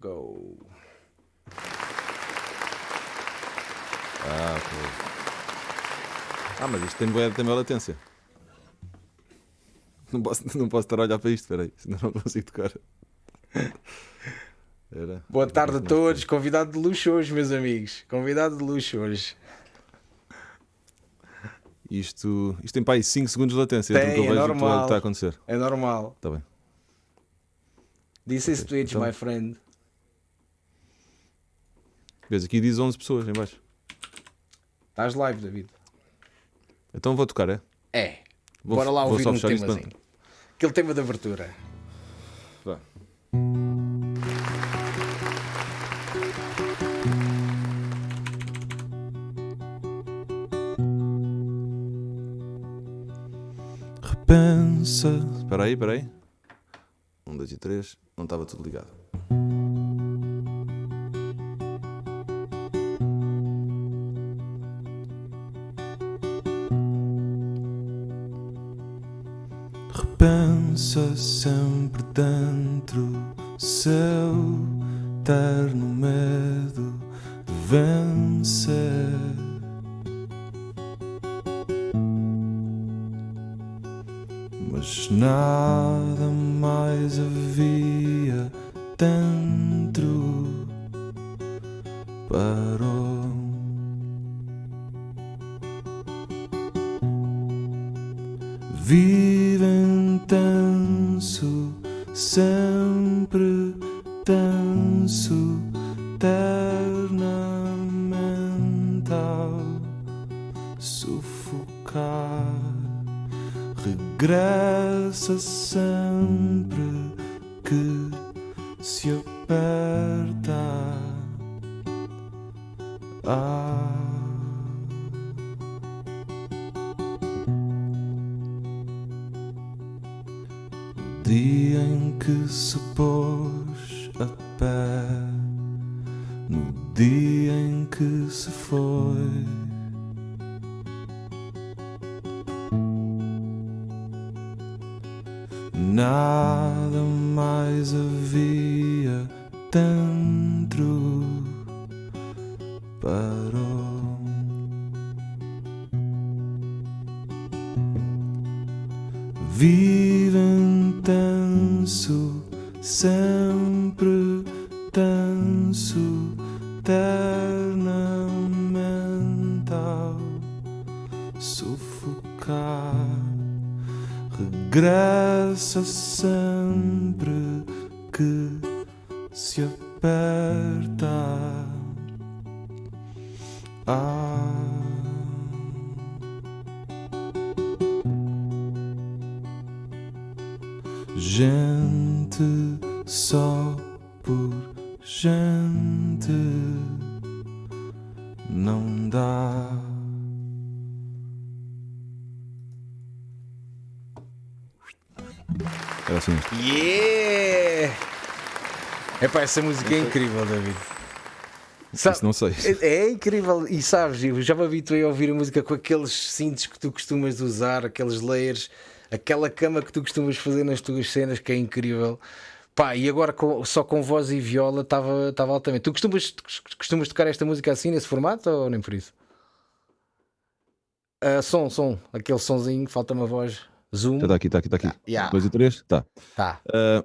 Go. Ah. Ah, mas isto tem boa, tem boa latência. Não posso, não posso estar a olhar para isto, espera aí, senão não consigo tocar. Era. Boa tarde a todos, convidado de luxo hoje, meus amigos. Convidado de luxo hoje. Isto, isto tem para aí 5 segundos de latência Tem, que eu é o que normal. está a acontecer. É normal. Está bem. This is Ok, Twitch, então- my friend. Vês, aqui diz 11 pessoas em baixo. Estás live, David? Então vou tocar, é? É. Vou- Bora lá ouvir um temazinho. Aquele tema de abertura. Vá. Repensa. Espera aí, espera aí. Um, dois e três. Não estava tudo ligado. Sempre dentro seu terno medo de vencer. Mas nada mais havia dentro Yeah! Epá, essa música é incrível, David. Sa- Isso não sei. É, é incrível, e sabes, eu já me habituei a ouvir a música com aqueles cintos que tu costumas usar, aqueles layers, aquela cama que tu costumas fazer nas tuas cenas, que é incrível. Pá, e agora com- só com voz e viola estava altamente. Tu costumas, costumas tocar esta música assim, nesse formato, ou nem por isso? Ah, som, som, aquele sonzinho, falta-me a voz. Zoom. Está aqui, está aqui, está aqui. Yeah. Dois e três? Tá. Tá. Ah,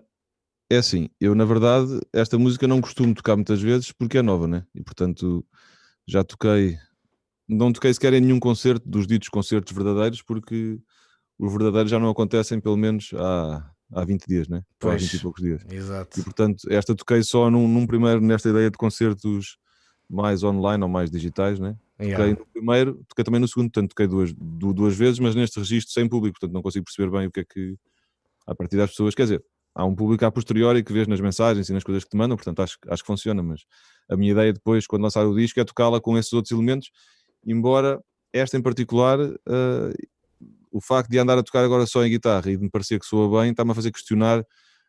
é assim, eu na verdade, esta música não costumo tocar muitas vezes porque é nova, né? E portanto já toquei, não toquei sequer em nenhum concerto dos ditos concertos verdadeiros porque os verdadeiros já não acontecem pelo menos há, há 20 dias, né? Ou há Pois. 20 e poucos dias. Exato. E portanto, esta toquei só num, num primeiro, nesta ideia de concertos mais online ou mais digitais, né? Yeah. Toquei no primeiro, toquei também no segundo, portanto toquei duas, du- duas vezes, mas neste registro sem público, portanto não consigo perceber bem o que é que a partir das pessoas, quer dizer, há um público a posteriori que vês nas mensagens e nas coisas que te mandam, portanto acho, acho que funciona, mas a minha ideia depois, quando lançar o disco, é tocá-la com esses outros elementos, embora esta em particular, eh, o facto de andar a tocar agora só em guitarra e de me parecer que soa bem, está-me a fazer questionar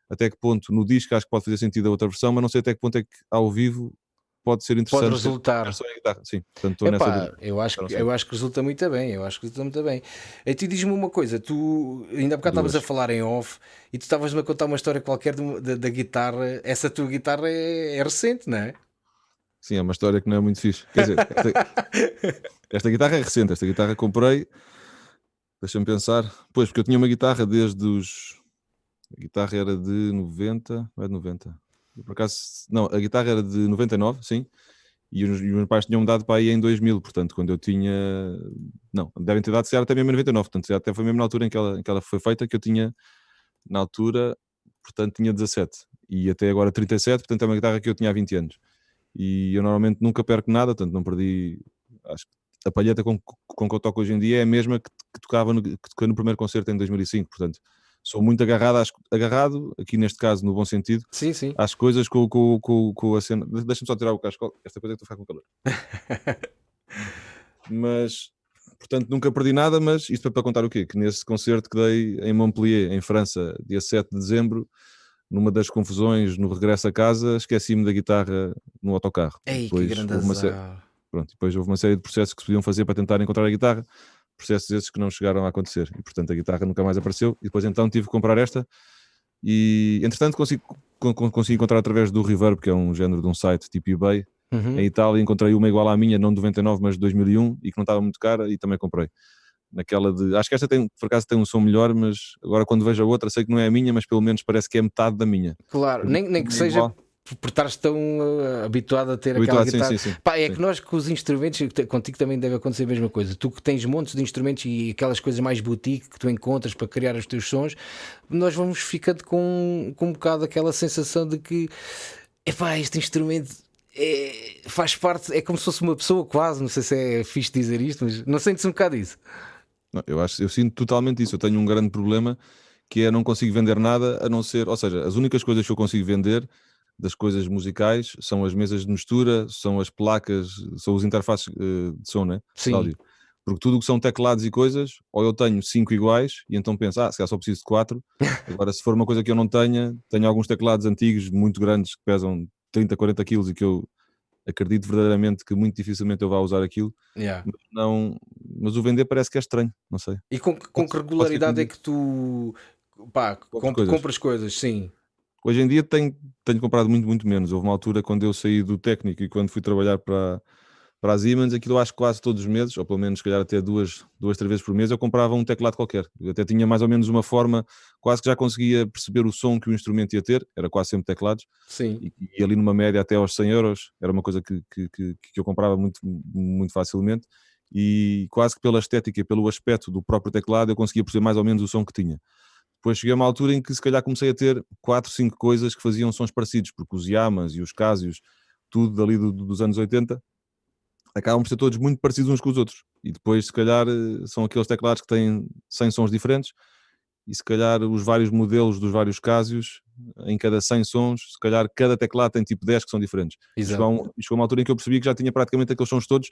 até que ponto no disco acho que pode fazer sentido a outra versão, mas não sei até que ponto é que ao vivo pode ser interessante. Pode resultar. A. Sim, portanto, Epá, eu acho, que, eu acho que resulta muito bem, eu acho que resulta muito bem. E tu diz-me uma coisa, tu ainda há bocado estavas a falar em off e tu estavas-me a contar uma história qualquer de da guitarra, essa tua guitarra é, é recente, não é? Sim, é uma história que não é muito fixe. Quer dizer, esta, esta guitarra é recente, esta guitarra comprei, deixa-me pensar, pois, porque eu tinha uma guitarra desde os. A guitarra era de 90, não é de 90. Por acaso, não, a guitarra era de 99, sim, e os, e os meus pais tinham-me dado para aí em 2000, portanto, quando eu tinha. Não, devem ter dado se até mesmo em 99, portanto, até foi mesmo na altura em que, ela, em que ela foi feita que eu tinha, na altura, portanto, tinha 17 e até agora 37, portanto, é uma guitarra que eu tinha há 20 anos e eu normalmente nunca perco nada, portanto não perdi. Acho que a palheta com, com que eu toco hoje em dia é a mesma que, que tocava no, que no primeiro concerto em 2005, portanto sou muito agarrado, às- agarrado, aqui neste caso no bom sentido, Sim, sim. às coisas com, com, com, com a cena. De- Deixa-me só tirar o casco, esta coisa é que estou a ficar com calor. mas, portanto, nunca perdi nada, mas isto é para contar o quê? Que nesse concerto que dei em Montpellier, em França, dia 7 de dezembro, numa das confusões no regresso a casa, esqueci-me da guitarra no autocarro. Ei, que Depois grande houve uma série-. Pronto, depois houve uma série de processos que se podiam fazer para tentar encontrar a guitarra, processos esses que não chegaram a acontecer. E portanto a guitarra nunca mais apareceu. E depois então tive que comprar esta. E entretanto consegui, con- con- consegui encontrar através do Reverb, que é um género de um site tipo eBay, Uhum. em Itália. Encontrei uma igual à minha, não de 99, mas de 2001, e que não estava muito cara, e também comprei. Naquela de. Acho que esta tem, por acaso tem um som melhor, mas agora quando vejo a outra, sei que não é a minha, mas pelo menos parece que é metade da minha. Claro, nem, nem que É seja. Por estares tão uh, habituado a ter Habituado, aquela sim, guitarra. sim, sim. Pá, é Sim. que nós com os instrumentos, contigo também deve acontecer a mesma coisa. Tu que tens montes de instrumentos e aquelas coisas mais boutique que tu encontras para criar os teus sons, nós vamos ficando com, com um bocado aquela sensação de que epá, este instrumento é- faz parte, é como se fosse uma pessoa quase. Não sei se é fixe dizer isto, mas não sentes um bocado isso. Não, eu acho, eu sinto totalmente isso. Eu tenho um grande problema que é não consigo vender nada a não ser, ou seja, as únicas coisas que eu consigo vender das coisas musicais são as mesas de mistura, são as placas, são os interfaces eh, de som, né? De Sim. áudio. Porque tudo o que são teclados e coisas, ou eu tenho cinco iguais e então penso, ah, se calhar só preciso de quatro. Agora, se for uma coisa que eu não tenha, tenho alguns teclados antigos muito grandes que pesam 30, 40 quilos e que eu acredito verdadeiramente que muito dificilmente eu vá usar aquilo. Yeah. Mas Não, mas o vender parece que é estranho, não sei. E com, que- com que regularidade é que tu pá, comp- coisas. compras coisas? Sim. Hoje em dia tenho, tenho comprado muito, muito menos. Houve uma altura quando eu saí do técnico e quando fui trabalhar para, para a Siemens, aquilo eu acho que quase todos os meses, ou pelo menos se calhar até duas, duas, três vezes por mês, eu comprava um teclado qualquer. Eu até tinha mais ou menos uma forma, quase que já conseguia perceber o som que o instrumento ia ter, era quase sempre teclados, Sim. e, e ali numa média até aos 100 euros, era uma coisa que, que, que, que eu comprava muito, muito facilmente, e quase que pela estética pelo aspecto do próprio teclado eu conseguia perceber mais ou menos o som que tinha. Depois cheguei a uma altura em que se calhar comecei a ter quatro, cinco coisas que faziam sons parecidos, porque os Yamas e os Casios, tudo dali do- do- dos anos 80, acabam por ser todos muito parecidos uns com os outros. E depois, se calhar, eh, são aqueles teclados que têm 100 sons diferentes, e se calhar os vários modelos dos vários Casios, em cada 100 sons, se calhar cada teclado tem tipo 10 que são diferentes. Exato. chegou a uma altura em que eu percebi que já tinha praticamente aqueles sons todos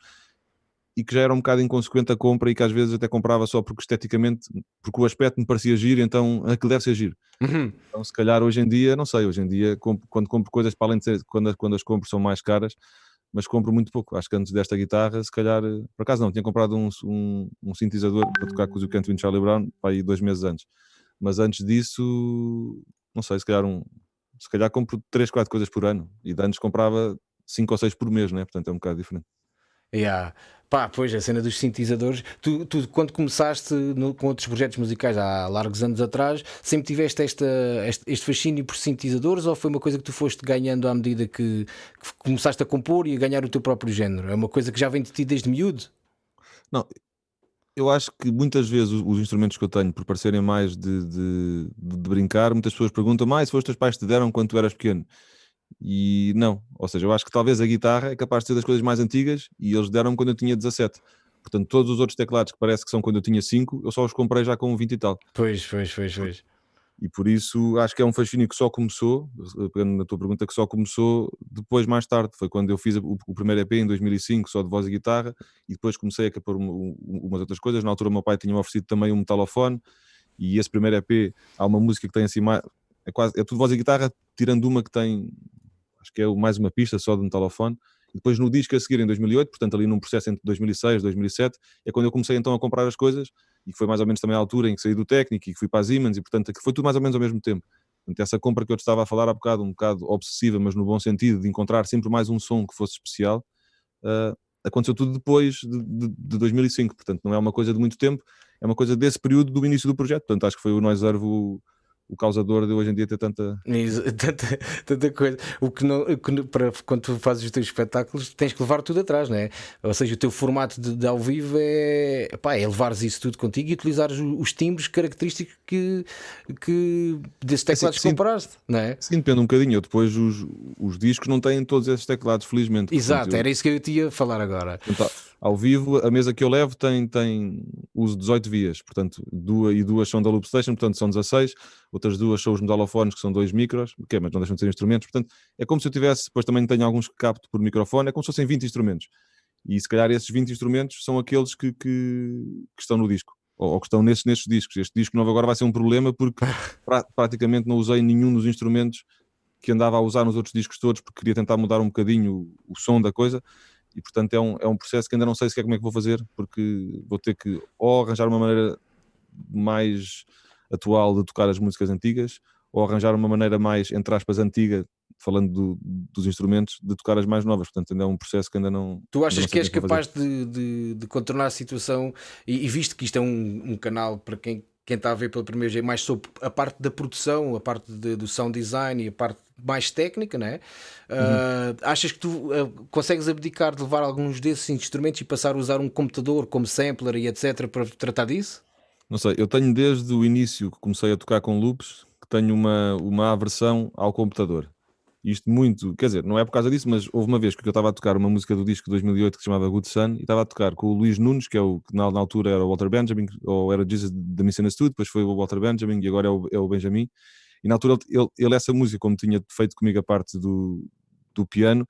e que já era um bocado inconsequente a compra e que às vezes até comprava só porque esteticamente, porque o aspecto me parecia giro, então aquilo deve ser giro. Uhum. Então, se calhar hoje em dia, não sei, hoje em dia, compro- quando compro coisas para além de ser, quando, quando as compro são mais caras, mas compro muito pouco. Acho que antes desta guitarra, se calhar, eh, por acaso não, tinha comprado um, um, um sintetizador para tocar com o e Charlie Brown para aí dois meses antes. Mas antes disso, não sei, se calhar um, se calhar compro 3, 4 coisas por ano e de antes comprava 5 ou 6 por mês, né? portanto é um bocado diferente. Yeah. Pá, pois, a cena dos sintetizadores. Tu, tu quando começaste no- com outros projetos musicais há largos anos atrás, sempre tiveste esta, este, este fascínio por sintetizadores ou foi uma coisa que tu foste ganhando à medida que, que começaste a compor e a ganhar o teu próprio género? É uma coisa que já vem de ti desde miúdo? Eu acho que muitas vezes os, os instrumentos que eu tenho, por parecerem mais de, de, de- brincar, muitas pessoas perguntam, mais se os teus pais te deram quando tu eras pequeno. E não, ou seja, eu acho que talvez a guitarra é capaz de ser das coisas mais antigas e eles deram-me quando eu tinha 17. Portanto, todos os outros teclados que parece que são quando eu tinha 5, eu só os comprei já com 20 e tal. Pois, pois, pois, pois. E por isso acho que é um fascínio que só começou, pegando na tua pergunta, que só começou depois, mais tarde. Foi quando eu fiz o, o primeiro EP em 2005, só de voz e guitarra, e depois comecei a um- um- umas outras coisas. Na altura, o meu pai tinha-me oferecido também um metalofone, e esse primeiro EP, há uma música que tem assim mais. É, quase, é tudo voz e guitarra, tirando uma que tem, acho que é mais uma pista só de metalofone. Depois no disco a seguir em 2008, portanto ali num processo entre 2006 e 2007, é quando eu comecei então a comprar as coisas e foi mais ou menos também a altura em que saí do técnico e que fui para a Siemens e portanto foi tudo mais ou menos ao mesmo tempo. Portanto, essa compra que eu te estava a falar há bocado, um bocado obsessiva, mas no bom sentido, de encontrar sempre mais um som que fosse especial, uh, aconteceu tudo depois de, de, de, 2005. Portanto, não é uma coisa de muito tempo, é uma coisa desse período do início do projeto. Portanto, acho que foi o Noise o, causador de hoje em dia ter tanta... tanta, tanta coisa. O que não, que, para, quando tu fazes os teus espetáculos, tens que levar tudo atrás, não é? Ou seja, o teu formato de, de ao vivo é, pá, é levares isso tudo contigo e utilizares os timbres característicos que, que desses é teclados é, sim, que compraste, não é? Sim, depende um bocadinho. Eu depois os, os discos não têm todos esses teclados, felizmente. Exato, Portanto, era eu... isso que eu te ia falar agora. Então, ao vivo, a mesa que eu levo tem, tem uso 18 vias, portanto, duas e duas são da Loop Station, portanto são 16, outras duas são os medalofones, que são dois micros, é, mas não deixam de ser instrumentos, portanto, é como se eu tivesse, depois também tenho alguns que capto por microfone, é como se fossem 20 instrumentos. E se calhar esses 20 instrumentos são aqueles que, que, que estão no disco, ou, ou, que estão nesses, nesses discos. Este disco novo agora vai ser um problema porque pra, praticamente não usei nenhum dos instrumentos que andava a usar nos outros discos todos, porque queria tentar mudar um bocadinho o, o som da coisa e portanto é um, é um processo que ainda não sei sequer como é que vou fazer, porque vou ter que ou arranjar uma maneira mais atual de tocar as músicas antigas, ou arranjar uma maneira mais, entre aspas, antiga, falando do, dos instrumentos, de tocar as mais novas. Portanto, ainda é um processo que ainda não. Tu achas não que és capaz de, de, de, contornar a situação, e, e visto que isto é um, um canal para quem quem está a ver pela primeira vez mais sobre a parte da produção, a parte de, do sound design e a parte mais técnica, né? Uhum. Uh, achas que tu uh, consegues abdicar de levar alguns desses instrumentos e passar a usar um computador como sampler e etc para tratar disso? Não sei, eu tenho desde o início que comecei a tocar com loops que tenho uma, uma aversão ao computador. Isto muito, quer dizer, não é por causa disso, mas houve uma vez que eu estava a tocar uma música do disco de 2008 que se chamava Good Sun e estava a tocar com o Luís Nunes, que é o que na, na altura era o Walter Benjamin, ou era Jesus da Studio, depois foi o Walter Benjamin e agora é o, é o Benjamin. E na altura ele, ele, essa música, como tinha feito comigo a parte do, do piano,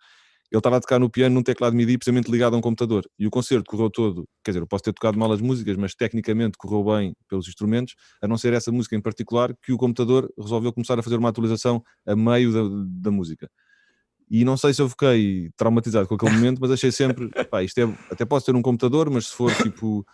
ele estava a tocar no piano num teclado MIDI precisamente ligado a um computador. E o concerto correu todo, quer dizer, eu posso ter tocado mal as músicas, mas tecnicamente correu bem pelos instrumentos, a não ser essa música em particular, que o computador resolveu começar a fazer uma atualização a meio da, da música. E não sei se eu fiquei traumatizado com aquele momento, mas achei sempre, pá, isto é, até posso ter um computador, mas se for tipo,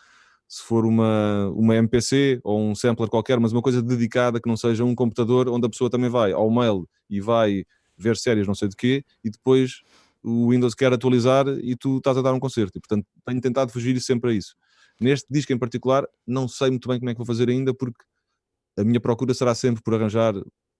se for uma, uma MPC ou um sampler qualquer, mas uma coisa dedicada que não seja um computador onde a pessoa também vai ao mail e vai ver séries não sei de quê, e depois o Windows quer atualizar e tu estás a dar um concerto. E, portanto, tenho tentado fugir sempre a isso. Neste disco em particular, não sei muito bem como é que vou fazer ainda, porque a minha procura será sempre por arranjar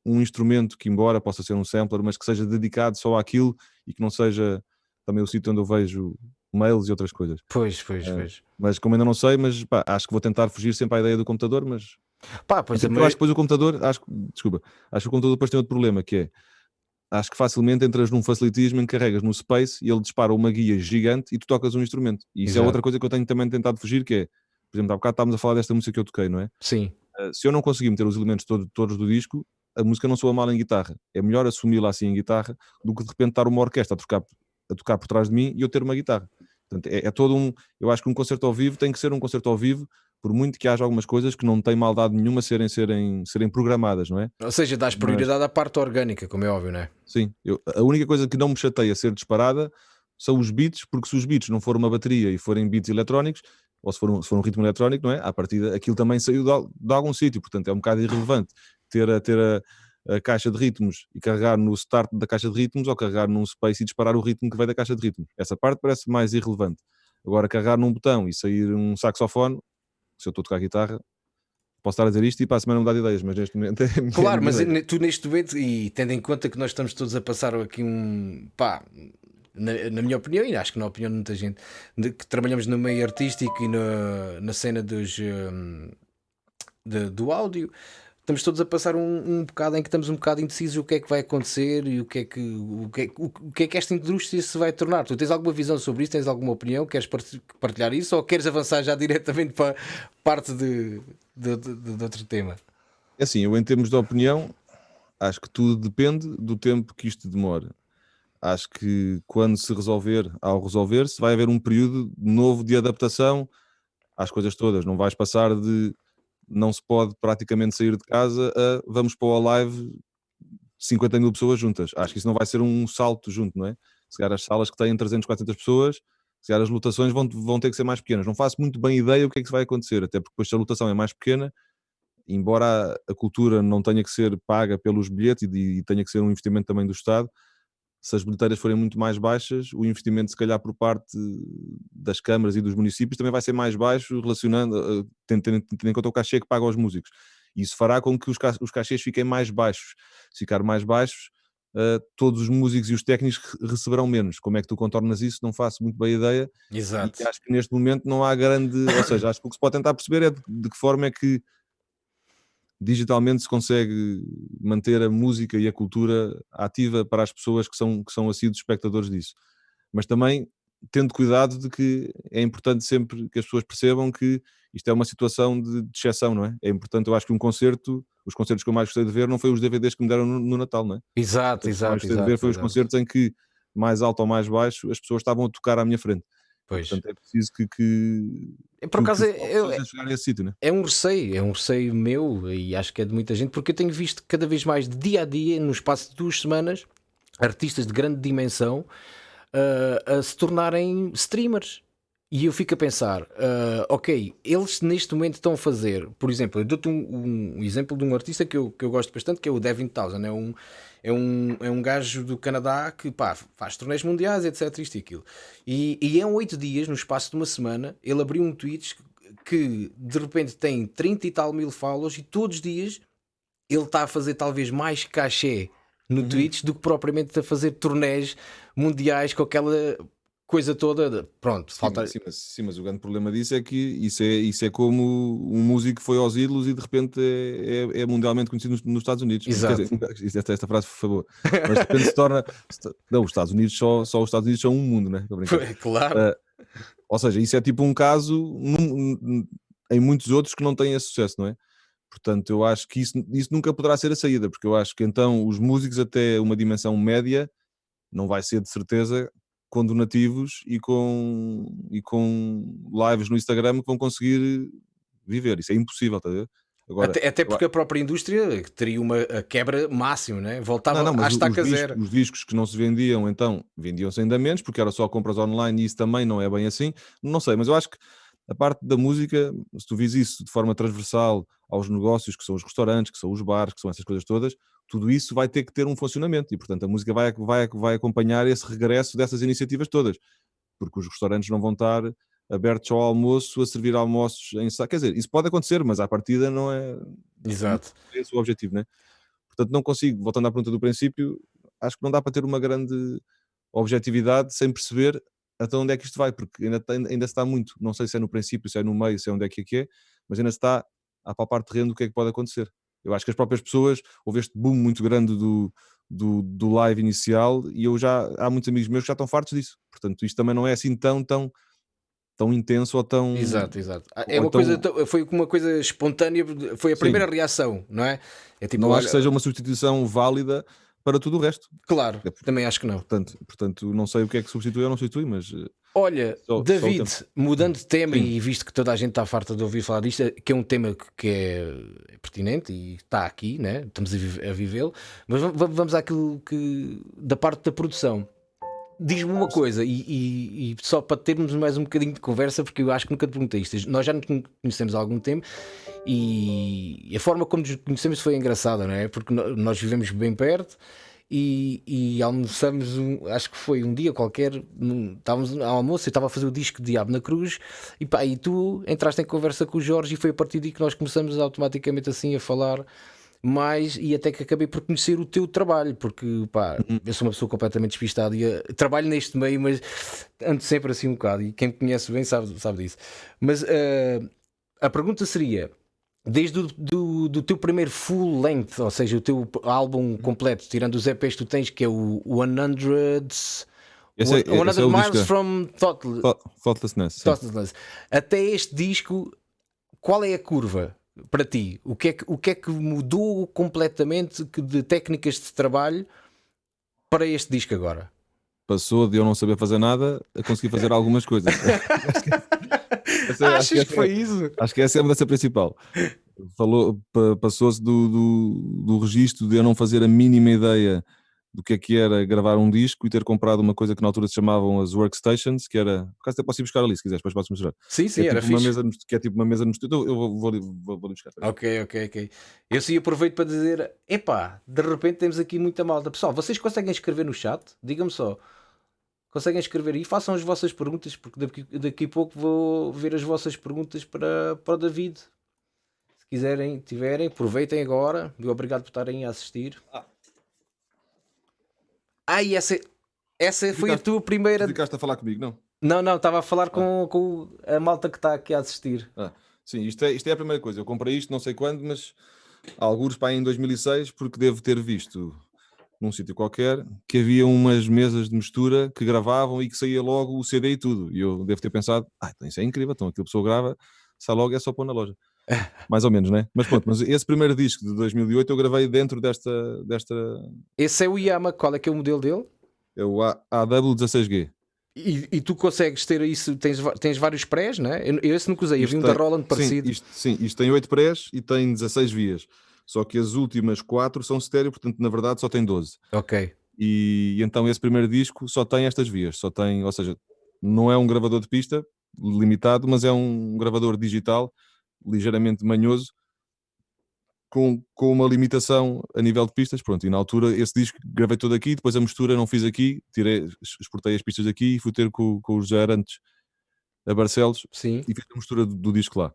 um instrumento que, embora possa ser um sampler, mas que seja dedicado só àquilo e que não seja também o sítio onde eu vejo mails e outras coisas. Pois, pois, é, pois. Mas como ainda não sei, mas pá, acho que vou tentar fugir sempre à ideia do computador, mas pá, pois eu acho que depois o computador, acho, desculpa, acho que o computador depois tem outro problema que é acho que facilmente entras num facilitismo em que carregas no Space e ele dispara uma guia gigante e tu tocas um instrumento. E isso é Exato. é outra coisa que eu tenho também tentado fugir, que é, por exemplo, há bocado estávamos a falar desta música que eu toquei, não é? Sim. Uh, se eu não conseguir meter os elementos todo, todos do disco, a música não soa mal em guitarra. É melhor assumi-la assim em guitarra do que de repente estar uma orquestra a tocar, a tocar por trás de mim e eu ter uma guitarra. Portanto, é, é todo um. Eu acho que um concerto ao vivo tem que ser um concerto ao vivo por muito que haja algumas coisas que não têm maldade nenhuma serem, serem, serem programadas, não é? Ou seja, dás prioridade Mas... à parte orgânica, como é óbvio, não é? Sim, eu, a única coisa que não me chateia ser disparada são os beats, porque se os beats não forem uma bateria e forem beats eletrónicos, ou se for um, se for um ritmo eletrónico, não é? À partida, aquilo também saiu de, de algum sítio, portanto é um bocado irrelevante ter a, ter a, a, caixa de ritmos e carregar no start da caixa de ritmos ou carregar num space e disparar o ritmo que vem da caixa de ritmos. Essa parte parece mais irrelevante. Agora, carregar num botão e sair um saxofone, se eu estou a tocar guitarra, posso estar a dizer isto e para a semana mudar de ideias, mas neste momento é Claro, mas ideia. tu neste momento, e tendo em conta que nós estamos todos a passar aqui um pá, na, na minha opinião, e acho que na opinião de muita gente, de, que trabalhamos no meio artístico e na, na cena dos, um, de, do áudio, estamos todos a passar um, um bocado em que estamos um bocado indecisos o que é que vai acontecer e o que é que, o que, é, o, o que é que esta indústria se vai tornar. Tu tens alguma visão sobre isso? Tens alguma opinião? Queres partilhar isso ou queres avançar já diretamente para parte de, de, de, de outro tema? É assim, eu em termos de opinião, acho que tudo depende do tempo que isto demora. Acho que quando se resolver, ao resolver-se, vai haver um período novo de adaptação às coisas todas. Não vais passar de não se pode praticamente sair de casa a vamos para o live 50 mil pessoas juntas. Acho que isso não vai ser um salto junto, não é? se calhar as salas que têm 300, 400 pessoas, se calhar as lotações vão, vão ter que ser mais pequenas. Não faço muito bem ideia o que é que vai acontecer, até porque depois se a lotação é mais pequena, embora a, cultura não tenha que ser paga pelos bilhetes e, e tenha que ser um investimento também do Estado, se as bilheteiras forem muito mais baixas, o investimento, se calhar, por parte das câmaras e dos municípios também vai ser mais baixo, relacionando, eh, tendo, tendo, tendo em conta o cachê que paga aos músicos. Isso fará com que os, os cachês fiquem mais baixos. Se ficar mais baixos, uh, todos os músicos e os técnicos receberão menos. Como é que tu contornas isso? Não faço muito bem a ideia. Exato. E acho que neste momento não há grande. ou seja, acho que o que se pode tentar perceber é de, de que forma é que digitalmente se consegue manter a música e a cultura ativa para as pessoas que são, que são assíduos espectadores disso. Mas também tendo cuidado de que é importante sempre que as pessoas percebam que isto é uma situação de, de exceção, não é? É importante, eu acho que um concerto, os concertos que eu mais gostei de ver não foi os DVDs que me deram no, no Natal, não é? Exato, exato. O que eu mais gostei exato, de ver foi exato. os concertos em que, mais alto ou mais baixo, as pessoas estavam a tocar à minha frente. Pois. Portanto, é preciso que. que Por acaso, é né? é um receio, é um receio meu e acho que é de muita gente, porque eu tenho visto cada vez mais de dia a dia, no espaço de duas semanas, artistas de grande dimensão uh, a se tornarem streamers. E eu fico a pensar, uh, ok, eles neste momento estão a fazer, por exemplo, eu dou-te um, um, exemplo de um artista que eu, que eu gosto bastante, que é o Devin Townsend, é um, é um, é um gajo do Canadá que pá, faz torneios mundiais, etc. Isto e aquilo. E, e em oito dias, no espaço de uma semana, ele abriu um Twitch que de repente tem 30 e tal mil follows e todos os dias ele está a fazer talvez mais cachê no uhum. Twitch do que propriamente a fazer torneios mundiais com aquela coisa toda. Pronto, sim, falta. Sim mas, sim, mas o grande problema disso é que isso é, isso é como um músico foi aos ídolos e de repente é, é, é mundialmente conhecido nos, nos, Estados Unidos. Exato. Dizer, esta, esta frase, por favor. Mas de repente se torna. Não, os Estados Unidos só, só os Estados Unidos são um mundo, né? Claro. Uh, ou seja, isso é tipo um caso num, num, em muitos outros que não têm esse sucesso, não é? Portanto, eu acho que isso, isso nunca poderá ser a saída, porque eu acho que então os músicos até uma dimensão média não vai ser de certeza com donativos e com, e com lives no Instagram que vão conseguir viver. Isso é impossível, está a ver? Agora, até, até, porque a própria indústria teria uma quebra máxima, né? voltava não, não, à estaca os zero. Discos, os discos que não se vendiam, então, vendiam-se ainda menos, porque era só compras online e isso também não é bem assim. Não sei, mas eu acho que a parte da música, se tu vis isso de forma transversal aos negócios, que são os restaurantes, que são os bares, que são essas coisas todas, tudo isso vai ter que ter um funcionamento e, portanto, a música vai, vai, vai acompanhar esse regresso dessas iniciativas todas, porque os restaurantes não vão estar abertos ao almoço a servir almoços em quer dizer, isso pode acontecer, mas à partida não é Exato. Não é esse o objetivo, né? Portanto, não consigo, voltando à pergunta do princípio, acho que não dá para ter uma grande objetividade sem perceber até onde é que isto vai, porque ainda, ainda está muito, não sei se é no princípio, se é no meio, se é onde é que é que é, mas ainda está a palpar terreno do que é que pode acontecer. Eu acho que as próprias pessoas, houve este boom muito grande do, do, do live inicial e eu já, há muitos amigos meus que já estão fartos disso. Portanto, isto também não é assim tão, tão, tão intenso ou tão. Exato, exato. É uma coisa, foi uma coisa espontânea, foi a primeira Sim. reação, não é? é tipo, não olha... acho que seja uma substituição válida para tudo o resto. Claro, é, também acho que não. Portanto, portanto, não sei o que é que substitui ou não substitui, mas. Olha, só, David, só mudando de tema Sim. e visto que toda a gente está farta de ouvir falar disto, que é um tema que é pertinente e está aqui, né? estamos a vivê-lo, mas vamos àquilo que da parte da produção. Diz-me uma coisa, e, e, e, só para termos mais um bocadinho de conversa, porque eu acho que nunca te perguntei isto. Nós já nos conhecemos há algum tempo e a forma como nos conhecemos foi engraçada, não é? Porque nós vivemos bem perto e, e almoçamos, um, acho que foi um dia qualquer, num, estávamos ao almoço, eu estava a fazer o disco de Diabo na Cruz e pá, e tu entraste em conversa com o Jorge e foi a partir daí que nós começamos automaticamente assim a falar mais e até que acabei por conhecer o teu trabalho, porque pá, uhum. eu sou uma pessoa completamente despistada e uh, trabalho neste meio, mas ando sempre assim um bocado, e quem me conhece bem sabe, sabe disso. Mas uh, a pergunta seria: desde o do, do teu primeiro full length, ou seja, o teu álbum completo, tirando os EPs que tu tens, que é o 100. Esse é, 100 esse é Miles disco. from Thoughtless, Thoughtlessness. Thoughtlessness. Até este disco, qual é a curva? para ti? O que, é que, o que é que mudou completamente de técnicas de trabalho para este disco agora? Passou de eu não saber fazer nada a conseguir fazer algumas coisas. essa, Achas que, que, foi isso? Acho que essa é a mudança principal. Falou, passou-se do, do, do registro de eu não fazer a mínima ideia do que é que era gravar um disco e ter comprado uma coisa que na altura se chamavam as workstations, que era, por acaso até posso ir buscar ali se quiseres, depois posso mostrar. Sim, sim, é era tipo fixe. mesa, que é tipo uma mesa no estúdio, eu vou, vou, vou, vou buscar. Ok, ok, ok. Eu sim aproveito para dizer, epá, de repente temos aqui muita malta. Pessoal, vocês conseguem escrever no chat? Digam-me só. Conseguem escrever aí? Façam as vossas perguntas, porque daqui, daqui a pouco vou ver as vossas perguntas para, para o David. Se quiserem, tiverem, aproveitem agora. E obrigado por estarem a assistir. Ah. Ai, essa, essa foi a tua primeira. Ficaste a falar comigo, não? Não, não, estava a falar com, com a malta que está aqui a assistir. Ah, sim, isto é, isto é a primeira coisa. Eu comprei isto não sei quando, mas alguns para aí em 2006, porque devo ter visto num sítio qualquer que havia umas mesas de mistura que gravavam e que saía logo o CD e tudo. E eu devo ter pensado, ah, então isso é incrível, então aquilo a pessoa grava, sai logo é só pôr na loja. Mais ou menos, né? Mas pronto, mas esse primeiro disco de 2008 eu gravei dentro desta, desta Esse é o Yama, qual é que é o modelo dele? é o A- AW16G. E, e tu consegues ter isso, tens, tens vários prés, não é? Eu, eu esse nunca usei, eu vi um Isto da tem- Roland parecido. Sim isto, sim, isto tem 8 prés e tem 16 vias. Só que as últimas 4 são estéreo, portanto, na verdade, só tem 12. Ok. E, e então esse primeiro disco só tem estas vias, só tem, ou seja, não é um gravador de pista limitado, mas é um gravador digital ligeiramente manhoso com, com uma limitação a nível de pistas, pronto, e na altura esse disco gravei todo aqui, depois a mistura não fiz aqui, tirei, exportei as pistas aqui e fui ter com, com os Arantes a Barcelos Sim. e fiz a mistura do, do disco lá.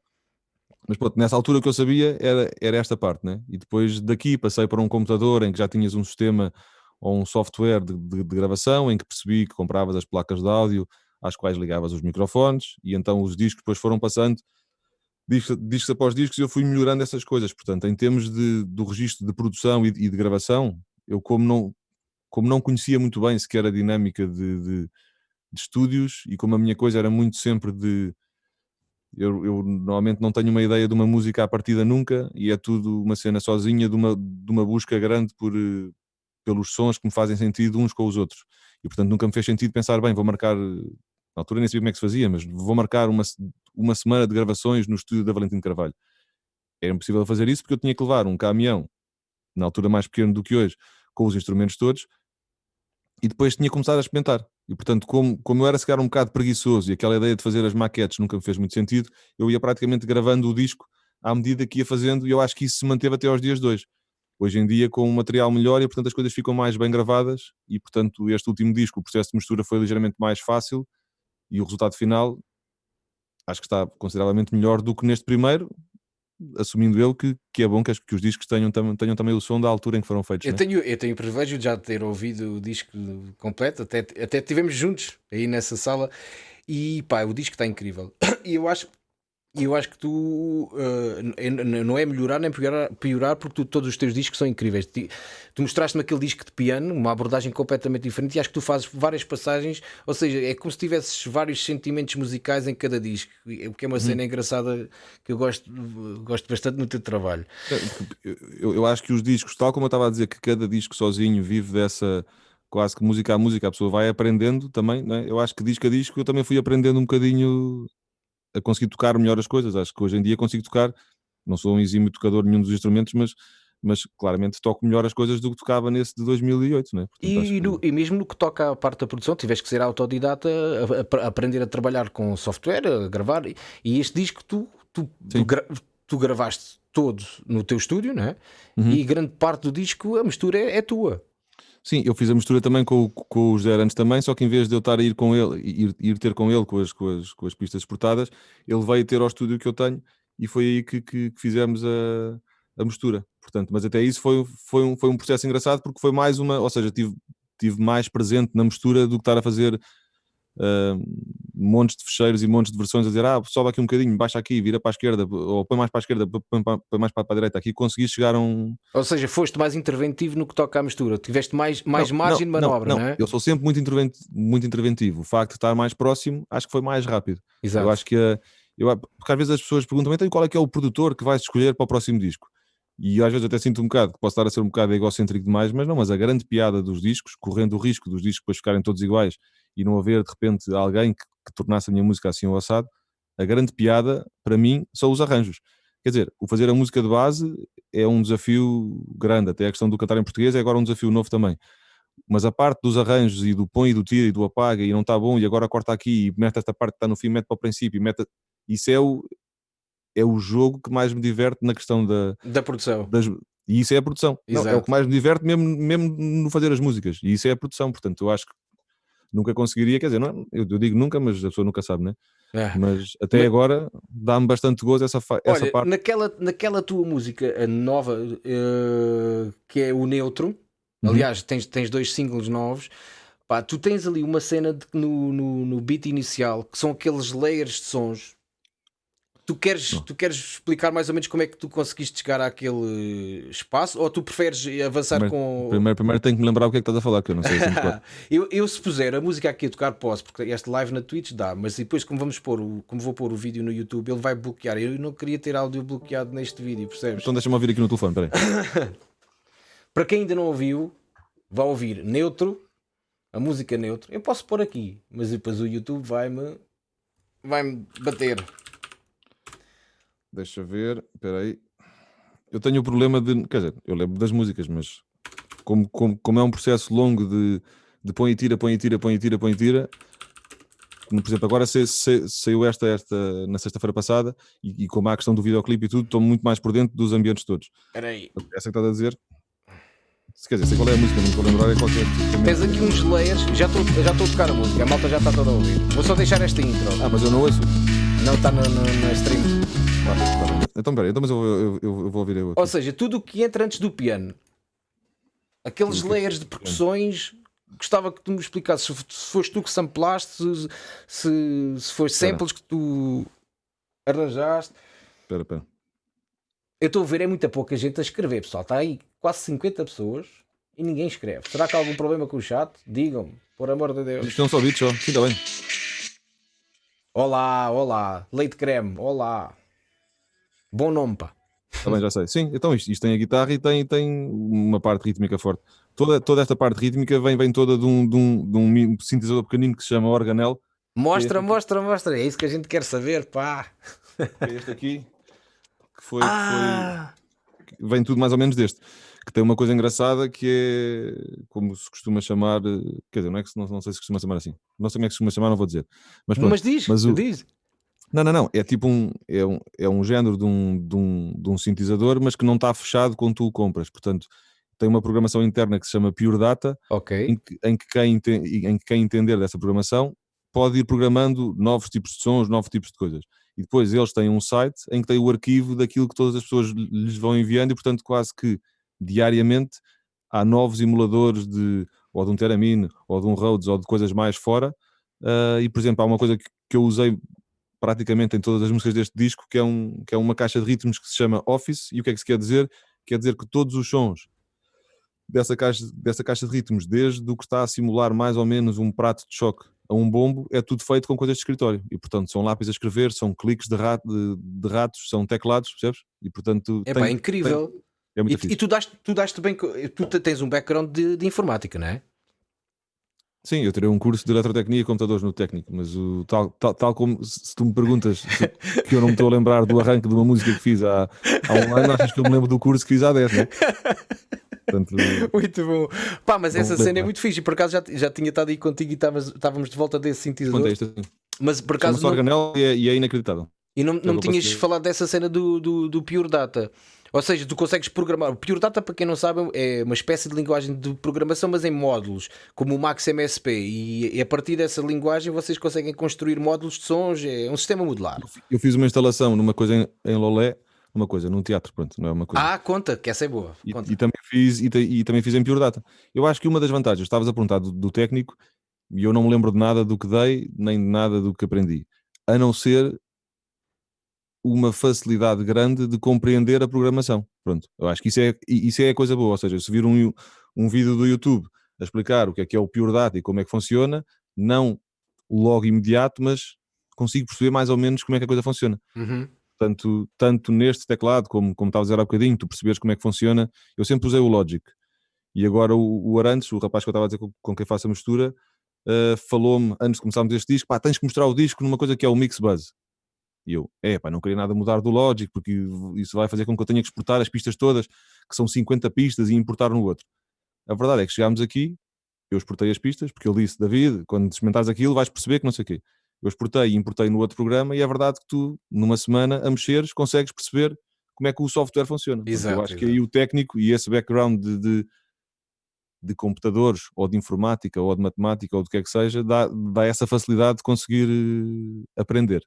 Mas pronto, nessa altura o que eu sabia era, era esta parte, né? E depois daqui passei para um computador em que já tinhas um sistema ou um software de, de- de gravação em que percebi que compravas as placas de áudio às quais ligavas os microfones e então os discos depois foram passando discos, discos após discos e eu fui melhorando essas coisas. Portanto, em termos de, do registro de produção e, de- e de gravação, eu como não, como não conhecia muito bem sequer a dinâmica de, de, de estúdios e como a minha coisa era muito sempre de eu, eu normalmente não tenho uma ideia de uma música à partida nunca e é tudo uma cena sozinha de uma, de uma busca grande por, eh, pelos sons que me fazem sentido uns com os outros. E portanto nunca me fez sentido pensar, bem, vou marcar, eh, na altura nem sabia como é que se fazia, mas vou marcar uma, uma semana de gravações no estúdio da Valentim Carvalho. Era impossível fazer isso porque eu tinha que levar um caminhão, na altura mais pequeno do que hoje, com os instrumentos todos, e depois tinha que começar a experimentar. E portanto, como, como eu era se calhar um bocado preguiçoso e aquela ideia de fazer as maquetes nunca me fez muito sentido, eu ia praticamente gravando o disco à medida que ia fazendo, e eu acho que isso se manteve até aos dias de hoje. Hoje em dia, com um material melhor, e portanto as coisas ficam mais bem gravadas, e portanto, este último disco, o processo de mistura foi ligeiramente mais fácil, e o resultado final acho que está consideravelmente melhor do que neste primeiro, assumindo eu que, que é bom que, as- que os discos tenham, tam- tenham também o som da altura em que foram feitos. Eu né? tenho, eu tenho o privilégio de já ter ouvido o disco completo, até, até tivemos juntos aí nessa sala e pá, o disco está incrível. E eu acho, eu acho que tu n- não é melhorar nem piorar, piorar porque tu- todos os teus discos são incríveis. Ti- Tu mostraste-me aquele disco de piano, uma abordagem completamente diferente, e acho que tu fazes várias passagens, ou seja, é como se tivesses vários sentimentos musicais em cada disco, e- o que é uma cena engraçada que eu gosto, gosto bastante no teu trabalho. É, Eu, eu acho que os discos, tal como eu estava a dizer, que cada disco sozinho vive dessa quase que música a música, a pessoa vai aprendendo também, né? eu acho que disco a disco eu também fui aprendendo um bocadinho a conseguir tocar melhor as coisas. Acho que hoje em dia consigo tocar, não sou um exímio tocador de nenhum dos instrumentos, mas, mas claramente toco melhor as coisas do que tocava nesse de 2008. Né? Portanto, E, que- no- e mesmo no que toca à parte da produção, tiveste que ser autodidata, a, a- a aprender a trabalhar com software, a gravar. E, e este disco tu, tu, tu, gra- tu gravaste todo no teu estúdio, não é? Uhum. E grande parte do disco, a mistura é, é tua. Sim, eu fiz a mistura também com, com os Zé antes também, só que em vez de eu estar a ir com ele, ir, ir ter com ele com as, com, as, com as pistas exportadas, ele veio ter ao estúdio que eu tenho e foi aí que, que, que fizemos a, a mistura. Portanto, mas até isso foi, foi, um, foi um processo engraçado porque foi mais uma, ou seja, tive, tive mais presente na mistura do que estar a fazer ah, montes de fecheiros e montes de versões a dizer, ah, sobe aqui um bocadinho, baixa aqui, vira para a esquerda, ou põe mais para a esquerda, põe, põe mais para a direita. Aqui consegui chegar a um, Ou seja, foste mais interventivo no que toca à mistura. Tiveste mais, mais margem de manobra, não, é? Eu sou sempre muito, intervent- muito interventivo. O facto de estar mais próximo, acho que foi mais rápido. Exato. Eu acho que a- eu, porque às vezes as pessoas perguntam então qual é que é o produtor que vais escolher para o próximo disco. E às vezes até sinto um bocado que posso estar a ser um bocado egocêntrico demais, mas não, mas a grande piada dos discos, correndo o risco dos discos depois ficarem todos iguais e não haver de repente alguém que, que tornasse a minha música assim ou assado, a grande piada para mim são os arranjos. Quer dizer, o fazer a música de base é um desafio grande, até a questão do cantar em português é agora um desafio novo também. mas a parte dos arranjos e do põe e do tira e do apaga e não está bom e agora corta aqui e mete esta parte que está no fim, mete para o princípio, mete... isso é o, é o jogo que mais me diverte na questão da, da produção. Das, e isso é a produção. Não, é o que mais me diverte mesmo, mesmo no fazer as músicas. E isso é a produção. Portanto, eu acho que nunca conseguiria, quer dizer, não, é, eu, eu digo nunca, mas a pessoa nunca sabe, né? Mas até mas... agora dá-me bastante gozo essa, essa Olha, parte. Naquela, naquela tua música nova, uh, que é o Neutro, uhum. aliás, tens, tens dois singles novos. Pá, tu tens ali uma cena de, no, no, no beat inicial que são aqueles layers de sons Tu queres, tu queres explicar mais ou menos como é que tu conseguiste chegar àquele espaço ou tu preferes avançar primeiro, com. Primeiro, primeiro tenho que me lembrar o que é que estás a falar, que eu não sei se eu, eu, se puser a música aqui a tocar, posso, porque este live na Twitch dá, mas depois, como vamos pôr o, como vou pôr o vídeo no YouTube, ele vai bloquear. Eu não queria ter áudio bloqueado neste vídeo, percebes? Então deixa-me ouvir aqui no telefone, peraí. Para quem ainda não ouviu, vá ouvir neutro, a música neutro. Eu posso pôr aqui, mas depois o YouTube vai-me vai-me bater. Deixa ver, espera aí. Eu tenho o problema de, quer dizer, eu lembro das músicas, mas como, como, como é um processo longo de, de põe e tira, põe e tira, põe e tira, põe e tira, por exemplo, agora saiu esta, esta na sexta-feira passada e, e como há a questão do videoclipe e tudo, estou muito mais por dentro dos ambientes todos. Espera aí. Essa que estás a dizer? Se quer dizer, sei qual é a música, não estou a lembrar é qualquer. Tens aqui uns layers, já estou já a tocar a música, a malta já está toda a ouvir. Vou só deixar esta intro. Ah, mas eu não ouço. Não está no, no, no stream. Então, peraí, então, mas eu, eu, eu, eu vou ouvir eu. Aqui. Ou seja, tudo o que entra antes do piano, aqueles layers de percussões, gostava que tu me explicasses se, se foste tu que samplaste, se, se, se foi samples que tu arranjaste. Espera, espera. Eu estou a ver, é muita pouca gente a escrever, pessoal. Está aí quase 50 pessoas e ninguém escreve. Será que há algum problema com o chat? Digam-me, por amor de Deus. Isto não só vídeos só. Sim, está bem. Olá, olá. Leite creme, olá. Bom nome, pá. Também já sei. Sim, então isto, isto, tem a guitarra e tem, tem uma parte rítmica forte. Toda, toda esta parte rítmica vem, vem toda de um, de, um, de um sintetizador pequenino que se chama Organel. Mostra, é mostra, mostra. É isso que a gente quer saber, pá. É este aqui. Que foi, ah. foi, Vem tudo mais ou menos deste. Que tem uma coisa engraçada que é como se costuma chamar. Quer dizer, não é que não, não sei se costuma chamar assim. Não sei como é que se costuma chamar, não vou dizer. Mas, pronto, mas diz, mas o, diz. Não, não, não. É tipo um, é um, é um género de um, de, um, de um sintetizador, mas que não está fechado quando tu o compras. Portanto, tem uma programação interna que se chama Pure Data, okay. em, que, em, que quem, em que quem entender dessa programação pode ir programando novos tipos de sons, novos tipos de coisas. E depois eles têm um site em que tem o arquivo daquilo que todas as pessoas lhes vão enviando e, portanto, quase que diariamente há novos emuladores de ou de um Theremin, ou de um Rhodes, ou de coisas mais fora. Uh, e, por exemplo, há uma coisa que, que eu usei praticamente em todas as músicas deste disco, que é, um, que é uma caixa de ritmos que se chama Office, e o que é que se quer dizer? Quer dizer que todos os sons dessa caixa, dessa caixa de ritmos, desde o que está a simular mais ou menos um prato de choque a um bombo, é tudo feito com coisas de escritório. E portanto são lápis a escrever, são cliques de, rato, de, de ratos, são teclados, percebes? E portanto. É tem, incrível. Tem, é muito e, e tu, daste, tu daste bem. Tu tens um background de, de informática, não é? Sim, eu tirei um curso de eletrotecnia e computadores no técnico, mas o, tal, tal, tal como se tu me perguntas se, que eu não me estou a lembrar do arranque de uma música que fiz há, há um ano, achas que eu me lembro do curso que fiz há 10, não é? Portanto, muito bom. Pá, mas essa cena é muito fixe. Por acaso já, já tinha estado aí contigo e estávamos de volta desse sintetizador. Mas por acaso. Não... E é, e é inacreditável. E não, não me tinhas falado dessa cena do, do, do Pure Data. Ou seja, tu consegues programar. O Pure Data, para quem não sabe, é uma espécie de linguagem de programação, mas em módulos, como o Max MSP. E, a partir dessa linguagem vocês conseguem construir módulos de sons. É um sistema modular. Eu fiz uma instalação numa coisa em, em Lolé, uma coisa num teatro, pronto, não é uma coisa. Ah, conta, que essa é boa. E, e, também fiz, e, e, também fiz em Pure Data. Eu acho que uma das vantagens, estavas a perguntar do, do técnico, e eu não me lembro de nada do que dei, nem de nada do que aprendi. A não ser uma facilidade grande de compreender a programação. Pronto, eu acho que isso é, isso é a coisa boa. Ou seja, se vir um, um vídeo do YouTube a explicar o que é que é o Pure Data e como é que funciona, não logo imediato, mas consigo perceber mais ou menos como é que a coisa funciona. Uhum. Tanto, tanto neste teclado, como, como estava a dizer há bocadinho, tu perceberes como é que funciona. Eu sempre usei o Logic. E agora o, o Arantes, o rapaz que eu estava a dizer com, com quem faço a mistura, uh, falou-me, antes de começarmos este disco, pá, tens que mostrar o disco numa coisa que é o Mix Buzz. E eu, é pá, não queria nada mudar do Logic, porque isso vai fazer com que eu tenha que exportar as pistas todas, que são 50 pistas, e importar no outro. A verdade é que chegámos aqui, eu exportei as pistas, porque ele disse, David, quando experimentares aquilo vais perceber que não sei o quê. Eu exportei e importei no outro programa e é verdade que tu, numa semana, a mexeres, consegues perceber como é que o software funciona. Exato, eu acho que aí o técnico e esse background de, de, de computadores, ou de informática, ou de matemática, ou do que é que seja, dá, dá essa facilidade de conseguir eh, aprender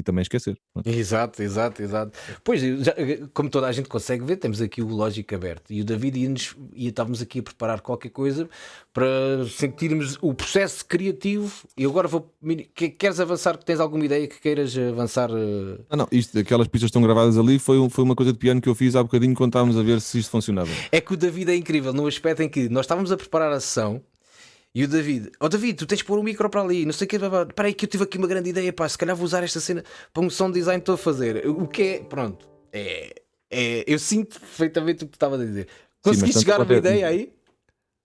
e também esquecer. Exato, exato, exato. Pois, já- como toda a gente consegue ver, temos aqui o lógico aberto. E o David ia-nos, ia, estávamos aqui a preparar qualquer coisa para sentirmos o processo criativo. E agora vou. que- Queres avançar? Tens alguma ideia que queiras avançar? eh? Ah, não, isto, aquelas pistas estão gravadas ali foi, foi uma coisa de piano que eu fiz há bocadinho quando estávamos a ver se isto funcionava. É que o David é incrível no aspecto em que nós estávamos a preparar a sessão. E o David, ó David, tu tens de pôr o micro para ali, não sei o que, espera aí que eu tive aqui uma grande ideia, pá, se calhar vou usar esta cena para um sound design que estou a fazer. O que é, pronto, é, é- eu sinto perfeitamente o que tu estavas a dizer. Conseguiste chegar a uma pode- ideia aí?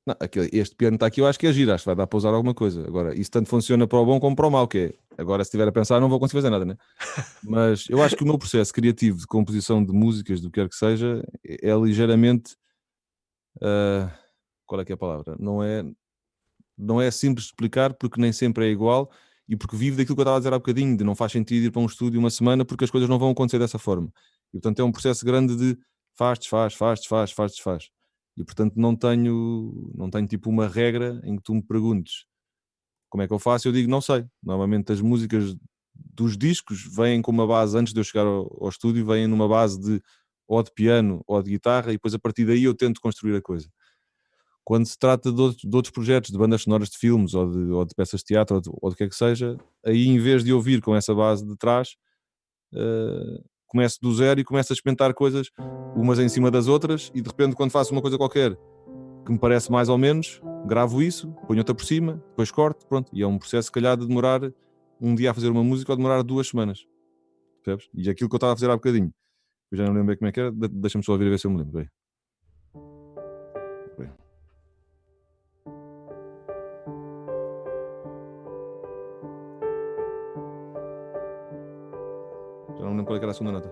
Não, aquele- este piano está aqui, eu acho que é giro, acho que vai dar para usar alguma coisa. Agora, isso tanto funciona para o bom como para o mau, que é, agora se estiver a pensar não vou conseguir fazer nada, né? Mas eu acho que o meu processo criativo de composição de músicas, do que quer que seja, é é ligeiramente, ah, qual é que é a palavra? Não é, não é simples de explicar porque nem sempre é igual e porque vive daquilo que eu estava a dizer há bocadinho, de não faz sentido ir para um estúdio uma semana porque as coisas não vão acontecer dessa forma. E portanto é um processo grande de faz, desfaz, faz, desfaz, faz, desfaz. E portanto não tenho, não tenho tipo uma regra em que tu me perguntes como é que eu faço, eu digo não sei. Normalmente as músicas dos discos vêm com uma base, antes de eu chegar ao, ao estúdio, vêm numa base de ou de piano ou de guitarra e depois a partir daí eu tento construir a coisa. Quando se trata de outros, de outros projetos, de bandas sonoras de filmes ou de, ou de peças de teatro ou de, ou de que é que seja, aí em vez de ouvir com essa base de trás, eh, começo do zero e começo a experimentar coisas umas em cima das outras e de repente quando faço uma coisa qualquer que me parece mais ou menos, gravo isso, ponho outra por cima, depois corto, pronto. E é um processo, se calhar, de demorar um dia a fazer uma música ou demorar duas semanas. Percebes? E aquilo que eu estava a fazer há bocadinho, eu já não lembro bem como é que era, de- deixa-me só ouvir a ver se eu me lembro. Bem. Já não me lembro qual é que era a segunda nota.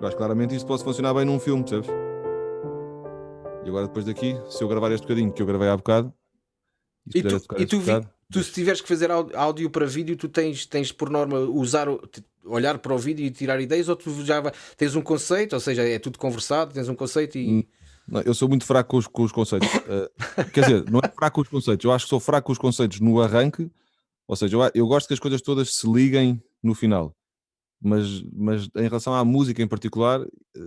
Que claramente isto pode funcionar bem num filme, percebes? E agora depois daqui, se eu gravar este bocadinho que eu gravei há bocado, E puder tu, e tu, vi- bocado, tu se tiveres que fazer áudio para vídeo, tu tens, tens por norma usar, olhar para o vídeo e tirar ideias, ou tu já tens um conceito, ou seja, é tudo conversado, tens um conceito e. Não, eu sou muito fraco com os, com os conceitos. Eh, quer dizer, não é fraco com os conceitos, eu acho que sou fraco com os conceitos no arranque, ou seja, eu, eu gosto que as coisas todas se liguem no final. Mas, mas em relação à música em particular, eh,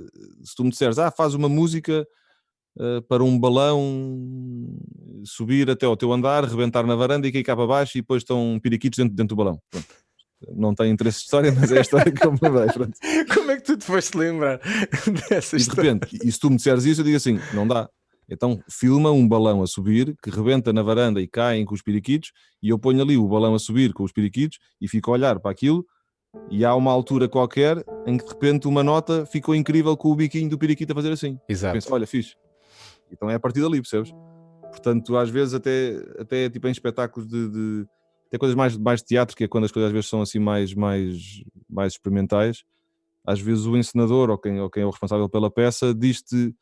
se tu me disseres, ah, faz uma música eh, para um balão subir até ao teu andar, rebentar na varanda e cair cá para baixo e depois estão piriquitos dentro, dentro do balão. Pronto. Não tem interesse de história, mas é a história que eu me lembrei. Como é que tu te foste lembrar dessa E de história? repente, e se tu me disseres isso, eu digo assim: não dá. Então filma um balão a subir que rebenta na varanda e caem com os periquitos, e eu ponho ali o balão a subir com os periquitos e fico a olhar para aquilo. E há uma altura qualquer em que de repente uma nota ficou incrível com o biquinho do periquito a fazer assim. Exato. Penso, olha, fixe. Então é a partir dali, percebes? Portanto, às vezes, até, até tipo em espetáculos de. de até coisas mais, mais de teatro, que é quando as coisas às vezes são assim mais, mais, mais experimentais, às vezes o encenador ou quem, ou quem é o responsável pela peça diz-te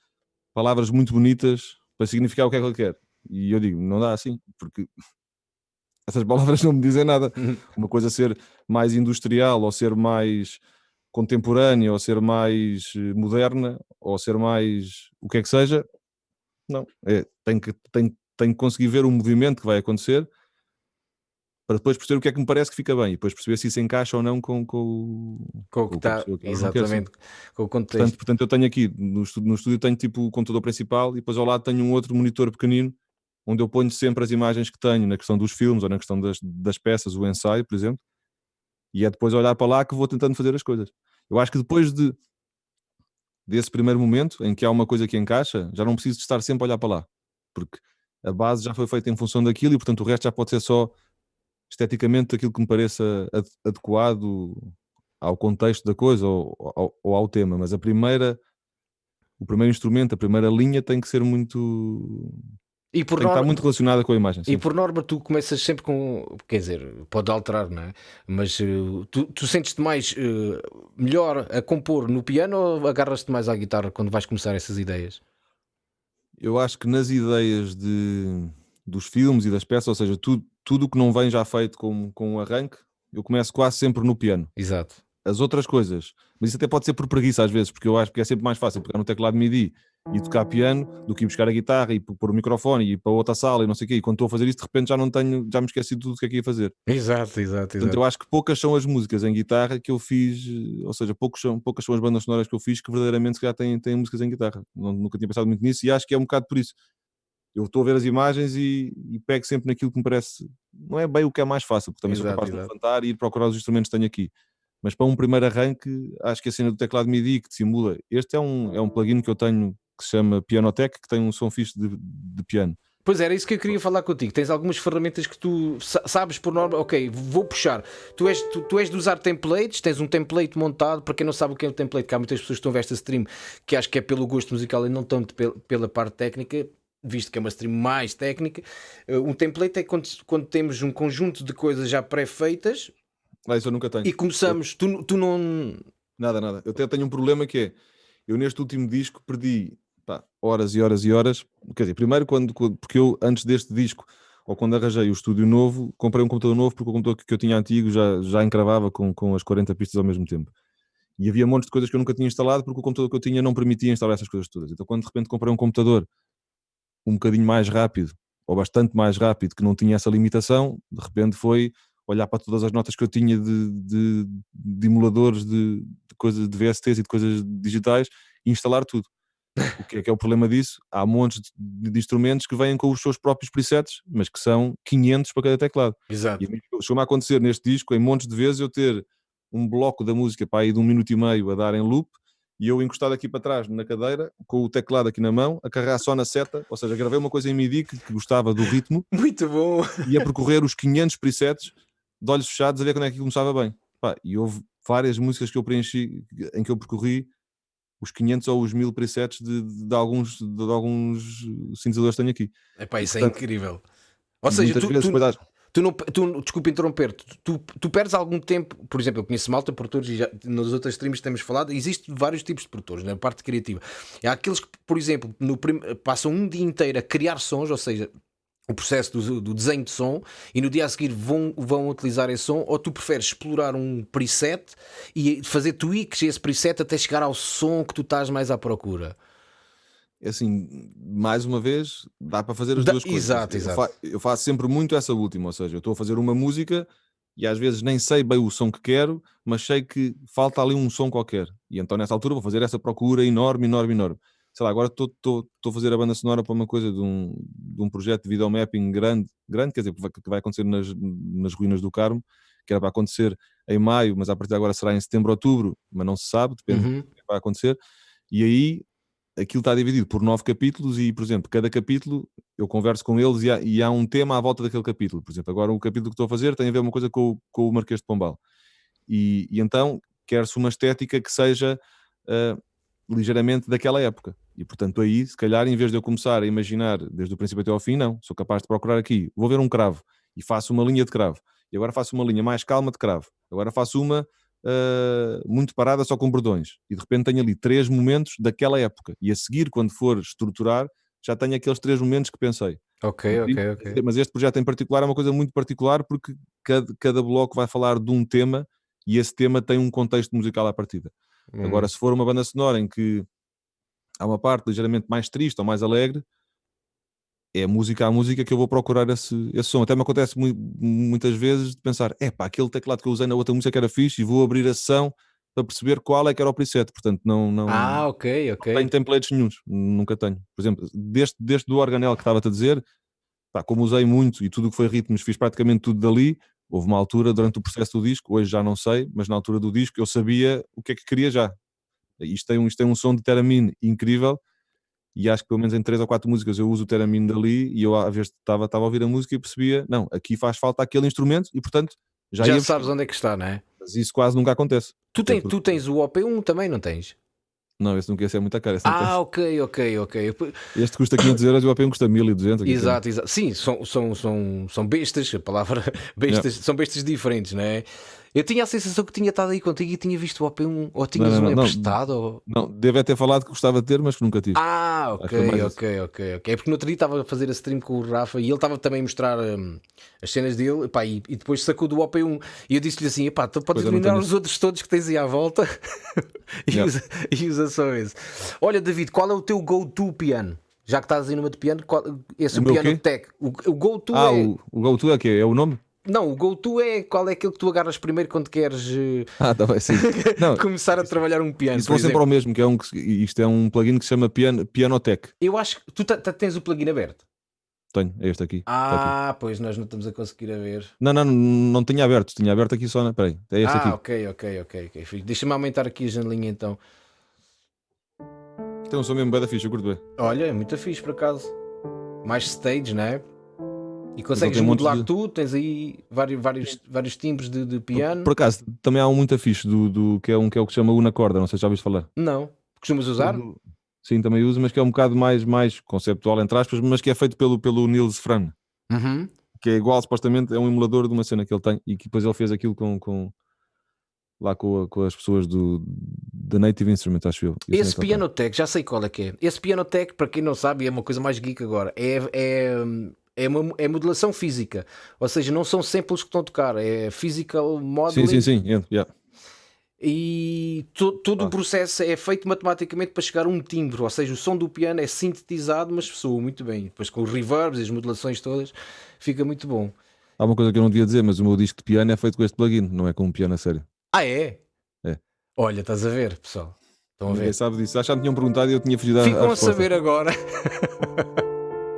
palavras muito bonitas para significar o que é que ele quer. E eu digo, não dá assim, porque essas palavras não me dizem nada. Uma coisa ser mais industrial, ou ser mais contemporânea, ou ser mais eh, moderna, ou ser mais o que é que seja, não. É, tem, que, tem, tem que conseguir ver o movimento que vai acontecer para depois perceber o que é que me parece que fica bem e depois perceber se isso encaixa ou não com, com, o- Com o que está, exatamente, com o contexto. Portanto, portanto, eu tenho aqui no estúdio, no estúdio tenho tipo o computador principal e depois ao lado tenho um outro monitor pequenino onde eu ponho sempre as imagens que tenho na questão dos filmes ou na questão das, das peças, o ensaio, por exemplo, e é depois olhar para lá que vou tentando fazer as coisas. Eu acho que depois de desse primeiro momento em que há uma coisa que encaixa, já não preciso de estar sempre a olhar para lá, porque a base já foi feita em função daquilo e portanto o resto já pode ser só esteticamente aquilo que me pareça ad- adequado ao contexto da coisa ou, ao, ou ao tema, mas a primeira, o primeiro instrumento, a primeira linha tem que ser muito E por Tem que norma, estar muito relacionada com a imagem. e por norma tu começas sempre com. Quer dizer, pode alterar, não é? Mas eh, tu, tu sentes-te mais eh, melhor a compor no piano ou agarras-te mais à guitarra quando vais começar essas ideias? Eu acho que nas ideias de, dos filmes e das peças, ou seja, tudo, tudo o que não vem já feito com, com o arranque, eu começo quase sempre no piano. Exato. As outras coisas, mas isso até pode ser por preguiça às vezes, porque eu acho que é sempre mais fácil pegar no teclado MIDI e tocar piano do que ir buscar a guitarra e pôr o microfone e ir para outra sala e não sei o quê. E quando estou a fazer isso, de repente já não tenho, já me esqueci de tudo o que é que ia fazer. Exato, exato, Portanto, eu acho que poucas são as músicas em guitarra que eu fiz, ou seja, poucos são, poucas são as bandas sonoras que eu fiz que verdadeiramente calhar têm, têm músicas em guitarra. Nunca tinha pensado muito nisso e acho que é um bocado por isso. Eu estou a ver as imagens e, e pego sempre naquilo que me parece, não é bem o que é mais fácil, porque também sou Exato, capaz de exato. levantar e ir procurar os instrumentos que tenho aqui. Mas para um primeiro arranque, acho que a cena do teclado MIDI que te simula, este é um, é um plugin que eu tenho que se chama Pianotech, que tem um som fixe de, de piano. Pois era isso que eu queria falar contigo. Tens algumas ferramentas que tu sa- sabes por norma, ok, vou puxar. Tu és, tu, tu és de usar templates, tens um template montado. Para quem não sabe o que é um template, que há muitas pessoas que estão a ver esta stream que acho que é pelo gosto musical e não tanto pel- pela parte técnica, visto que é uma stream mais técnica. Eh, Um template é quando, quando temos um conjunto de coisas já pré-feitas Ah, isso eu nunca tenho. e começamos. Tu, tu não. Nada, nada. Eu até tenho um problema que é, eu neste último disco perdi pá, horas e horas e horas. Quer dizer, primeiro quando, porque eu antes deste disco, ou quando arranjei o estúdio novo, comprei um computador novo porque o computador que- que eu tinha antigo já, já encravava com, com as 40 pistas ao mesmo tempo. E havia montes de coisas que eu nunca tinha instalado porque o computador que eu tinha não permitia instalar essas coisas todas. Então quando de repente comprei um computador um bocadinho mais rápido, ou bastante mais rápido, que não tinha essa limitação, de repente foi olhar para todas as notas que eu tinha de, de, de emuladores de, de coisas de VSTs e de coisas digitais e instalar tudo. O que é que é o problema disso? Há montes de, de instrumentos que vêm com os seus próprios presets, mas que são 500 para cada teclado. Exato. E chegou-me a acontecer neste disco, em montes de vezes, eu ter um bloco da música para aí de um minuto e meio a dar em loop e eu encostado aqui para trás na cadeira, com o teclado aqui na mão, a carregar só na seta, ou seja, gravei uma coisa em MIDI que, que gostava do ritmo Muito bom. e a percorrer os 500 presets de olhos fechados a ver quando é que começava bem. Pá, e houve várias músicas que eu preenchi em que eu percorri os 500 ou os 1000 presets de, de, de alguns, de, alguns sintetizadores que tenho aqui. Epá, isso é Portanto, incrível. Ou seja, tu, tu, depois Tu não, tu, desculpa interromper, tu, tu, perdes algum tempo, por exemplo, eu conheço malta produtores e já nas outras streams temos falado, existem vários tipos de produtores na parte criativa. Há aqueles que, por exemplo, no prim, passam um dia inteiro a criar sons, ou seja, o processo do, do, desenho de som, e no dia a seguir vão, vão utilizar esse som, ou tu preferes explorar um preset e fazer tweaks esse preset até chegar ao som que tu estás mais à procura. É assim, mais uma vez, dá para fazer as Dá- duas coisas. exato, eu, exato. fa- eu faço sempre muito essa última, ou seja, eu estou a fazer uma música e às vezes nem sei bem o som que quero, mas sei que falta ali um som qualquer. E então nessa altura vou fazer essa procura enorme, enorme, enorme. Sei lá, agora estou a fazer a banda sonora para uma coisa de um, de um projeto de videomapping grande, grande, quer dizer, que vai, que vai acontecer nas, nas ruínas do Carmo, que era para acontecer em maio, mas a partir de agora será em setembro, outubro, mas não se sabe, depende Uhum. do que vai acontecer. E aí aquilo está dividido por nove capítulos e, por exemplo, cada capítulo eu converso com eles e há, e há um tema à volta daquele capítulo. Por exemplo, agora o capítulo que estou a fazer tem a ver uma coisa com, o- com o Marquês de Pombal. E, e então quer-se uma estética que seja ah, ligeiramente daquela época. E, portanto, aí, se calhar, em vez de eu começar a imaginar desde o princípio até ao fim, não. Sou capaz de procurar aqui. Vou ver um cravo e faço uma linha de cravo. E agora faço uma linha mais calma de cravo. Agora faço uma ah, muito parada só com bordões. E de repente tenho ali três momentos daquela época. E a seguir, quando for estruturar, já tenho aqueles três momentos que pensei. Ok, ok, ok. Mas este projeto em particular é uma coisa muito particular porque cada, cada bloco vai falar de um tema e esse tema tem um contexto musical à partida. Hum. Agora, se for uma banda sonora em que há uma parte ligeiramente mais triste ou mais alegre, é música a música que eu vou procurar esse, esse som. Até me acontece mu- muitas vezes de pensar, é pá, aquele teclado que eu usei na outra música que era fixe e vou abrir a sessão para perceber qual é que era o preset. Portanto, não, não, Ah, ok, não ok. tenho templates nenhuns, nunca tenho. Por exemplo, deste, deste do organel que estava-te a dizer, pá, como usei muito e tudo o que foi ritmos, fiz praticamente tudo dali. Houve uma altura durante o processo do disco, hoje já não sei, mas na altura do disco eu sabia o que é que queria já. Isto tem um, isto tem um som de Theremin incrível e acho que pelo menos em três ou quatro músicas eu uso o Theremin dali e eu às vezes estava, estava a ouvir a música e percebia, não, aqui faz falta aquele instrumento e portanto já, Já ia sabes onde é que está, não é? mas isso quase nunca acontece. Tu tens, porque- tu tens o OP1 também, não tens? Não, esse nunca esse é muito caro. Ah, ok, ok, ok. tem. Este custa 500 euros e o OP1 custa 1200. aqui Exato, exato. Sim, são, são, são, são bestas, a palavra bestas, são bestas diferentes, não é? Eu tinha a sensação que tinha estado aí contigo e tinha visto o OP1, ou tinhas não, um não, não. emprestado, ou... Não, deve ter falado que gostava de ter, mas que nunca tive. Ah, foi ok, ok, ok, ok. É porque no outro dia estava a fazer a stream com o Rafa e ele estava também a mostrar hum, as cenas dele epá, e, e depois sacou do OP1 e eu disse-lhe assim: epá, tu podes não eliminar os outros todos que tens aí à volta e, Yeah. usa, e usa só esse. Olha, David, qual é o teu go-to piano? Já que estás aí numa de piano, qual, esse O o piano quê? tech. O, o go-to Ah, é. o, o GoTo é que é? É o nome? Não, o go-to é qual é aquele que tu agarras primeiro quando queres eh, Ah, tá bem. Não, começar a trabalhar um piano. isso vão sempre ao mesmo, que é um isto é um plugin que se chama Piano, Pianotech. Eu acho que tu tens o plugin aberto. Tenho, é este aqui. tá aqui. Ah, pois nós não estamos a conseguir a ver. Não, não, não, não tinha aberto, tinha aberto aqui só na. Peraí, é este ah, aqui. ok, ok, ok, ok. fixe. Deixa-me aumentar aqui a janelinha então. Tem um som mesmo bem da ficha, eu curto bem. Olha, é muito fixe por acaso. Mais stage, não é? E consegues montes modular de- tudo, tens aí vários, vários, vários timbres de, de piano. Por acaso, também há um muito fixe do, do, que, é um, que é o que se chama Una Corda, não sei se já ouviste falar. Não. Costumas usar? Do- Sim, também uso, mas que é um bocado mais, mais conceptual, entre aspas, mas que é feito pelo, pelo Nils Fran, Uhum. que é igual, supostamente, é um emulador de uma cena que ele tem e que depois ele fez aquilo com. com lá com, a- com as pessoas do da Native Instrument, acho eu. Esse tem. Pianotech, já sei qual é que é. Esse Pianotech, para quem não sabe, é uma coisa mais geek agora. É, é, é, uma, é modulação física. Ou seja, não são samples que estão a tocar, é physical modeling. Sim, sim, sim. yeah. E to- todo Ah. o processo é feito matematicamente para chegar a um timbre, ou seja, o som do piano é sintetizado, mas soa muito bem. Depois com os reverbs e as modulações todas, fica muito bom. Há uma coisa que eu não devia dizer, mas o meu disco de piano é feito com este plugin, não é com um piano a sério. Ah, é? É. Olha, estás a ver, pessoal. Estão a Ninguém ver. sabe disso. Acho que me tinham perguntado e eu tinha fugido Ficam a resposta. saber agora.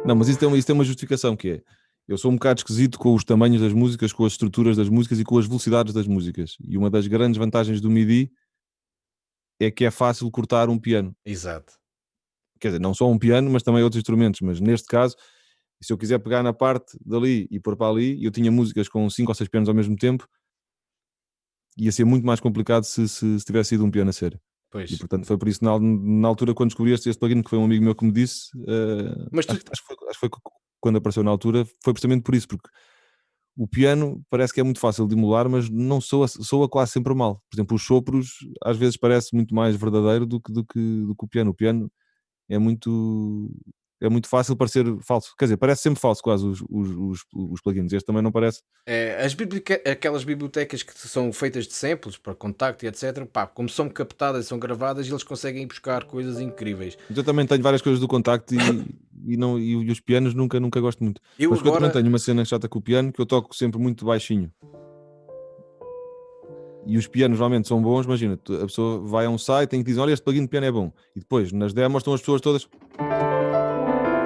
Não, mas isso tem, uma, isso tem uma justificação que é. Eu sou um bocado esquisito com os tamanhos das músicas, com as estruturas das músicas e com as velocidades das músicas. E uma das grandes vantagens do MIDI é que é fácil cortar um piano. Exato. Quer dizer, não só um piano, mas também outros instrumentos. Mas neste caso, se eu quiser pegar na parte dali e pôr para ali, eu tinha músicas com cinco ou seis pianos ao mesmo tempo, ia ser muito mais complicado se, se, se tivesse sido um piano a sério. Pois. E portanto foi por isso na, na altura quando descobri este, este plugin, que foi um amigo meu que me disse, eh, Mas tu- acho, acho que foi, acho que foi quando apareceu na altura, foi precisamente por isso, porque o piano parece que é muito fácil de emular, mas não soa, soa quase sempre mal. Por exemplo, os sopros às vezes parece muito mais verdadeiro do que, do que, do que o piano. O piano é muito é muito fácil parecer falso. Quer dizer, parece sempre falso quase os, os, os, os plugins. Este também não parece. É, as biblioteca- aquelas bibliotecas que são feitas de samples para contacto e etc, pá, como são captadas, são gravadas, eles conseguem buscar coisas incríveis. Eu também tenho várias coisas do contacto e, e, não, e os pianos nunca, nunca gosto muito. Eu Mas que eu agora, também tenho uma cena chata com o piano que eu toco sempre muito baixinho. E os pianos realmente são bons, imagina, a pessoa vai a um site e diz, olha, este plugin de piano é bom. E depois, nas demos, estão as pessoas todas...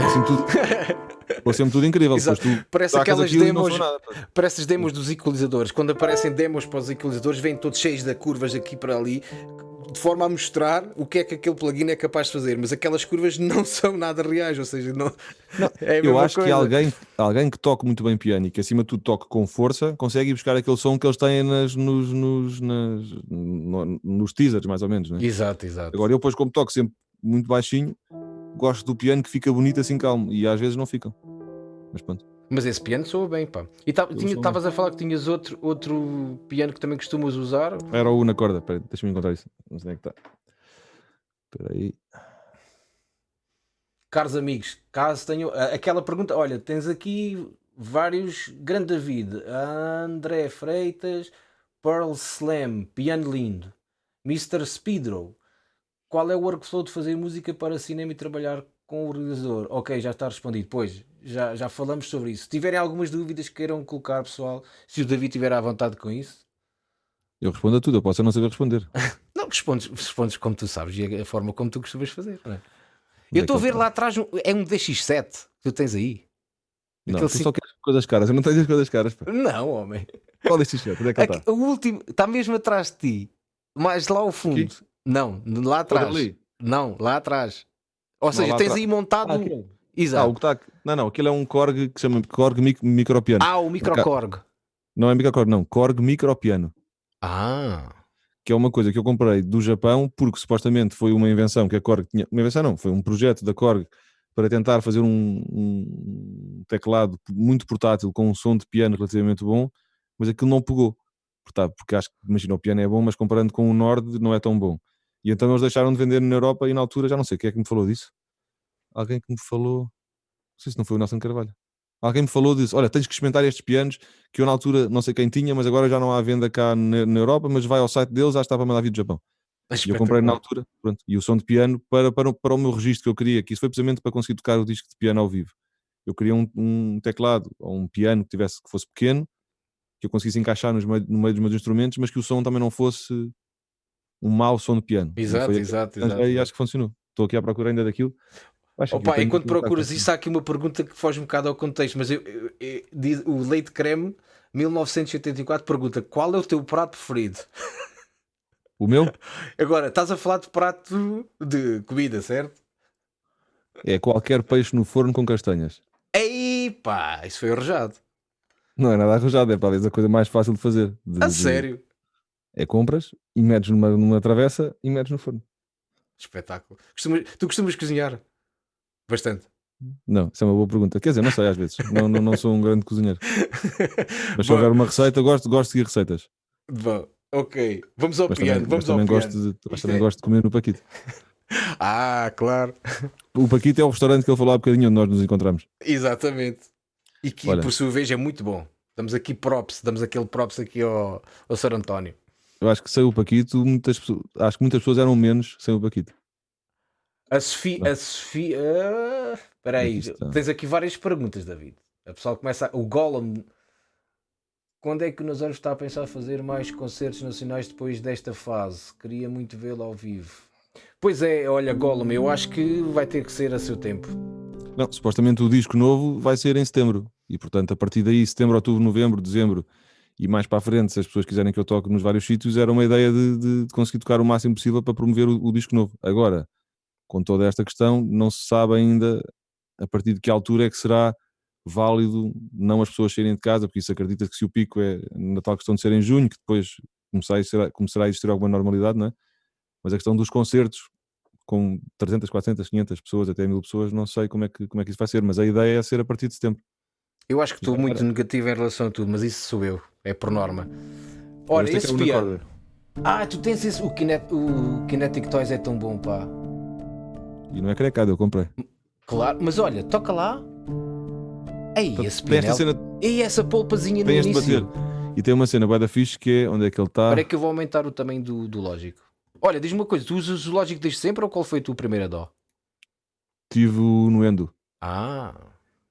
Assim tudo... Tudo incrível. Exato. tu parece aquelas não demos, nada. parece as demos dos equalizadores. Quando aparecem demos para os equalizadores, vêm todos cheios de curvas aqui para ali, de forma a mostrar o que é que aquele plugin é capaz de fazer. Mas aquelas curvas não são nada reais, ou seja, não, é a Eu acho que coisa. alguém, alguém que toque muito bem piano e que acima de tudo toque com força consegue ir buscar aquele som que eles têm nas, nos, nos, nas- no- nos teasers, mais ou menos. Né? Exato, exato. Agora eu, depois, como toco sempre muito baixinho, gosto do piano que fica bonito assim calmo e às vezes não ficam. Mas pronto. Mas esse piano soa bem, pá. E estavas a falar que tinhas outro, outro piano que também costumas usar. Era o na corda, peraí, deixa-me encontrar isso. Não sei onde é que está. Espera aí. Caros amigos, caso tenham aquela pergunta, olha, tens aqui vários Grande David, André Freitas, Pearl Slam, Piano Lindo, Mr. Speedro. Qual é o workflow de fazer música para cinema e trabalhar com o realizador? Ok, já está respondido. Pois, já, já falamos sobre isso. Se tiverem algumas dúvidas que queiram colocar, pessoal, se o David tiver à vontade com isso, Eu respondo a tudo, eu posso não saber responder. não respondes, respondes como tu sabes e a forma como tu costumas fazer. não é? Eu é estou a ver lá atrás, um- é um DX7 que tu tens aí. Não, Aquele tu cinco- só queres coisas caras, eu não tenho as coisas caras. Pá. Não, homem. Qual destes chat? Onde é que ele está? o último está mesmo atrás de ti, mais lá ao fundo. Aqui? Não, lá atrás. Não, lá atrás. Ou seja, tens aí montado. Ah, aquele. Ah, Exato. o que aqui. Não, não, aquele é um Korg que se chama Korg mic micropiano. Ah, o microcorg. Não é microcorg, não. Korg micropiano. Ah, que é uma coisa que eu comprei do Japão, porque supostamente foi uma invenção que a Korg tinha. Uma invenção não, foi um projeto da Korg para tentar fazer um, um teclado muito portátil com um som de piano relativamente bom, mas aquilo não pegou. Porque acho que, imagina, o piano é bom, mas comparando com o Nord não é tão bom. E então eles deixaram de vender na Europa e na altura já não sei quem é que me falou disso. Alguém que me falou. Não sei se não foi o Nelson Carvalho. Alguém me falou disso. Olha, tens que experimentar estes pianos que eu na altura não sei quem tinha, mas agora já não há venda cá na, na Europa, mas vai ao site deles, já estava a mandar vir do Japão. E eu comprei na altura, pronto, e o som de piano para, para, para o meu registro que eu queria, que isso foi precisamente para conseguir tocar o disco de piano ao vivo. Eu queria um, um teclado ou um piano que tivesse que fosse pequeno, que eu conseguisse encaixar nos meio, no meio dos meus instrumentos, mas que o som também não fosse um mau som de piano. Exato, exato, exato. E acho que funcionou. Estou aqui à procura ainda daquilo. Opa, enquanto procuras isso, há aqui uma pergunta que foge um bocado ao contexto, mas eu, eu, eu, diz, o Leite Creme 1984 pergunta qual é o teu prato preferido? O meu? Agora, estás a falar de prato de comida, certo? É qualquer peixe no forno com castanhas. Ei pá, isso foi arrojado. Não é nada arrojado, é talvez a coisa mais fácil de fazer. De, a sério? É compras e metes numa, numa travessa e metes no forno. Espetáculo. Costumas, tu costumas cozinhar? Bastante. Não, isso é uma boa pergunta. Quer dizer, não sei às vezes. Não, não, não sou um grande cozinheiro. Mas se houver uma receita, gosto, gosto de seguir receitas. Bom, ok. Vamos ao mas piano. Também, vamos mas também, piano. gosto de, mas também é... gosto de comer no Paquito. ah, claro. O Paquito é o restaurante que ele falou há bocadinho onde nós nos encontramos. Exatamente. E que Olha, por sua vez é muito bom. Damos aqui props, damos aquele props aqui ao, ao Sr. António. Eu acho que sem o Paquito, muitas pessoas, acho que muitas pessoas eram menos sem o Paquito. A Sofia. A Sofia. Espera aí, tens aqui várias perguntas, David. A pessoa começa. A... O Gollum. Quando é que o Nazário está a pensar fazer mais concertos nacionais depois desta fase? Queria muito vê-lo ao vivo. Pois é, olha, Gollum, eu acho que vai ter que ser a seu tempo. Não, supostamente o disco novo vai ser em setembro. E portanto, a partir daí, setembro, outubro, novembro, dezembro e mais para a frente, se as pessoas quiserem que eu toque nos vários sítios, era uma ideia de, de, de conseguir tocar o máximo possível para promover o, o disco novo. Agora, com toda esta questão, não se sabe ainda a partir de que altura é que será válido não as pessoas saírem de casa, porque isso acredita que se o pico é na tal questão de ser em junho, que depois começará a existir, começará a existir alguma normalidade, não é? Mas a questão dos concertos com 300, 400, 500 pessoas, até mil pessoas, não sei como é, que, como é que isso vai ser, mas a ideia é ser a partir de setembro. Eu acho que estou muito negativo em relação a tudo, mas isso sou eu, é por norma. Olha, esse é piano. Ah, tu tens esse. O, Kinet, o Kinetic Toys é tão bom, pá. E não é crecado, eu comprei. Claro, mas olha, toca lá. Ei, Então, esse pinel. cena, Ei, essa polpazinha no início. E tem uma cena bué da fixe que é onde é que ele está. Espera que eu vou aumentar o tamanho do, do lógico. Olha, diz-me uma coisa, tu usas o lógico desde sempre ou qual foi a tua primeira dó? Tive no Endo. Ah,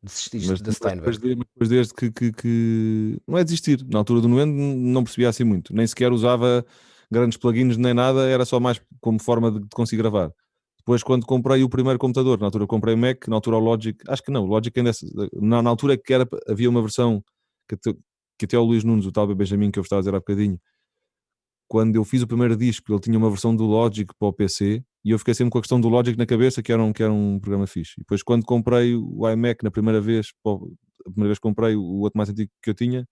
desististe Mas da Steinberg. de- depois desde que, que, que- Não é desistir. Na altura do Nuendo não percebia assim muito. Nem sequer usava grandes plugins nem nada. Era só mais como forma de, de conseguir gravar. Depois quando comprei o primeiro computador, na altura comprei o Mac, na altura o Logic... Acho que não, o Logic ainda... é- Na, na altura que era, havia uma versão que, até- que até o Luís Nunes, o tal Benjamin que eu estava a dizer há bocadinho, quando eu fiz o primeiro disco, ele tinha uma versão do Logic para o PC e eu fiquei sempre com a questão do Logic na cabeça, que era um, que era um programa fixe. E depois, quando comprei o iMac na primeira vez, a primeira vez que comprei o outro mais antigo que eu tinha,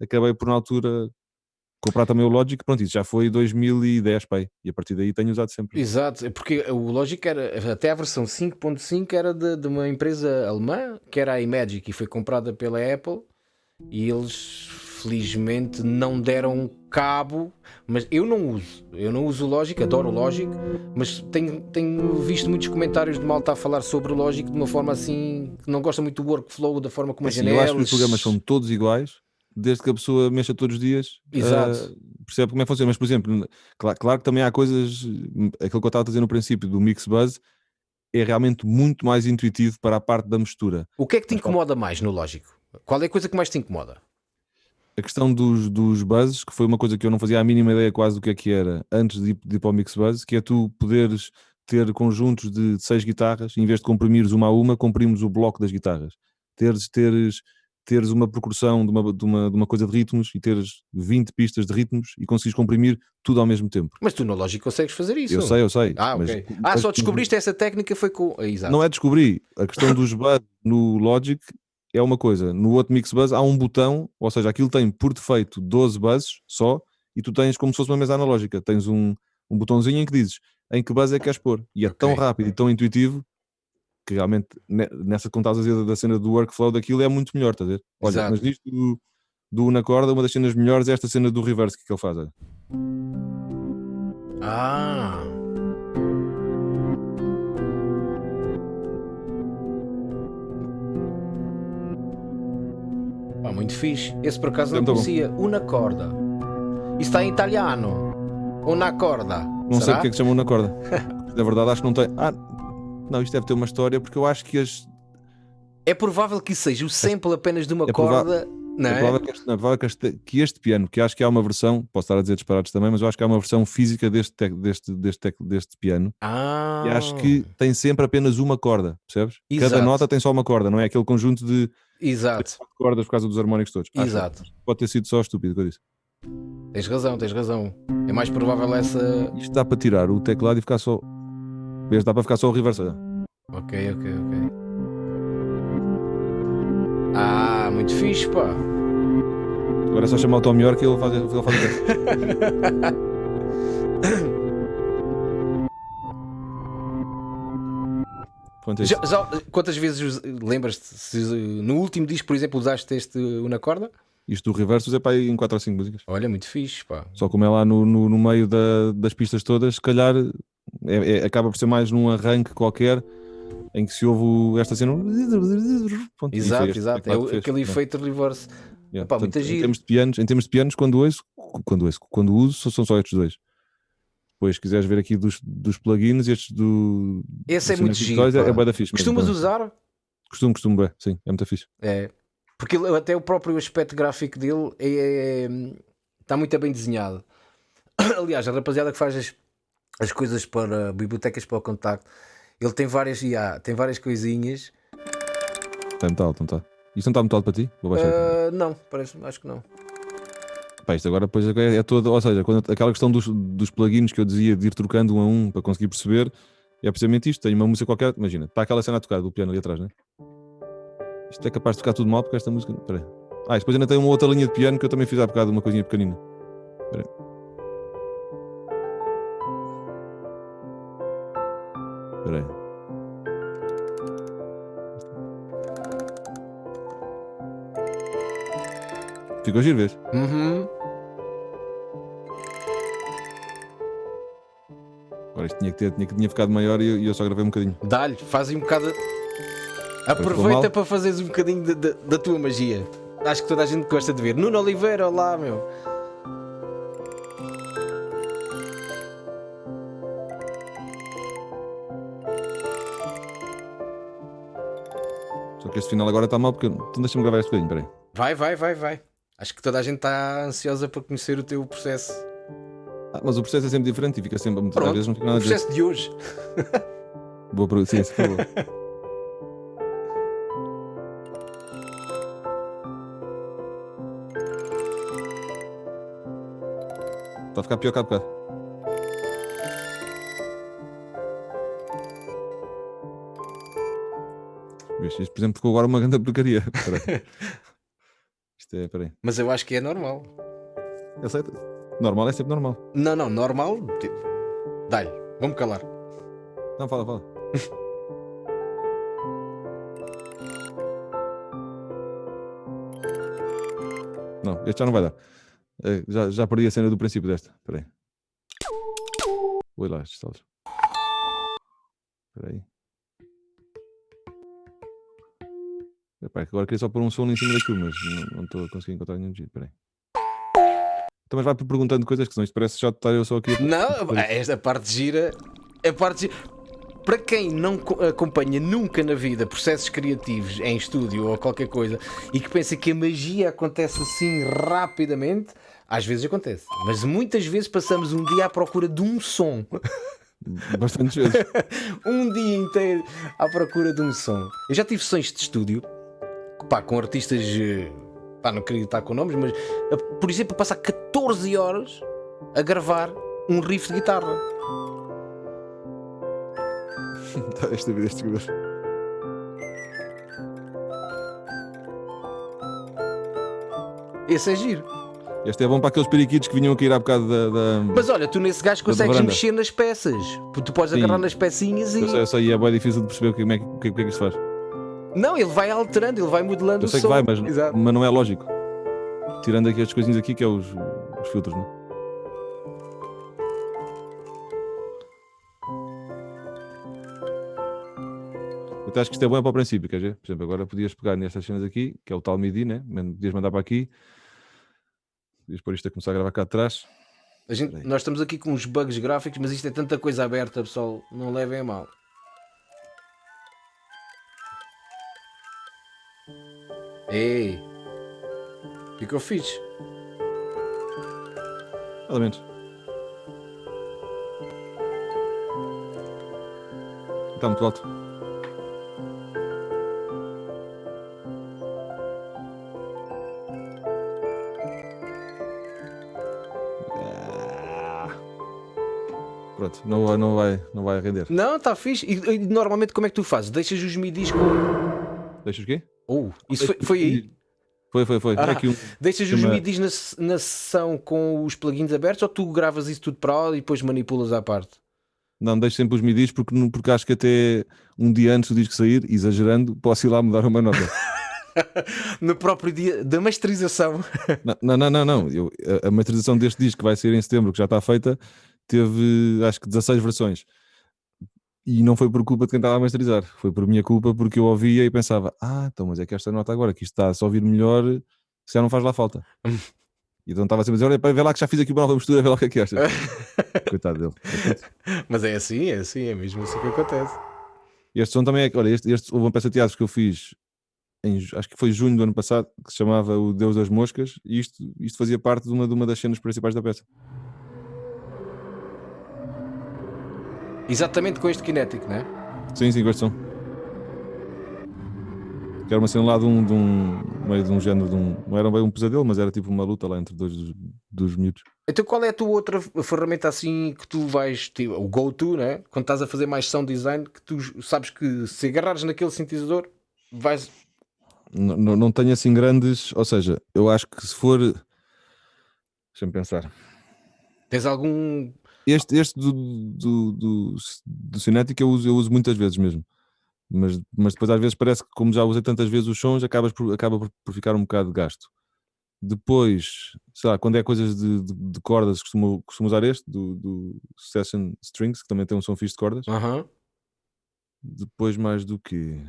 acabei por na altura comprar também o Logic. Pronto, isso já foi 2010, pai. E a partir daí tenho usado sempre. Exato, é porque o Logic era, até a versão 5.5 era de, de uma empresa alemã, que era a Imagic, e foi comprada pela Apple, e eles felizmente não deram cabo, mas eu não uso, eu não uso o Logic, adoro o Logic, mas tenho, tenho visto muitos comentários de malta a falar sobre o Logic de uma forma assim, que não gosta muito do workflow, da forma como as Assim, eu acho que janelas... os programas são todos iguais, desde que a pessoa mexa todos os dias, Exato. ah, percebe como é que funciona. Mas, por exemplo, claro, claro que também há coisas, aquilo que eu estava a dizer no princípio do Mix Buzz, é realmente muito mais intuitivo para a parte da mistura. O que é que te incomoda mais no Logic? Qual é a coisa que mais te incomoda? A questão dos, dos buzzes, que foi uma coisa que eu não fazia a mínima ideia quase do que é que era antes de de ir para o Mix Buzz, que é tu poderes ter conjuntos de seis guitarras, em vez de comprimires uma a uma, comprimos o bloco das guitarras. Teres, teres, teres uma percussão de uma, de, uma, de uma coisa de ritmos e teres 20 pistas de ritmos e conseguires comprimir tudo ao mesmo tempo. Mas tu no Logic consegues fazer isso. Eu sei, eu sei. Ah, ok. Ah, só tu- descobriste essa técnica foi com. Ah, Exato. Não é descobrir. A questão dos buzzes no Logic é uma coisa. No outro Mix Buzz há um botão, ou seja, aquilo tem por defeito 12 buzzes só, e tu tens como se fosse uma mesa analógica, tens um, um botãozinho em que dizes em que base é que queres pôr. E é tão Ok. rápido e tão intuitivo que realmente ne- nessa dizer da cena do workflow daquilo é muito melhor, estás a ver? Olha, Exato. mas disto do, do Una Corda, uma das cenas melhores é esta cena do reverse que ele faz. olha. Ah. Pá, muito fixe. Esse por acaso não bom. conhecia. Una corda. Isso está em italiano. Una corda. Não sei Será? porque é que chama Una Corda. Na verdade, acho que não tem. Ah, não, isto deve ter uma história porque eu acho que as. É provável que isso seja o sample apenas de uma É corda. Não É é? provável que este, não, é provável que este, que este piano, que acho que há uma versão, posso estar a dizer disparados também, mas eu acho que há uma versão física deste, tec- deste, deste, tec- deste piano Ah. e acho que tem sempre apenas uma corda, percebes? Exato. Cada nota tem só uma corda, não é aquele conjunto de Exato. cordas por causa dos harmónicos todos. Acho Exato. Pode ter sido só estúpido que eu disse. Tens razão, tens razão. É mais provável essa. Isto dá para tirar o teclado e ficar só. Vês, dá para ficar só o reverse. Ok, ok, ok. Ah, muito fixe, pá. Agora é só chamar o Tom York e ele faz, ele faz o. Pronto, é isso. Já, já- quantas vezes lembras-te? no último disco, por exemplo, usaste este Una Corda? Isto do reverso é para aí em 4 ou 5 músicas. Olha, muito fixe, pá. Só como é lá no, no, no meio da- das pistas todas, se calhar é- é- acaba por ser mais num arranque qualquer em que se ouve esta cena. Pronto, e Exato, este exato. É fez. aquele efeito reverse. yeah. Pá, Portanto, em, termos de pianos, em termos de pianos, quando ouço, quando, ouço, quando uso, são só estes dois. Depois, se quiseres ver aqui dos, dos plugins, estes do. Esse é muito Cinematic giro. É, é da fixe. mesmo, Costumas pá. usar? Costumo, costumo, bué, sim, é muito fixe. É. Porque ele- até o próprio aspecto gráfico dele é, está muito bem desenhado. Aliás, a rapaziada que faz as, as coisas para bibliotecas para o contacto, ele tem várias, yeah, tem várias coisinhas. Está metal, então está. Isto não está metal para ti? Vou baixar. Ah, não, parece, acho que não. Pá, isto agora depois é, é todo, ou seja, quando, aquela questão dos, dos plugins que eu dizia de ir trocando um a um para conseguir perceber, é precisamente isto. Tenho uma música qualquer, imagina, está aquela cena a tocar do piano ali atrás, né? Isto é capaz de tocar tudo mal porque esta música. Espera. Ah, depois ainda tem uma outra linha de piano que eu também fiz há bocado, uma coisinha pequenina. Espera. Espera aí. Ficou giro, vês? Uhum. Agora isto tinha que, ter, tinha, tinha ficado maior e eu, eu só gravei um bocadinho. Dá-lhe, faz aí um bocado. Aproveita para fazeres um bocadinho de- de- da tua magia. Acho que toda a gente gosta de ver. Nuno Oliveira, olá, meu. Só que este final agora está mal porque. Então deixa-me gravar este bocadinho, peraí. Vai, vai, vai, vai. Acho que toda a gente está ansiosa para conhecer o teu processo. Ah, mas o processo é sempre diferente e fica sempre. Muitas Pronto, vezes não o nada a dizer. processo de hoje. Boa para sim, por favor. Está a ficar pior que há bocado. Isto, por exemplo, ficou agora uma grande porcaria. Isto é, peraí. Mas eu acho que é normal. Aceita? Normal é sempre normal. Não, não, normal. tipo, Dá-lhe, vamos calar. Não, fala, fala. Não, este já não vai dar. Eh, já, já perdi a cena do princípio desta. Espera aí. Oi lá, estes talos. Espera aí. Epá, é agora queria só pôr um som em cima daquilo, mas não- não estou a conseguir encontrar nenhum jeito. Espera aí. Então, mas vai perguntando coisas que senão isto parece já estar eu só aqui. Não, esta parte gira. A parte gira. Para quem não co- acompanha nunca na vida processos criativos em estúdio ou qualquer coisa e que pensa que a magia acontece assim rapidamente, às vezes acontece. Mas muitas vezes passamos um dia à procura de um som. Bastantes vezes. um dia inteiro à procura de um som. Eu já tive sessões de estúdio pá, com artistas, eh, pá, não queria estar com nomes, mas eh, por exemplo, passar 14 horas a gravar um riff de guitarra. Esta vida, este jogador. Esse é giro. Este é bom para aqueles periquitos que vinham a cair há bocado da. da... Mas olha, tu nesse gajo consegues mexer nas peças. porque Tu podes Sim. agarrar nas pecinhas e. Eu sei, eu sei, é bem difícil de perceber é que, o que, o que é que isto faz. Não, ele vai alterando, ele vai modelando Eu o sei som. que vai, mas, Exato. mas não é lógico. Tirando aqui estas coisinhas aqui, que é os, os filtros, não é? Até acho que isto é bom para o princípio, quer dizer? Por exemplo, agora podias pegar nestas cenas aqui, que é o tal MIDI, né? Podias mandar para aqui. Podias pôr isto a começar a gravar cá atrás. Gente- nós estamos aqui com uns bugs gráficos, mas isto é tanta coisa aberta, pessoal. Não levem a mal. Ei! Ficou fixe. Pelo menos. Está muito alto. Ah. Pronto, não, vai- não, vai, não vai render. Não, está fixe. E, e normalmente como é que tu fazes? Deixas os midis com. Deixa o quê? Isso foi, foi aí? Foi, foi, foi. Ah. É um- Deixas os midis na, na sessão com os plugins abertos ou tu gravas isso tudo para lá e depois manipulas à parte? Não, deixo sempre os midis porque, porque acho que até um dia antes do disco sair, exagerando, posso ir lá mudar uma nota. No próprio dia da masterização. Não, não, não, não. Eu, a, a masterização deste disco que vai ser em setembro, que já está feita, teve acho que 16 versões. E não foi por culpa de quem estava a masterizar, foi por minha culpa porque eu ouvia e pensava: ah, então, mas é que esta nota agora, que isto está a se ouvir melhor, se já não faz lá falta. E então estava sempre a dizer: olha, pá, vê lá que já fiz aqui uma nova mistura, vê lá o que é que achas. Coitado dele. Mas é assim, é assim, é mesmo assim que acontece. Este som também é. Olha, este, este, houve uma peça de teatro que eu fiz, em, acho que foi junho do ano passado, que se chamava O Deus das Moscas, e isto, isto fazia parte de uma, de uma das cenas principais da peça. Exatamente com este kinético, não é? Sim, sim, som. Que era uma cena lá de um, de um meio de um género de um. Não era bem um pesadelo, mas era tipo uma luta lá entre dois dos, dos miúdos. Então qual é a tua outra ferramenta assim que tu vais, tipo, o go-to, né? Quando estás a fazer mais sound design, que tu sabes que se agarrares naquele sintetizador, vais. N- n- não tenho assim grandes. Ou seja, eu acho que se for. Deixa-me pensar. Tens algum. Este, este do, do, do, do eu uso, eu uso muitas vezes mesmo. Mas, mas depois às vezes parece que como já usei tantas vezes os sons, acabas por, acaba por, por ficar um bocado de gasto. Depois, sei lá, quando é coisas de, de, de cordas, costumo, costumo usar este, do, do Session Strings, que também tem um som fixe de cordas. Depois mais do que...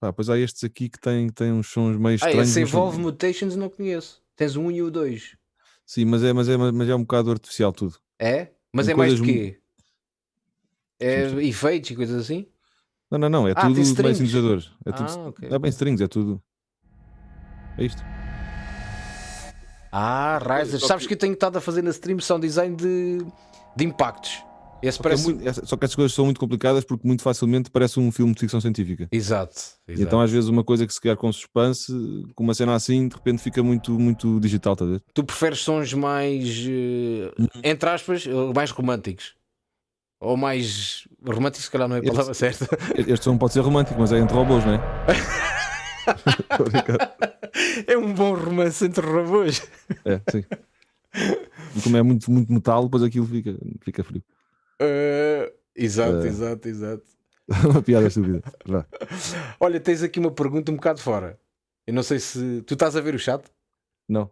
Pá, pois há estes aqui que têm, têm uns sons meio Ah, estranhos. esse mas são- Evolve Mutations não conheço. Tens o 1 e o 2. Sim, mas é, mas, é, mas é um bocado artificial tudo. É? Mas é mais coisas quê? É Sim, sim. efeitos e coisas assim? Não, não, não, é Ah, tudo strings. sintetizadores. É tudo, Ah, ok. é bem strings, é tudo. É isto. Ah, Riser. Sabes que- que eu tenho estado a fazer na stream sound design de, de impactos. Esse Só que, é parece. muito- só que essas coisas são muito complicadas porque muito facilmente parece um filme de ficção científica. Exato. Exato. então às vezes uma coisa que se quer com suspense, com uma cena assim, de repente fica muito, muito digital, estás a ver? Tu preferes sons mais, eh, entre aspas, eh, mais românticos? Ou mais românticos, se calhar não é a Este- palavra certa. Este som pode ser romântico, mas é entre robôs, não é? É um bom romance entre robôs. é, sim. E como é muito, muito metal, depois aquilo fica, fica frio. Eh, exato, Eh. exato, exato. uma piada estúpida. Olha, tens aqui uma pergunta um bocado fora. Eu não sei se. Tu estás a ver o chat? Não,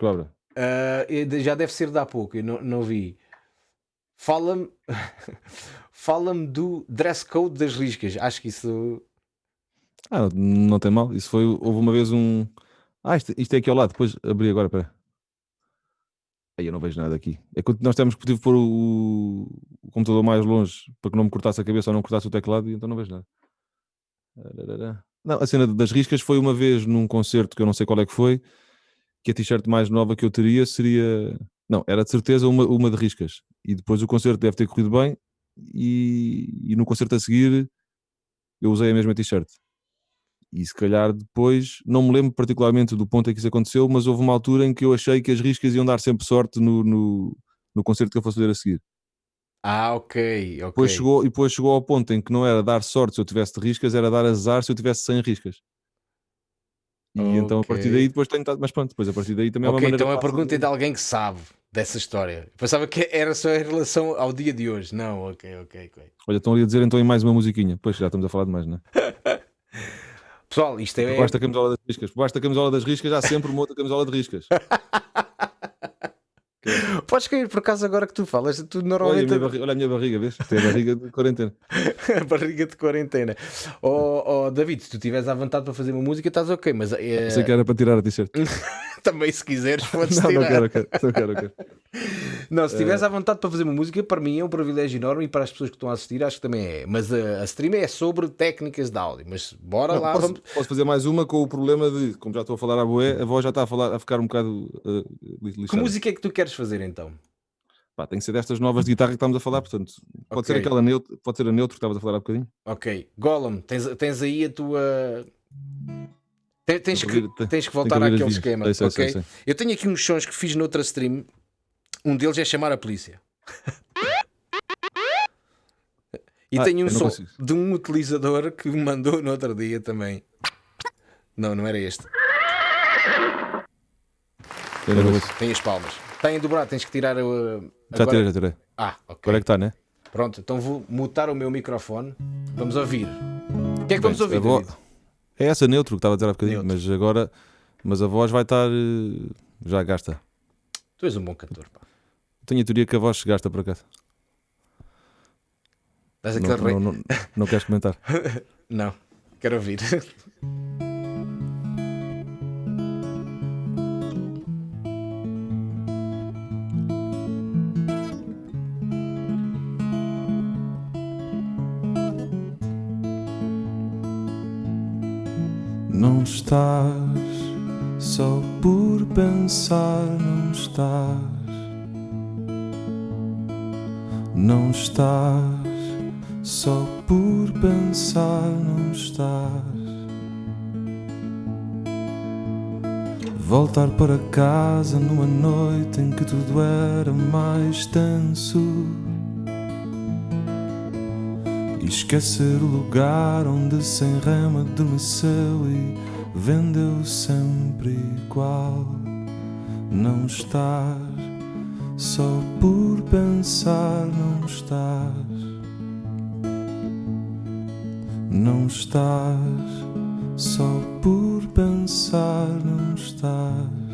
abra? Eh, eu- já deve ser de há pouco, eu não, não vi. Fala-me Fala-me do dress code das riscas. Acho que isso. Ah, não tem mal. Isso foi. Houve uma vez um. Ah, isto, isto é aqui ao lado. Depois abri agora, pera. Aí eu não vejo nada aqui. É que nós temos que pôr o computador mais longe para que não me cortasse a cabeça ou não cortasse o teclado e então não vejo nada. Não, a cena das riscas foi uma vez num concerto que eu não sei qual é que foi, que a t-shirt mais nova que eu teria seria. Não, era de certeza uma, uma de riscas. E depois o concerto deve ter corrido bem e, e no concerto a seguir eu usei a mesma t-shirt. E se calhar depois, não me lembro particularmente do ponto em que isso aconteceu, mas houve uma altura em que eu achei que as riscas iam dar sempre sorte no, no, no concerto que eu fosse fazer a seguir. Ah, ok, ok. Depois chegou, e depois chegou ao ponto em que não era dar sorte se eu tivesse de riscas, era dar azar se eu tivesse sem riscas. E então a partir daí depois tenho mas pronto, depois a partir daí também é uma então a pergunta é de- de alguém que sabe dessa história. Eu Pensava que era só em relação ao dia de hoje. Não, ok, ok, ok. Olha, estão ali a dizer então em mais uma musiquinha. Pois já estamos a falar de mais, não é? Pessoal, isto é. Baixo da camisola das riscas. Baixo da camisola das riscas há sempre uma outra camisola de riscas. Podes cair por acaso agora que tu falas. Tu Olha a, normalmente. minha barriga, olha a minha barriga, vês? Tem a barriga de quarentena. a barriga de quarentena. Oh, oh, David, se tu estiveres à vontade para fazer uma música, estás ok, mas eh, Sei que era para tirar a t-shirt. também se quiseres, podes Não, tirar. não quero, quero, não quero, quero. Não, se estiveres à vontade para fazer uma música, para mim é um privilégio enorme e para as pessoas que estão a assistir, acho que também é. Mas a, a stream é sobre técnicas de áudio. Mas bora Não, lá, posso, vamos. posso fazer mais uma com o problema de, como já estou a falar à boé, a voz já está a, falar, a ficar um bocado uh, li- Que lixada. música é que tu queres fazer então? Pá, tem que ser destas novas de guitarra que estamos a falar, portanto, pode ser Ok. aquela neutro, pode ser a neutro que estavas a falar há bocadinho. Ok, Gollum, tens, tens aí a tua. Tens, tens que, ouvir- tens que voltar ouvir àquele esquema. Sei, sei, ok? sei, sei. Eu tenho aqui uns sons que fiz noutra stream. Um deles é chamar a polícia. e Ah, tenho um som consigo. de um utilizador que me mandou no outro dia também. Não, não era este. Tem as palmas. Está em dobrado, tens que tirar o. Já agora- tirei, já tirei. Ah, ok. Agora é que está, né? Pronto, então vou mutar o meu microfone. Vamos ouvir. O que é que vamos Bem, ouvir, a vo- David? É essa neutro que estava a dizer há bocadinho, Neutro. mas agora mas a voz vai estar eh, já gasta. Tu és um bom cantor, pá. Tenho a teoria que a voz se gasta por acaso. Não, não, não, não queres comentar? Não, quero ouvir. estás só por pensar, não estás. Não estás só por pensar, não estás. Voltar para casa numa noite em que tudo era mais tenso. Esquecer o lugar onde sem rema adormeceu e vendeu sempre igual. Não estás só por pensar, não estás. Não estás só por pensar, não estás.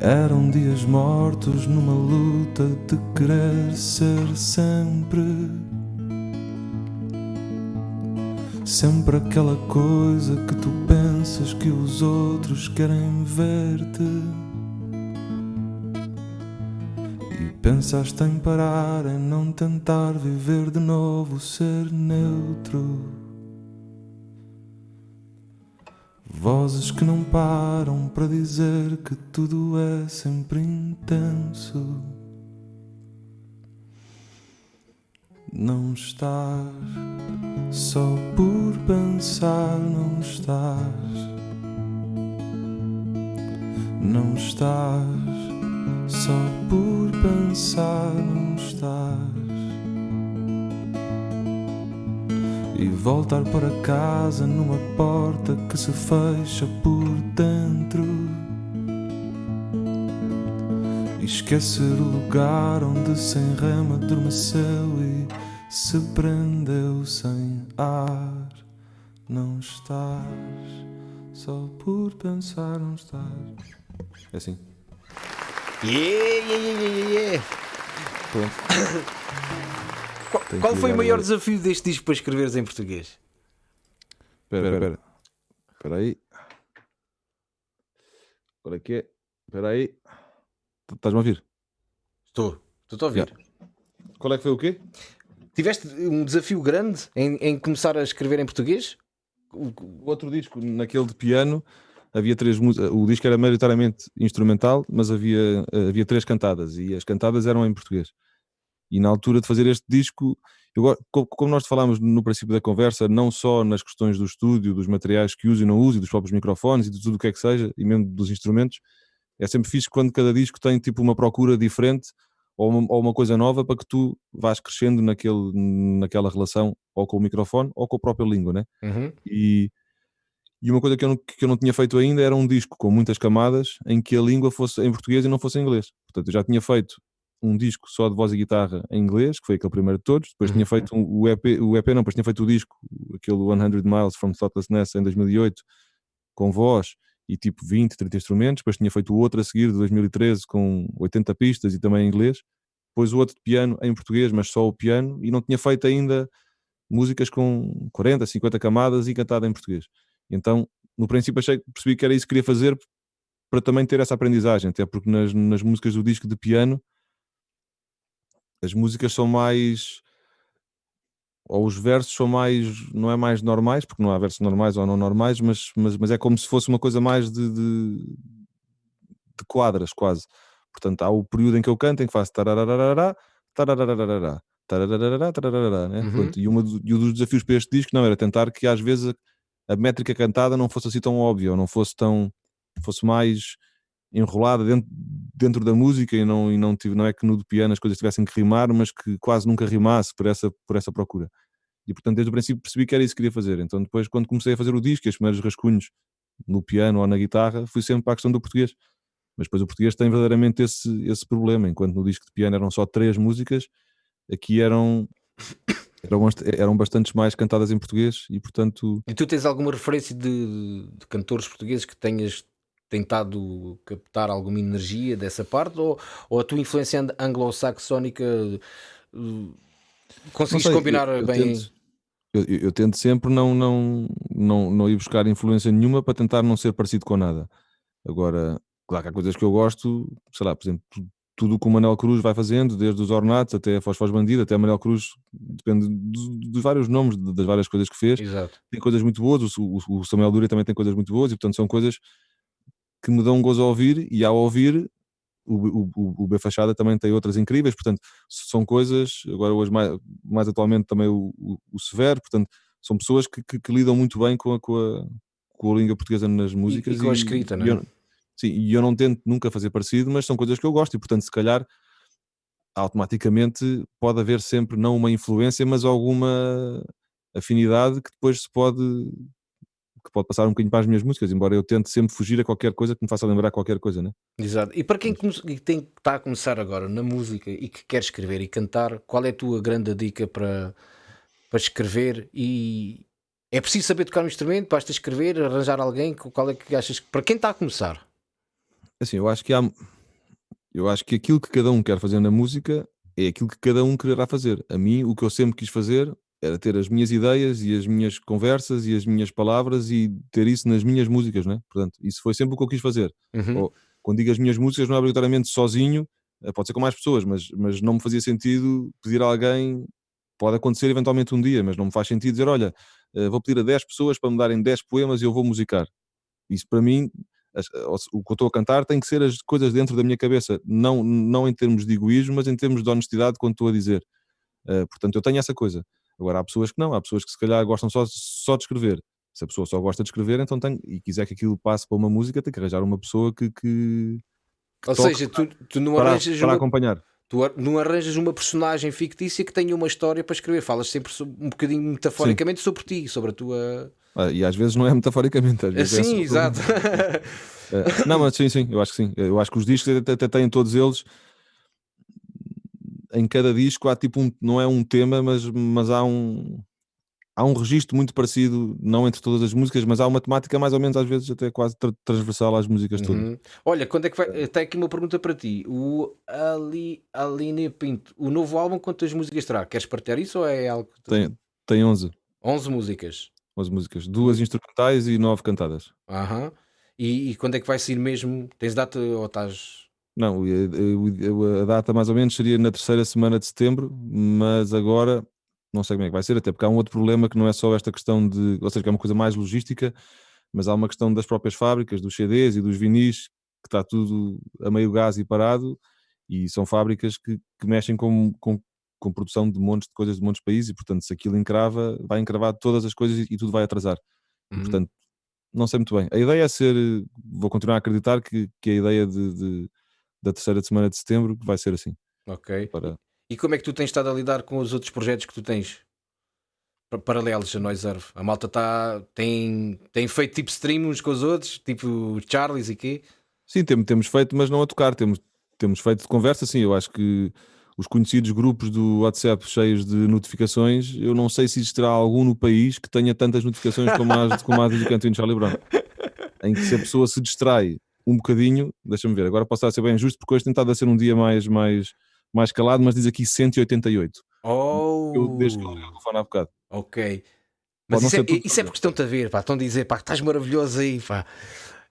Eram dias mortos numa luta de querer ser sempre. Sempre aquela coisa que tu pensas que os outros querem ver-te. E pensaste em parar, em não tentar viver de novo, ser neutro. Vozes que não param para dizer que tudo é sempre intenso. Não estás só por pensar, não estás. Não estás só por pensar, não estás. E voltar para casa numa porta que se fecha por dentro. Esquecer o lugar onde sem rema adormeceu e se prendeu sem ar. Não estás só por pensar, não estás. É assim. Yeah, yeah, yeah, yeah. Pronto. Qual, qual foi o maior agora. desafio deste disco para escreveres em português? Espera, espera, espera. Espera aí. Qual é que é? Espera aí. Estás-me a ouvir? Estou, estou a ouvir. Qual é que foi o quê? Tiveste um desafio grande em, em começar a escrever em português? O, o outro disco, naquele de piano, havia três músicas. O disco era maioritariamente instrumental, mas havia, havia três cantadas e as cantadas eram em português. E na altura de fazer este disco, eu, como nós falámos no princípio da conversa, não só nas questões do estúdio, dos materiais que uso e não uso, e dos próprios microfones e de tudo o que é que seja, e mesmo dos instrumentos, é sempre fixe quando cada disco tem tipo uma procura diferente ou uma, ou uma coisa nova para que tu vás crescendo naquele, naquela relação ou com o microfone ou com a própria língua, né? Uhum. E, e uma coisa que eu, não, que eu não tinha feito ainda era um disco com muitas camadas em que a língua fosse em português e não fosse em inglês. Portanto, eu já tinha feito um disco só de voz e guitarra em inglês, que foi aquele primeiro de todos. Depois tinha feito um, o EP, o EP não, depois tinha feito o disco, aquele 100 Miles from Thoughtlessness em 2008, com voz e tipo 20, 30 instrumentos. Depois tinha feito outro a seguir, de 2013, com 80 pistas e também em inglês. Depois o outro de piano em português, mas só o piano. E não tinha feito ainda músicas com 40, 50 camadas e cantada em português. Então, no princípio, achei, percebi que era isso que queria fazer para também ter essa aprendizagem, até porque nas, nas músicas do disco de piano as músicas são mais ou os versos são mais, não é mais normais, porque não há versos normais ou não normais, mas, mas, mas é como se fosse uma coisa mais de, de, de quadras, quase. Portanto, há o período em que eu canto, em que faço tararararará, tararararará, tararararará, tarararará, né? Uhum. Pronto, e, uma, e um dos desafios para este disco não era tentar que às vezes a, a métrica cantada não fosse assim tão óbvia, ou não fosse tão, fosse mais enrolada dentro, dentro da música e não, e não, tive, não é que no do piano as coisas tivessem que rimar, mas que quase nunca rimasse por essa, por essa procura. E portanto, desde o princípio percebi que era isso que queria fazer. Então, depois, quando comecei a fazer o disco, os primeiros rascunhos no piano ou na guitarra, fui sempre para a questão do português. Mas depois o português tem verdadeiramente esse, esse problema. Enquanto no disco de piano eram só três músicas, aqui eram, eram, eram bastantes mais cantadas em português e, portanto, E tu tens alguma referência de, de cantores portugueses que tenhas tentado captar alguma energia dessa parte? Ou, ou a tua influência ang- anglo-saxónica uh, conseguiste sei, eu- combinar eu bem? tento- eu, eu- tento sempre não, não, não, não ir buscar influência nenhuma para tentar não ser parecido com nada. Agora, claro que há coisas que eu gosto, sei lá, por exemplo, tu- tudo o que o Manel Cruz vai fazendo, desde os Ornatos até a Foz Bandido, até a Manel Cruz, depende dos, dos vários nomes, das várias coisas que fez. Exato. Tem coisas muito boas, o, o- o Samuel Dúria também tem coisas muito boas, e portanto são coisas que me dão um gozo a ouvir, e ao ouvir, o, o, o, B Fachada também tem outras incríveis, portanto, são coisas, agora hoje mais, mais atualmente também o, o, o Severo, portanto, são pessoas que, que, que lidam muito bem com a, com a, com a língua portuguesa nas músicas. com a escrita, não e é? eu- sim, e eu não tento nunca fazer parecido, mas são coisas que eu gosto, e portanto, se calhar, automaticamente pode haver sempre não uma influência, mas alguma afinidade que depois se pode que pode passar um bocadinho para as minhas músicas, embora eu tente sempre fugir a qualquer coisa que me faça lembrar qualquer coisa, né? Exato. E para quem tem, está a começar agora na música e que quer escrever e cantar, qual é a tua grande dica para, para escrever? E é preciso saber tocar um instrumento, basta escrever, arranjar alguém? Qual é que achas que para quem está a começar? Assim, eu acho que há eu acho que aquilo que cada um quer fazer na música é aquilo que cada um quererá fazer. A mim, o que eu sempre quis fazer era ter as minhas ideias e as minhas conversas e as minhas palavras e ter isso nas minhas músicas, né? Portanto, isso foi sempre o que eu quis fazer. Uhum. Ou, quando digo as minhas músicas, não é obrigatoriamente sozinho, eh, pode ser com mais pessoas, mas, mas não me fazia sentido pedir a alguém, pode acontecer eventualmente um dia, mas não me faz sentido dizer, olha, eh, vou pedir a 10 pessoas para me darem 10 poemas e eu vou musicar. Isso para mim, o que eu estou a cantar tem que ser as coisas dentro da minha cabeça, não, não em termos de egoísmo, mas em termos de honestidade quando estou a dizer. Eh, portanto, eu tenho essa coisa. Agora, há pessoas que não, há pessoas que se calhar gostam só, só de escrever. Se a pessoa só gosta de escrever, então tem, e quiser que aquilo passe para uma música, tem que arranjar uma pessoa que, que, Ou toque seja, tu, tu não, para, arranjas para uma, acompanhar. tu não arranjas uma personagem fictícia que tenha uma história para escrever. Falas sempre um bocadinho metaforicamente sobre ti, sobre a tua. Ah, E às vezes não é metaforicamente, às vezes é Sim, só- exato. Não, mas sim, sim, eu acho que sim. Eu acho que os discos até, até têm todos eles. Em cada disco há tipo um, não é um tema, mas, mas há um há um registro muito parecido, não entre todas as músicas, mas há uma temática mais ou menos às vezes até quase tra- transversal às músicas todas. Uhum. Olha, quando é que vai. Tem aqui uma pergunta para ti. O Ali, Aline Pinto, o novo álbum, quantas músicas terá? Queres partilhar isso ou é algo. Tem, tem 11, 11 músicas. 11 músicas, duas instrumentais e nove cantadas. Aham. E, e quando é que vai sair mesmo? Tens data ou estás. Não, a, a- a data mais ou menos seria na terceira semana de setembro, mas agora não sei como é que vai ser, até porque há um outro problema que não é só esta questão de, ou seja, que é uma coisa mais logística, mas há uma questão das próprias fábricas, dos CDs e dos vinis, que está tudo a meio gás e parado, e são fábricas que, que mexem com, com, com produção de montes de coisas de montes de países, e portanto, se aquilo encrava, vai encravar todas as coisas e, e tudo vai atrasar. Uhum. portanto, não sei muito bem. A ideia é ser, vou continuar a acreditar que, que a ideia de, de- da terceira semana de setembro vai ser assim. Ok. Para... E como é que tu tens estado a lidar com os outros projetos que tu tens? Paralelos a Noiserve. A malta tá, tem, tem feito tipo stream uns com os outros, tipo Charlies e quê? Sim, temos, temos feito, mas não a tocar. Temos, temos feito de conversa, sim. Eu acho que os conhecidos grupos do WhatsApp cheios de notificações, eu não sei se existirá algum no país que tenha tantas notificações como as, como as do Cantinho Charlie Brown. Em que se a pessoa se distrai um bocadinho, deixa-me ver, agora posso estar a ser bem justo, porque hoje tem estado a ser um dia mais, mais, mais calado, mas diz aqui 188. Oh! Eu desde que eu liguei o telefone há bocado. Ok. Mas isso é, isso é, porque estão-te a ver, pá, estão a dizer, pá, estás maravilhoso aí, pá.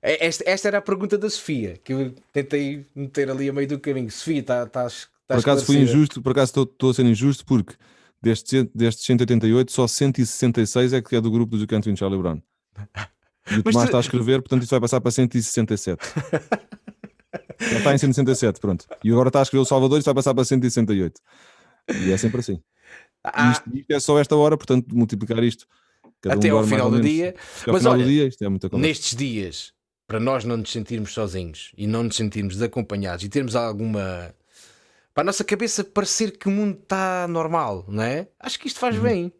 É, esta, esta, era a pergunta da Sofia, que eu tentei meter ali a meio do caminho. Sofia, tá, estás. Por acaso fui injusto, por acaso estou a ser injusto, porque destes, destes 188, só 166 é que é do grupo do Canto Charlie Brown. E o Tomás tu... está a escrever, portanto isso vai passar para 167. Já está em 167, pronto. E agora está a escrever o Salvador e vai passar para 168. E é sempre assim. Ah. Isto, isto, é só esta hora, portanto, multiplicar isto. Até um ao final do dia. Mas final olha, do dia, isto é muita nestes dias, para nós não nos sentirmos sozinhos e não nos sentirmos desacompanhados e termos alguma. Para a nossa cabeça parecer que o mundo está normal, não é? Acho que isto faz uhum. bem,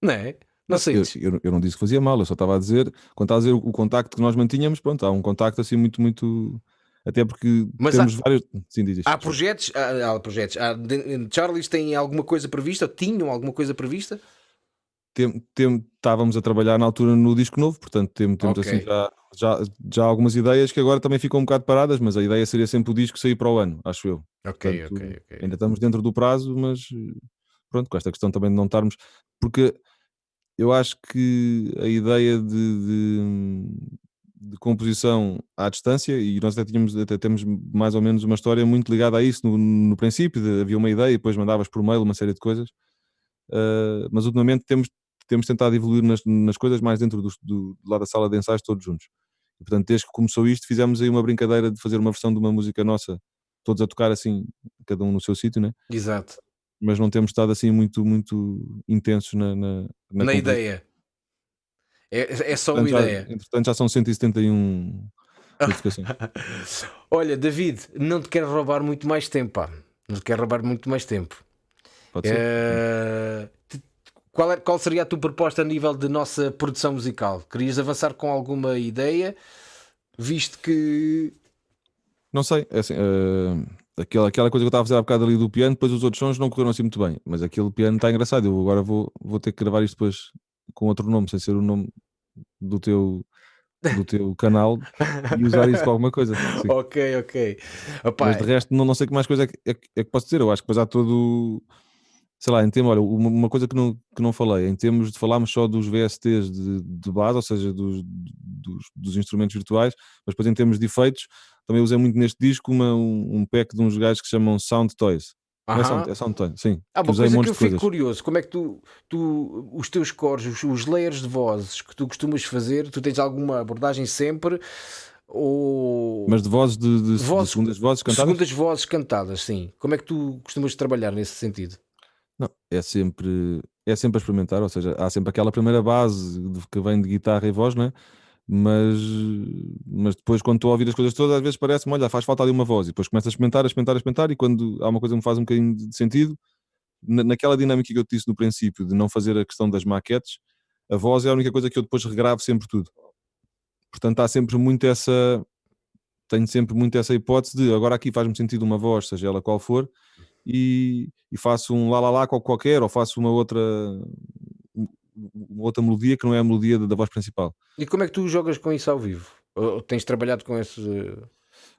não é? Não sei. Eu, eu, eu, não disse que fazia mal, eu só estava a dizer, quando estava a dizer o, o contacto que nós mantínhamos, pronto, há um contacto assim muito, muito. Até porque Mas temos há, vários. Sim, diz há projetos, há, há projetos. Há, Charlies tem alguma coisa prevista? Ou tinham alguma coisa prevista? Tem, tem, estávamos a trabalhar na altura no disco novo, portanto temos, temos okay. assim já, já, já algumas ideias que agora também ficam um bocado paradas, mas a ideia seria sempre o disco sair para o ano, acho eu. Ok, portanto, ok, ok. Ainda estamos dentro do prazo, mas pronto, com esta questão também de não estarmos. Porque eu acho que a ideia de, de, de, composição à distância, e nós até, tínhamos, até temos mais ou menos uma história muito ligada a isso no, no princípio, de, havia uma ideia e depois mandavas por mail uma série de coisas, uh, mas ultimamente temos, temos tentado evoluir nas, nas coisas mais dentro do, do, lá da sala de ensaios todos juntos. E, portanto, desde que começou isto, fizemos aí uma brincadeira de fazer uma versão de uma música nossa, todos a tocar assim, cada um no seu sítio, né? Exato mas não temos estado assim muito, muito intensos na, na, na, na ideia. É, é só uma já, ideia. Entretanto, já são 171 notificações. Olha, David, não te quero roubar muito mais tempo, pá. Não te quero roubar muito mais tempo. Pode ser. É... Qual, é, qual seria a tua proposta a nível de nossa produção musical? Querias avançar com alguma ideia? Visto que. Não sei, é assim, uh, aquela, aquela coisa que eu estava a fazer há bocado ali do piano, depois os outros sons não correram assim muito bem, mas aquele piano está engraçado. Eu agora vou, vou ter que gravar isto depois com outro nome, sem ser o nome do teu, do teu canal e usar isso para alguma coisa. Sim. Ok, ok. Opa, mas de resto, não, não sei que mais coisa é que, é, é que posso dizer. Eu acho que depois há todo. Sei lá, em termos, olha, uma, coisa que não, que não falei, em termos de falarmos só dos VSTs de, de base, ou seja, dos, dos, dos instrumentos virtuais, mas depois em termos de efeitos, também usei muito neste disco uma, um, pack de uns gajos que chamam Sound Toys. Uhum. É, sound, é Sound Toys, sim. Ah, uma coisa que eu fico curioso, como é que tu, tu os teus cores, os, os, layers de vozes que tu costumas fazer, tu tens alguma abordagem sempre? Ou... Mas de vozes de, de, vozes, de segundas vozes cantadas? Segundas vozes cantadas, sim. Como é que tu costumas trabalhar nesse sentido? Não, é sempre, é sempre a experimentar, ou seja, há sempre aquela primeira base que vem de guitarra e voz, não é? mas, mas depois quando estou a ouvir as coisas todas, às vezes parece-me, olha, faz falta ali uma voz, e depois começo a experimentar, a experimentar, a experimentar, e quando há uma coisa que me faz um bocadinho de sentido, naquela dinâmica que eu te disse no princípio, de não fazer a questão das maquetes, a voz é a única coisa que eu depois regravo sempre tudo. Portanto, há sempre muito essa, tenho sempre muito essa hipótese de agora aqui faz-me sentido uma voz, seja ela qual for, e, e faço um lá lá lá qualquer, ou faço uma outra uma outra melodia que não é a melodia da, da, voz principal. E como é que tu jogas com isso ao vivo? Ou tens trabalhado com esse.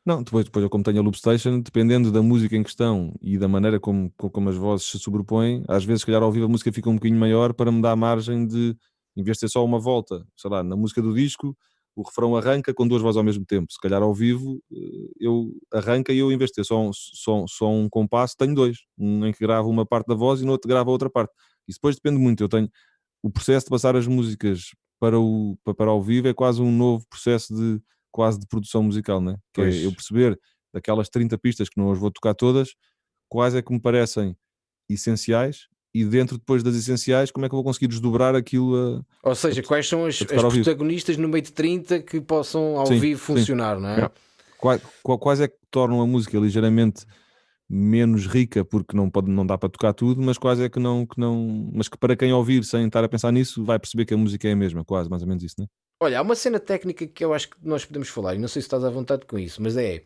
Não, depois, depois eu como tenho a loop station, dependendo da música em questão e da maneira como, como as vozes se sobrepõem, às vezes, se calhar, ao vivo a música fica um bocadinho maior para me dar margem de, em vez de ser só uma volta, sei lá, na música do disco, o refrão arranca com duas vozes ao mesmo tempo. Se calhar ao vivo eh, eu arranca e eu, em vez de ter só um, só, só um compasso, tenho dois. Um em que gravo uma parte da voz e no outro gravo a outra parte. Isso depois depende muito. Eu tenho, o processo de passar as músicas para o, para ao vivo é quase um novo processo de quase de produção musical, né? que é eu perceber daquelas 30 pistas que não as vou tocar todas, quais é que me parecem essenciais e dentro depois das essenciais, como é que eu vou conseguir desdobrar aquilo a, Ou seja, a, quais são as, as protagonistas no meio de 30 que possam ao sim, vivo funcionar, sim. não é? Quais, quais é que tornam a música ligeiramente menos rica porque não, pode, não dá para tocar tudo, mas quase é que não, que não. Mas que para quem ouvir sem estar a pensar nisso vai perceber que a música é a mesma, quase, mais ou menos isso, né? Olha, há uma cena técnica que eu acho que nós podemos falar, e não sei se estás à vontade com isso, mas é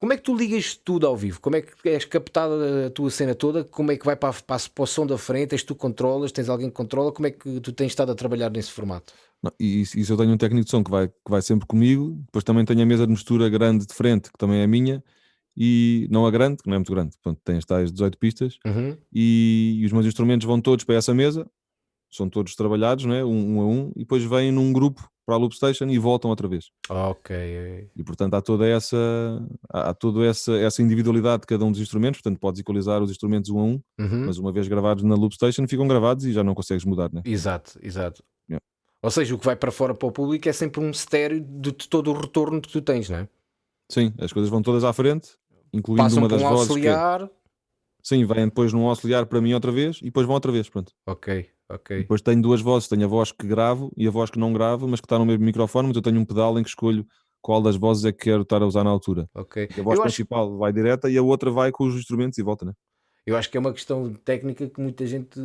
como é que tu ligas tudo ao vivo? Como é que és captada a tua cena toda? Como é que vai para, a, para, a, para o som da frente? És tu controlas? Tens alguém que controla? Como é que tu tens estado a trabalhar nesse formato? Não, e isso eu tenho um técnico de som que vai, que vai sempre comigo, depois também tenho a mesa de mistura grande de frente, que também é minha, e não a grande, que não é muito grande, portanto tem as tais 18 pistas, uhum. e, e, os meus instrumentos vão todos para essa mesa, são todos trabalhados, né? um, um a um, e depois vêm num grupo para a Loop Station e voltam outra vez. Ok. E portanto há toda essa há toda essa, essa individualidade de cada um dos instrumentos, portanto podes equalizar os instrumentos um a um, uhum. mas uma vez gravados na Loop Station ficam gravados e já não consegues mudar, né? Exato, exato. Yeah. Ou seja, o que vai para fora para o público é sempre um estéreo de todo o retorno que tu tens, não é? Sim, as coisas vão todas à frente, incluindo Passam uma das um vozes. Auxiliar. Que é... Sim, vêm depois num auxiliar para mim outra vez e depois vão outra vez, pronto. Ok. Ok. Depois tenho duas vozes, tenho a voz que gravo e a voz que não gravo, mas que está no mesmo microfone, mas eu tenho um pedal em que escolho qual das vozes é que quero estar a usar na altura. Ok. E a voz Eu principal acho... vai direta e a outra vai com os instrumentos e volta, né? Eu acho que é uma questão técnica que muita gente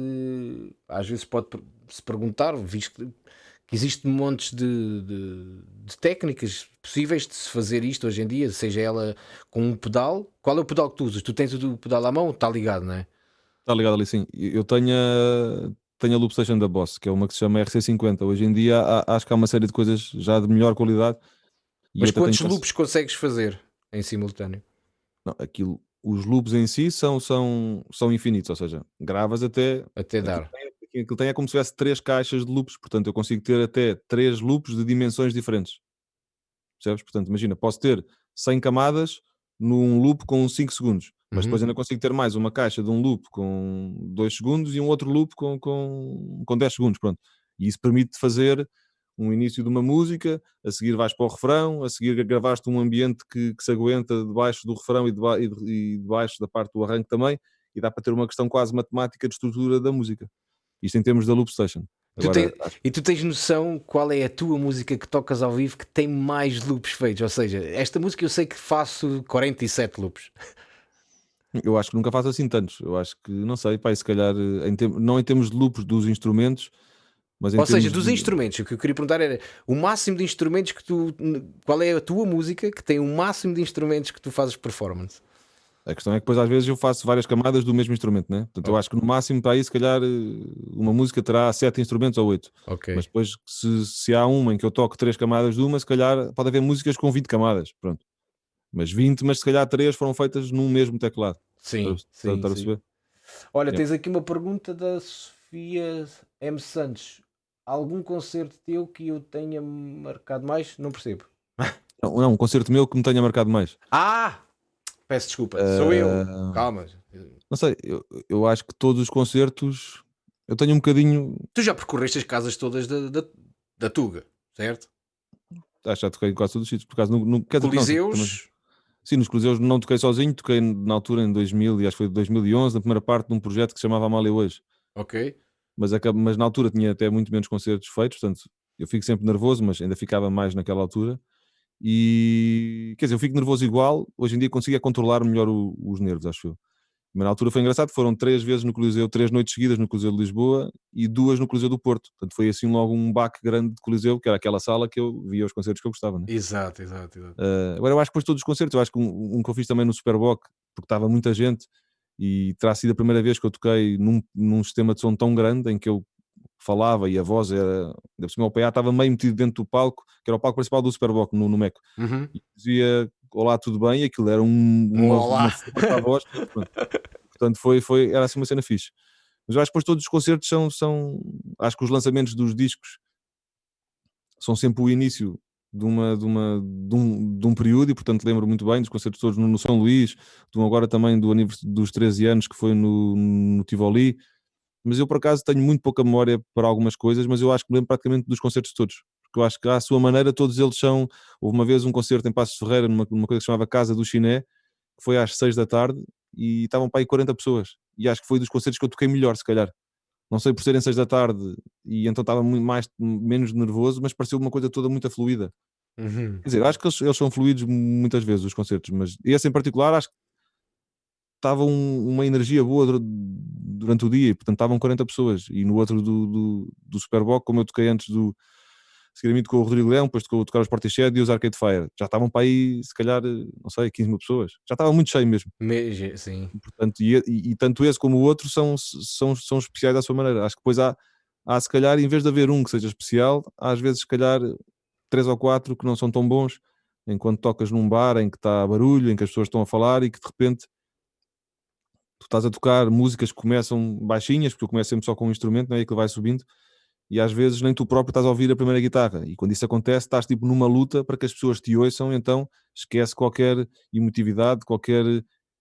às vezes pode se perguntar, visto que existe montes de, de, de, técnicas possíveis de se fazer isto hoje em dia, seja ela com um pedal. Qual é o pedal que tu usas? Tu tens o pedal à mão? Está ligado, não é? Está ligado ali, sim. Eu tenho tenho a Loop Station da Boss, que é uma que se chama RC50. Hoje em dia há, acho que há uma série de coisas já de melhor qualidade. Mas quantos loops consegues fazer em simultâneo? Não, aquilo, os loops em si são, são, são infinitos, ou seja, gravas até. Até dar. Aquilo, aquilo tem é como se tivesse três caixas de loops, portanto eu consigo ter até três loops de dimensões diferentes. Percebes? Portanto, imagina, posso ter 100 camadas num loop com 5 segundos. Mas depois Uhum. ainda consigo ter mais uma caixa de um loop com 2 segundos e um outro loop com, com, com 10 segundos, pronto. E isso permite fazer um início de uma música, a seguir vais para o refrão, a seguir gravaste um ambiente que, que se aguenta debaixo do refrão e, deba, e, de, e debaixo da parte do arranque também, e dá para ter uma questão quase matemática de estrutura da música. Isto em termos da Loop Station. Tu tem, e tu tens noção qual é a tua música que tocas ao vivo que tem mais loops feitos? Ou seja, esta música eu sei que faço 47 loops. Eu acho que nunca faço assim tantos. Eu acho que, não sei, pai, se calhar, em tem... não em termos de loops dos instrumentos, mas em Ou seja, dos de... instrumentos. O que eu queria perguntar era o máximo de instrumentos que tu. Qual é a tua música que tem o máximo de instrumentos que tu fazes performance? A questão é que depois às vezes eu faço várias camadas do mesmo instrumento, né? Portanto, eu acho que no máximo para aí, se calhar, uma música terá sete instrumentos ou oito. Mas depois, se, se há uma em que eu toco três camadas de uma, se calhar pode haver músicas com 20 camadas. Pronto. Mas 20, mas se calhar três foram feitas num mesmo teclado. Sim, Para- sim, sim. Olha, Yeah. tens aqui uma pergunta da Sofia M. Santos. Algum concerto teu que eu tenha marcado mais? Não percebo. Não, não, um concerto meu que me tenha marcado mais. Ah! Peço desculpa, sou eu. Ah, Calma. Não sei, eu, eu acho que todos os concertos eu tenho um bocadinho. Tu já percorreste as casas todas da, da, da Tuga, certo? Acho que já toquei em quase todos os sítios. Por acaso, no, no, dizer, não, Coliseus. também- sim, nos Coliseus não toquei sozinho, toquei na altura em 2000 e acho que foi 2011, na primeira parte de um projeto que se chamava Amália Hoje. Ok. Mas, mas na altura tinha até muito menos concertos feitos, portanto eu fico sempre nervoso, mas ainda ficava mais naquela altura. E quer dizer, eu fico nervoso igual, hoje em dia consigo é controlar melhor o- os nervos, acho eu. Mas na altura foi engraçado, foram três vezes no Coliseu, três noites seguidas no Coliseu de Lisboa e duas no Coliseu do Porto. Portanto, foi assim logo um baque grande de Coliseu, que era aquela sala que eu via os concertos que eu gostava. Né? Exato, exato, exato. Uh, agora eu acho que depois todos os concertos, eu acho que um, um que eu fiz também no Superboc, porque estava muita gente e terá sido a primeira vez que eu toquei num, num sistema de som tão grande em que eu falava e a voz era, por cima o PA estava meio metido dentro do palco, que era o palco principal do Superboc no, no Meco Uhum. e dizia olá, tudo bem, e aquilo era um, uma, olá. uma força para a voz. Portanto, foi, foi, era assim uma cena fixe. Mas eu acho que depois todos os concertos são, são. Acho que os lançamentos dos discos são sempre o início de, uma, de, uma, de, um, de um período, e portanto lembro muito bem dos concertos todos no, no São Luís, de um agora também do dos 13 anos que foi no, no Tivoli. Mas eu por acaso tenho muito pouca memória para algumas coisas, mas eu acho que me lembro praticamente dos concertos todos. Porque eu acho que à sua maneira todos eles são. Houve uma vez um concerto em Passos Ferreira, numa, numa coisa que se chamava Casa do Chiné, que foi às 6 da tarde e estavam para aí 40 pessoas. E acho que foi dos concertos que eu toquei melhor, se calhar. Não sei por serem 6 da tarde e então estava muito mais, menos nervoso, mas pareceu uma coisa toda muito fluida. Uhum. Quer dizer, acho que eles, eles são fluidos muitas vezes, os concertos, mas esse em particular acho que estava um, uma energia boa durante o dia, e portanto estavam 40 pessoas. E no outro do, do, do Superboc, como eu toquei antes do seguidamente com o Rodrigo Leão, depois tocou tocar os Portishead e os Arcade Fire. Já estavam para aí, se calhar, não sei, 15 mil pessoas. Já estava muito cheio mesmo. Me, sim. Portanto, e, e, e, tanto esse como o outro são, são, são especiais à sua maneira. Acho que depois há, há, se calhar, em vez de haver um que seja especial, há às vezes, se calhar, três ou quatro que não são tão bons, enquanto tocas num bar em que está barulho, em que as pessoas estão a falar e que de repente tu estás a tocar músicas que começam baixinhas, porque eu começo sempre só com um instrumento, não é? E que vai subindo, e às vezes nem tu próprio estás a ouvir a primeira guitarra. E quando isso acontece, estás tipo numa luta para que as pessoas te ouçam, então esquece qualquer emotividade, qualquer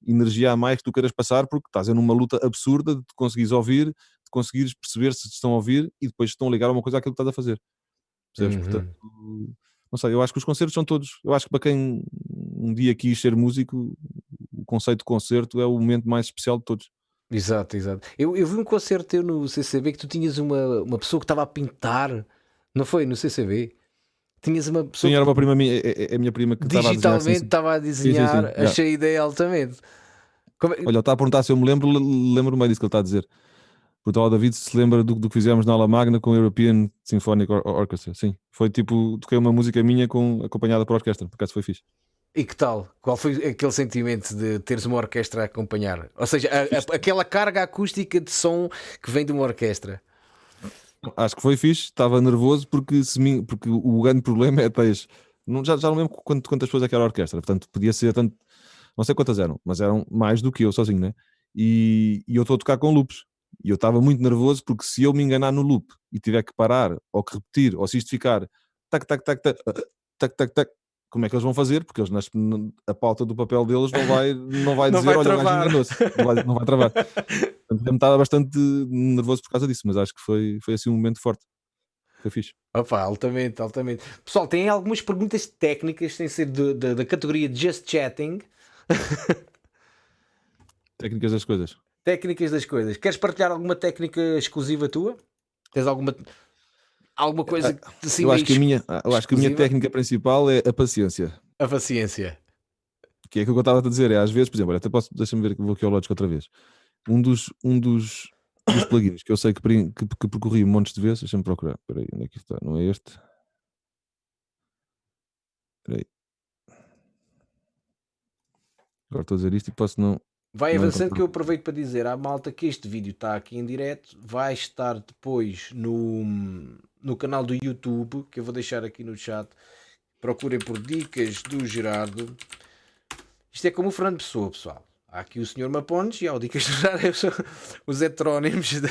energia a mais que tu queiras passar, porque estás em uma luta absurda de te conseguires ouvir, de conseguires perceber se te estão a ouvir e depois estão a ligar uma coisa àquilo que estás a fazer. Percebes? Uhum. Portanto, não sei, eu acho que os concertos são todos. Eu acho que para quem um dia quis ser músico, conceito de concerto é o momento mais especial de todos. Exato, exato. Eu, eu vi um concerto teu no CCB que tu tinhas uma, uma pessoa que estava a pintar, não foi? No CCB? Tinhas uma pessoa. Sim, era uma prima minha, é, é a minha prima que digitalmente estava a desenhar, sim, sim, sim. achei a ideia altamente. Como... É Olha, está a perguntar se eu me lembro, lembro-me disso que ele está a dizer. Porque o David se lembra do, do que fizemos na aula magna com o European Symphonic Orchestra. Sim, foi tipo, toquei uma música minha com, acompanhada por orquestra, por acaso foi fixe. E que tal? Qual foi aquele sentimento de teres uma orquestra a acompanhar? Ou seja, a, a, aquela carga acústica de som que vem de uma orquestra. Acho que foi fixe, estava nervoso porque, se me, porque o grande problema é tens. Já, já não lembro quantas, quantas pessoas é que era a orquestra, portanto podia ser tanto. Não sei quantas eram, mas eram mais do que eu sozinho, né? E, e eu estou a tocar com loops. E eu estava muito nervoso porque se eu me enganar no loop e tiver que parar, ou que repetir, ou se isto ficar tac, tac, tac, tac, tac, tac, tac, como é que eles vão fazer? Porque eles nas, a pauta do papel deles não vai, não vai dizer, não vai olha, travar. mais enganoso, não vai, não vai travar. Portanto, estava bastante nervoso por causa disso, mas acho que foi, foi assim um momento forte. Foi fixe. Opa, altamente, altamente. Pessoal, tem algumas perguntas técnicas, sem ser de, de, da categoria Just Chatting. Técnicas das coisas. Técnicas das coisas. Queres partilhar alguma técnica exclusiva tua? Tens alguma alguma coisa ah, assim, eu acho que a minha eu acho que a minha técnica principal é a paciência. A paciência. Que é que eu estava a dizer é às vezes por exemplo até posso deixa-me ver que vou aqui ao Logic outra vez. Um dos um dos, dos plugins que eu sei que, que, que percorri montes de vezes deixa-me procurar. Espera aí onde é que está? Não é este? Espera aí. Agora estou a dizer isto e posso não Vai avançando que eu aproveito para dizer à malta que este vídeo está aqui em direto, vai estar depois no, no canal do YouTube, que eu vou deixar aqui no chat. Procurem por Dicas do Gerardo. Isto é como o Fernando Pessoa, pessoal. Há aqui o Sr. Mapones e há o Dicas do Gerardo. Os heterónimos. De...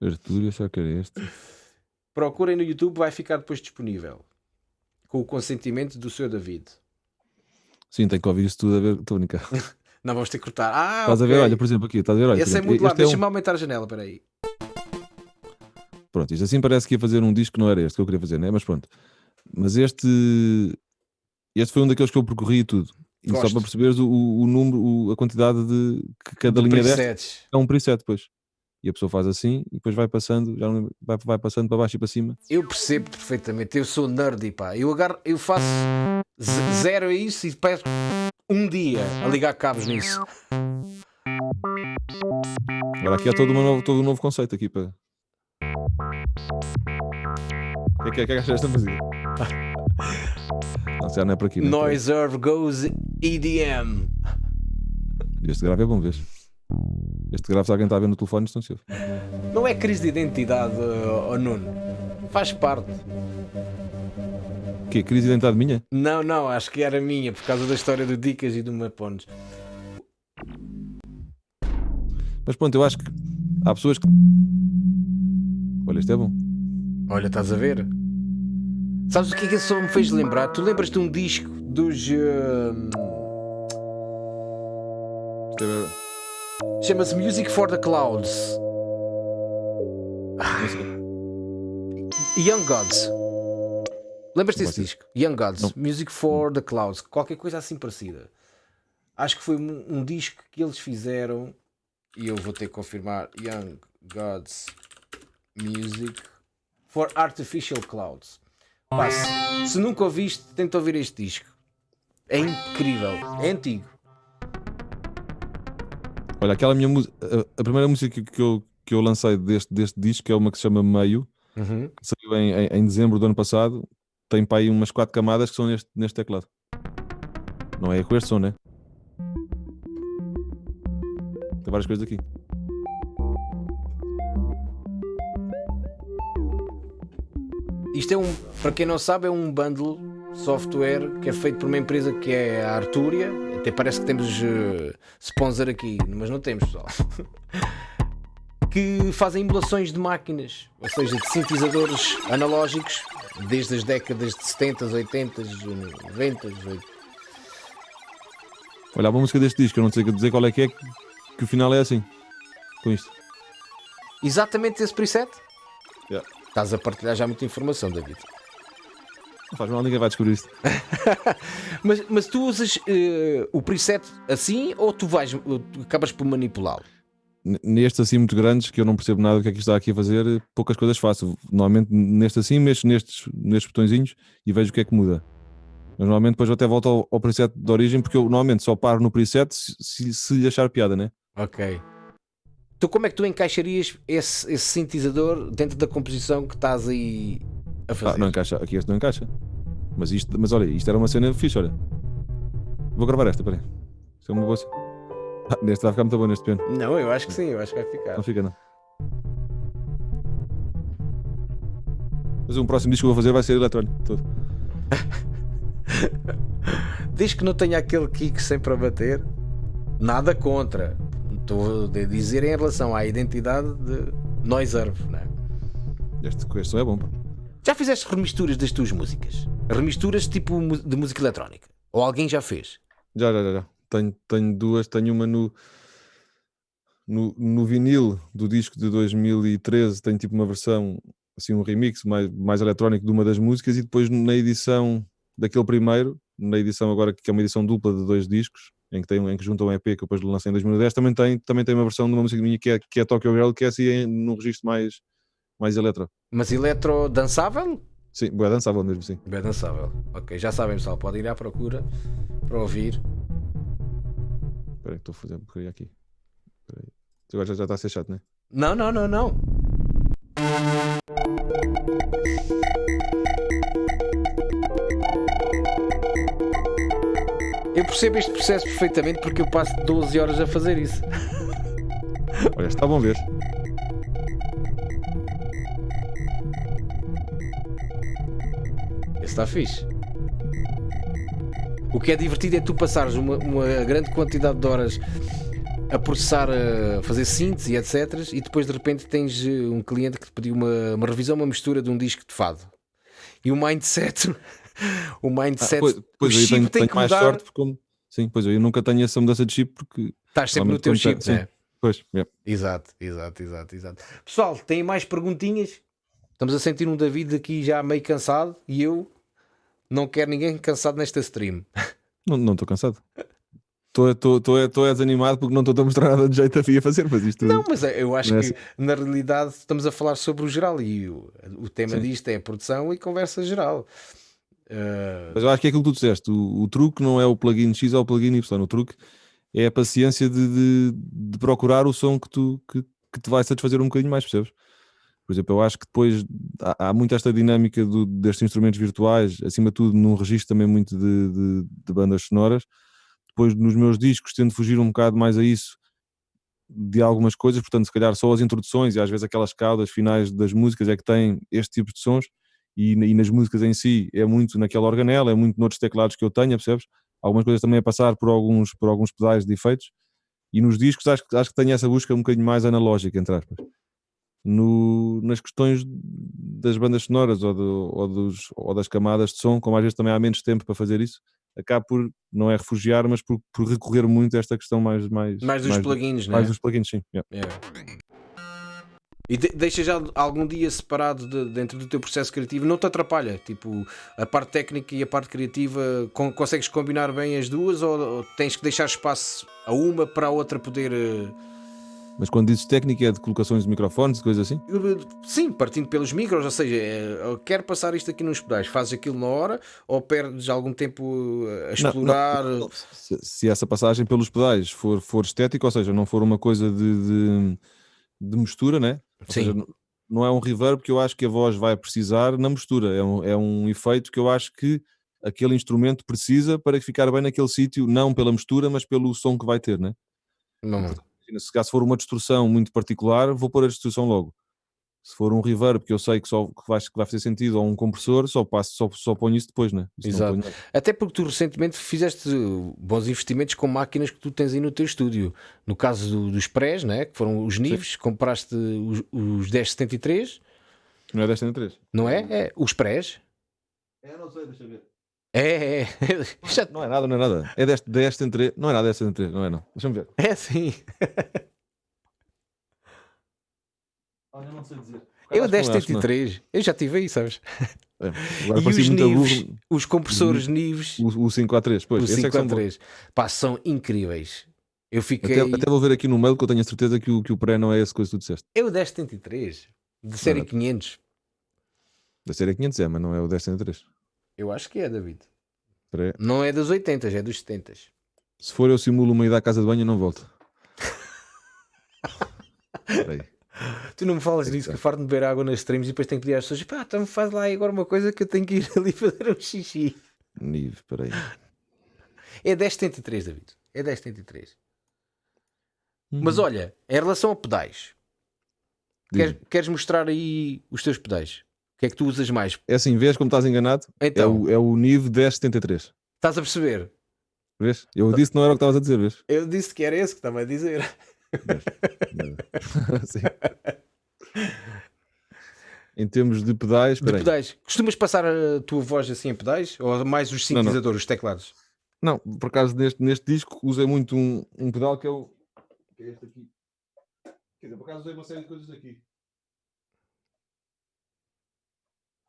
Artúrio, só que era este. Procurem no YouTube, vai ficar depois disponível. Com o consentimento do Sr. David. Sim, tem que ouvir isso tudo a ver. Estou única. Não vamos ter que cortar. Ah, estás okay. a ver? Olha, por exemplo, aqui, estás a ver? Olha, Esse é muito. Deixa-me é um... aumentar a janela, espera aí. Pronto, isto assim parece que ia fazer um disco que não era este que eu queria fazer, né? Mas pronto. Mas este. Este foi um daqueles que eu percorri e tudo. E Gosto. só para perceberes o, o número, o, a quantidade de que cada de linha presets. é um preset depois. E a pessoa faz assim e depois vai passando, já vai, vai passando para baixo e para cima. Eu percebo perfeitamente, eu sou nerdy, pá. Eu, agarro, eu faço zero a isso e peço um dia a ligar cabos nisso. Agora aqui há todo, uma novo, todo um novo conceito aqui para. O que é que, é que achas desta música? Não, já não é por aqui. É Noise Earth Goes EDM. Este grave é bom, vês? Este grave, se alguém está a ver no telefone. Não é crise de identidade, oh, Nuno. Faz parte. O quê? Crise de identidade minha? Não, não, acho que era minha, por causa da história do Dicas e do Mapones. Mas pronto, eu acho que há pessoas que. Olha, isto é bom. Olha, estás a ver? Sabes o que é que isso só me fez lembrar? Tu lembras de um disco dos. Uh... Chama-se Music for the Clouds. Young Gods. Lembras-te desse disco? Young Gods, Não. Music for the Clouds, qualquer coisa assim parecida. Acho que foi um, um, disco que eles fizeram e eu vou ter que confirmar. Young Gods Music for Artificial Clouds. Pá, se, se nunca ouviste, tenta ouvir este disco. É incrível, é antigo. Olha, aquela minha música, a, primeira música que, que eu, que eu lancei deste, deste disco é uma que se chama Meio, Uhum. que saiu em, em, em dezembro do ano passado. Tem para aí umas quatro camadas que são neste, neste teclado. Não é com este som, né? Tem várias coisas aqui. Isto é um, para quem não sabe, é um bundle software que é feito por uma empresa que é a Arturia. Até parece que temos eh, sponsor aqui, mas não temos, pessoal. que fazem emulações de máquinas, ou seja, de sintetizadores analógicos desde as décadas de 70, 80, 90. 80. Olha, a música deste disco, eu não sei dizer qual é que é, que, que o final é assim. Com isto. Exatamente esse preset? Yeah. Estás a partilhar já muita informação, David. Não faz mal, ninguém vai descobrir isto. Mas, mas tu usas eh, o preset assim ou tu vais, tu acabas por manipulá-lo? Nestes assim muito grandes, que eu não percebo nada do que é que isto está aqui a fazer, poucas coisas faço. Normalmente neste assim, mexo nestes, nestes botõezinhos e vejo o que é que muda. Mas normalmente depois eu até volto ao, ao preset de origem, porque eu normalmente só paro no preset se, se, se lhe achar piada, né? Ok. Então como é que tu encaixarias esse, esse sintetizador dentro da composição que estás aí a fazer? Ah, não encaixa, aqui este não encaixa. Mas isto, mas olha, isto era uma cena fixe, olha. Vou gravar esta, peraí. Isto é uma boa cena. Ah, neste vai ficar muito bom neste piano. Não, eu acho que sim, eu acho que vai ficar. Não fica, não. Mas o próximo disco que eu vou fazer vai ser eletrónico. Todo. Desde que não tenha aquele kick sempre a bater, nada contra. Estou a dizer em relação à identidade de Noiserve, não é? Este, este som é bom. pá. Já fizeste remisturas das tuas músicas? Remisturas tipo de música eletrónica? Ou alguém já fez? Já, já, já. Tenho, tenho duas. Tenho uma no, no, no vinil do disco de 2013. Tenho tipo uma versão, assim, um remix mais, mais eletrónico de uma das músicas. E depois na edição daquele primeiro, na edição agora que é uma edição dupla de dois discos, em que, tem, em que juntam um EP que eu depois lancei em 2010, também tem, também tem uma versão de uma música minha que é, que é Tokyo Girl, que é assim num registro mais, mais eletro. Mas eletro dançável? Sim, boa dançável mesmo, sim. Bem dançável. Ok, já sabem pessoal, podem ir à procura para ouvir. Espera aí estou a fazer um bocadinho aqui. Espera aí. Agora já, já está a ser chato, não é? Não, não, não, não. Eu percebo este processo perfeitamente porque eu passo 12 horas a fazer isso. Olha, está bom ver. Está fixe. O que é divertido é tu passares uma, uma grande quantidade de horas a processar, a fazer síntese e etc. E depois de repente tens eh, um cliente que te pediu uma, uma revisão, uma mistura de um disco de fado. E o mindset, o mindset, Ah, pois, o pois aí chip tenho, tem tenho que mais mudar. sorte porque Sim, pois eu nunca tenho essa mudança de chip porque. Estás sempre no teu chip, tem- não é? Pois, é. Exato, exato, exato, exato. Pessoal, têm mais perguntinhas? Estamos a sentir um David aqui já meio cansado e eu não quero ninguém cansado nesta stream. Não não estou cansado. Estou é desanimado porque não estou a mostrar nada de jeito a a fazer, mas isto. Não, mas eu acho é que na realidade estamos a falar sobre o geral e o, o tema Sim. disto é produção e conversa geral. Uh, Mas eu acho que é aquilo que tu disseste. O, o truque não é o plugin X ou o plugin Y. O truque é a paciência de, de- de procurar o som que, tu, que, que te vai satisfazer um bocadinho mais, percebes? Por exemplo, eu acho que depois há, há muito esta dinâmica do- destes instrumentos virtuais, acima de tudo num registro também muito de, de- de bandas sonoras. Depois nos meus discos tento fugir um bocado mais a isso de algumas coisas, portanto, se calhar só as introduções e às vezes aquelas caudas finais das músicas é que têm este tipo de sons e, e nas músicas em si é muito naquela organela, é muito noutros teclados que eu tenho, percebes? Algumas coisas também a passar por alguns, por alguns pedais de efeitos e nos discos acho, acho que tenho essa busca um bocadinho mais analógica, entre aspas. No, nas questões das bandas sonoras ou, do- ou dos, ou das camadas de som, como às vezes também há menos tempo para fazer isso, acabo por, não é refugiar, mas por, por recorrer muito a esta questão mais... Mais, mais dos plugins, não é? mais dos plugins, sim. yeah. É. E de, deixa já algum dia separado de- dentro do teu processo criativo, não te atrapalha? Tipo, a parte técnica e a parte criativa, con- consegues combinar bem as duas ou, ou tens que deixar espaço a uma para a outra poder. Eh, Mas quando dizes técnica é de colocações de microfones e coisas assim? Sim, partindo pelos micros, ou seja, é, quero passar isto aqui nos pedais, fazes aquilo na hora ou perdes algum tempo a explorar? Não, não, se, se, essa passagem pelos pedais for, for estética, ou seja, não for uma coisa de, de, de mistura, né? Ou Sim. Seja, não é um reverb que eu acho que a voz vai precisar na mistura, é um, é um efeito que eu acho que aquele instrumento precisa para ficar bem naquele sítio, não pela mistura, mas pelo som que vai ter, né? Não. Se caso for uma distorção muito particular, vou pôr a distorção logo. Se for um reverb que eu sei que só que vai, que vai fazer sentido ou um compressor, só, passo, só, só ponho isso depois, né? Isso Exato. Até porque tu recentemente fizeste bons investimentos com máquinas que tu tens aí no teu estúdio. No caso do, dos prés, né? que foram os níveis, compraste os, os 1073. Não é 1073? Não é? É os prés. É, não sei, deixa ver. É, é. Já... Não é nada, não é nada. É 10, 10 3. Não é nada 10 3, não é não. Deixa-me ver. É sim. Olha, não sei dizer. Eu 1073, eu já tive aí, sabes? É, e os níveis, burro. os compressores níveis. O, o 5A3, pois. O 5A3. É Pá, são incríveis. Eu fiquei. Até, até, vou ver aqui no mail que eu tenho a certeza que o, que o pré não é essa coisa que tu disseste. É o 1073, de série não, 500. Da série 500 é, mas não é o 1073. Eu acho que é, David. Não é dos 80, é dos 70. Se for eu simulo uma ida à casa de banho, eu não volto. Tu não me falas é disso, que farto de beber água nas streams e depois tenho que pedir às pessoas: pá, então faz lá agora uma coisa que eu tenho que ir ali fazer um xixi. Nive, peraí. É 1073, David. É 1073. Hum. Mas olha, em relação a pedais, queres, queres, mostrar aí os teus pedais? O que é que tu usas mais? É assim, vês como estás enganado? Então, é o, é o Nive 1073. Estás a perceber? Vês? Eu disse que não era o que estavas a dizer, vês? Eu disse que era esse que estava a dizer. em termos de pedais, de pedais. Costumas passar a tua voz assim em pedais? Ou mais os sintetizadores, não, não. os teclados? Não, por acaso neste, neste disco usei muito um, um pedal que é o. Que é este aqui. Quer dizer, por acaso usei uma série de coisas aqui.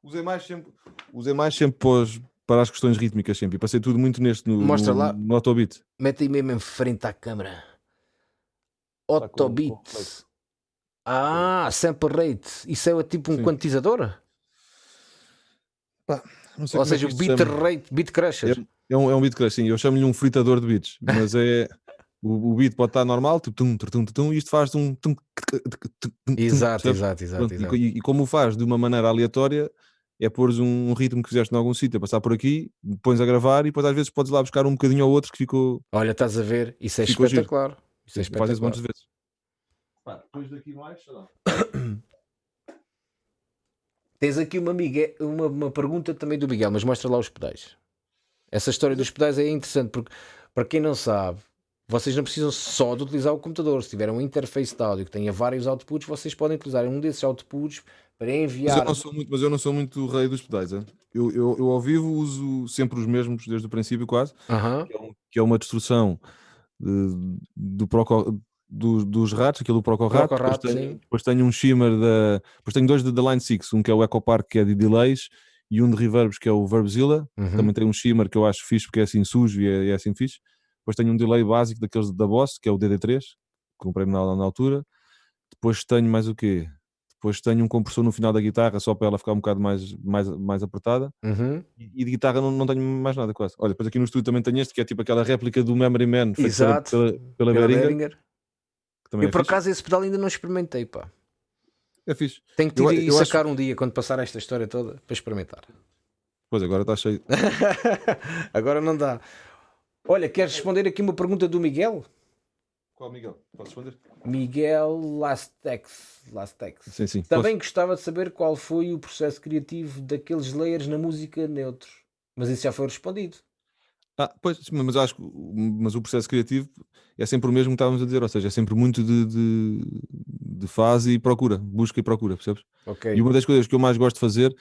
Usei mais sempre, usei mais sempre para, para as questões rítmicas sempre. E passei tudo muito neste no, Mostra no, lá. no Autobit. Mete aí mesmo em frente à câmera. Autobit. Ah, sample rate. Isso é tipo um Sim. quantizador? Pá, Ou seja, é o bit rate, bit crusher. É, é, um, é um bit crusher, sim. Eu chamo-lhe um fritador de bits, mas é. O, o beat pode estar normal, tipo, tum, tum, tum, e isto faz um. Tum, exato, exato, exato, exato. E, e, como o faz de uma maneira aleatória, é pôres um, ritmo que fizeste em algum sítio a passar por aqui, pões a gravar e depois às vezes podes lá buscar um bocadinho ou outro que ficou. Olha, estás a ver, isso é espetacular. Giro. Isso é espetacular. Fazes de vezes. Pá, depois daqui mais, sei lá. Tens aqui uma, Miguel, uma, uma pergunta também do Miguel, mas mostra lá os pedais. Essa história dos pedais é interessante porque, para quem não sabe, vocês não precisam só de utilizar o computador. Se tiver um interface de áudio que tenha vários outputs, vocês podem utilizar um desses outputs para enviar. Mas eu não sou muito, mas eu não sou muito rei dos pedais. Hein? Eu, eu, eu ao vivo uso sempre os mesmos desde o princípio, quase. Que, é um, que, é uma destrução de, do Proco, do, dos ratos, aquilo do Proco Rat. Depois, tenho, depois tenho um shimmer da. Depois tenho dois da Line 6, um que é o Echo Park, que é de delays, e um de reverbs, que é o Verbzilla. Uhum. Também tem um shimmer que eu acho fixe, porque é assim sujo e é, é assim fixe. Depois tenho um delay básico daqueles da Boss, que é o DD3, que comprei na, na altura. Depois tenho mais o quê? Depois tenho um compressor no final da guitarra, só para ela ficar um bocado mais, mais, mais apertada. Uhum. E, e, de guitarra não, não tenho mais nada quase. Olha, depois aqui no estúdio também tenho este, que é tipo aquela réplica do Memory Man, feito Exato. pela, pela, pela Behringer. Eu é por fixe. acaso esse pedal ainda não experimentei, pá. É fixe. Tenho que ir e eu acho- sacar um dia quando passar esta história toda para experimentar. Pois agora está cheio. Agora não dá. Olha, queres responder aqui uma pergunta do Miguel? Qual, Miguel? Posso responder? Miguel Lastex. Lastex. Sim, sim. Também gostava de saber qual foi o processo criativo daqueles layers na música neutro. Mas isso já foi respondido. Ah, pois, mas acho que o- mas o processo criativo é sempre o mesmo que estávamos a dizer, ou seja, é sempre muito de, de, de fase e procura, busca e procura, percebes? Ok. E uma das coisas que eu mais gosto de fazer,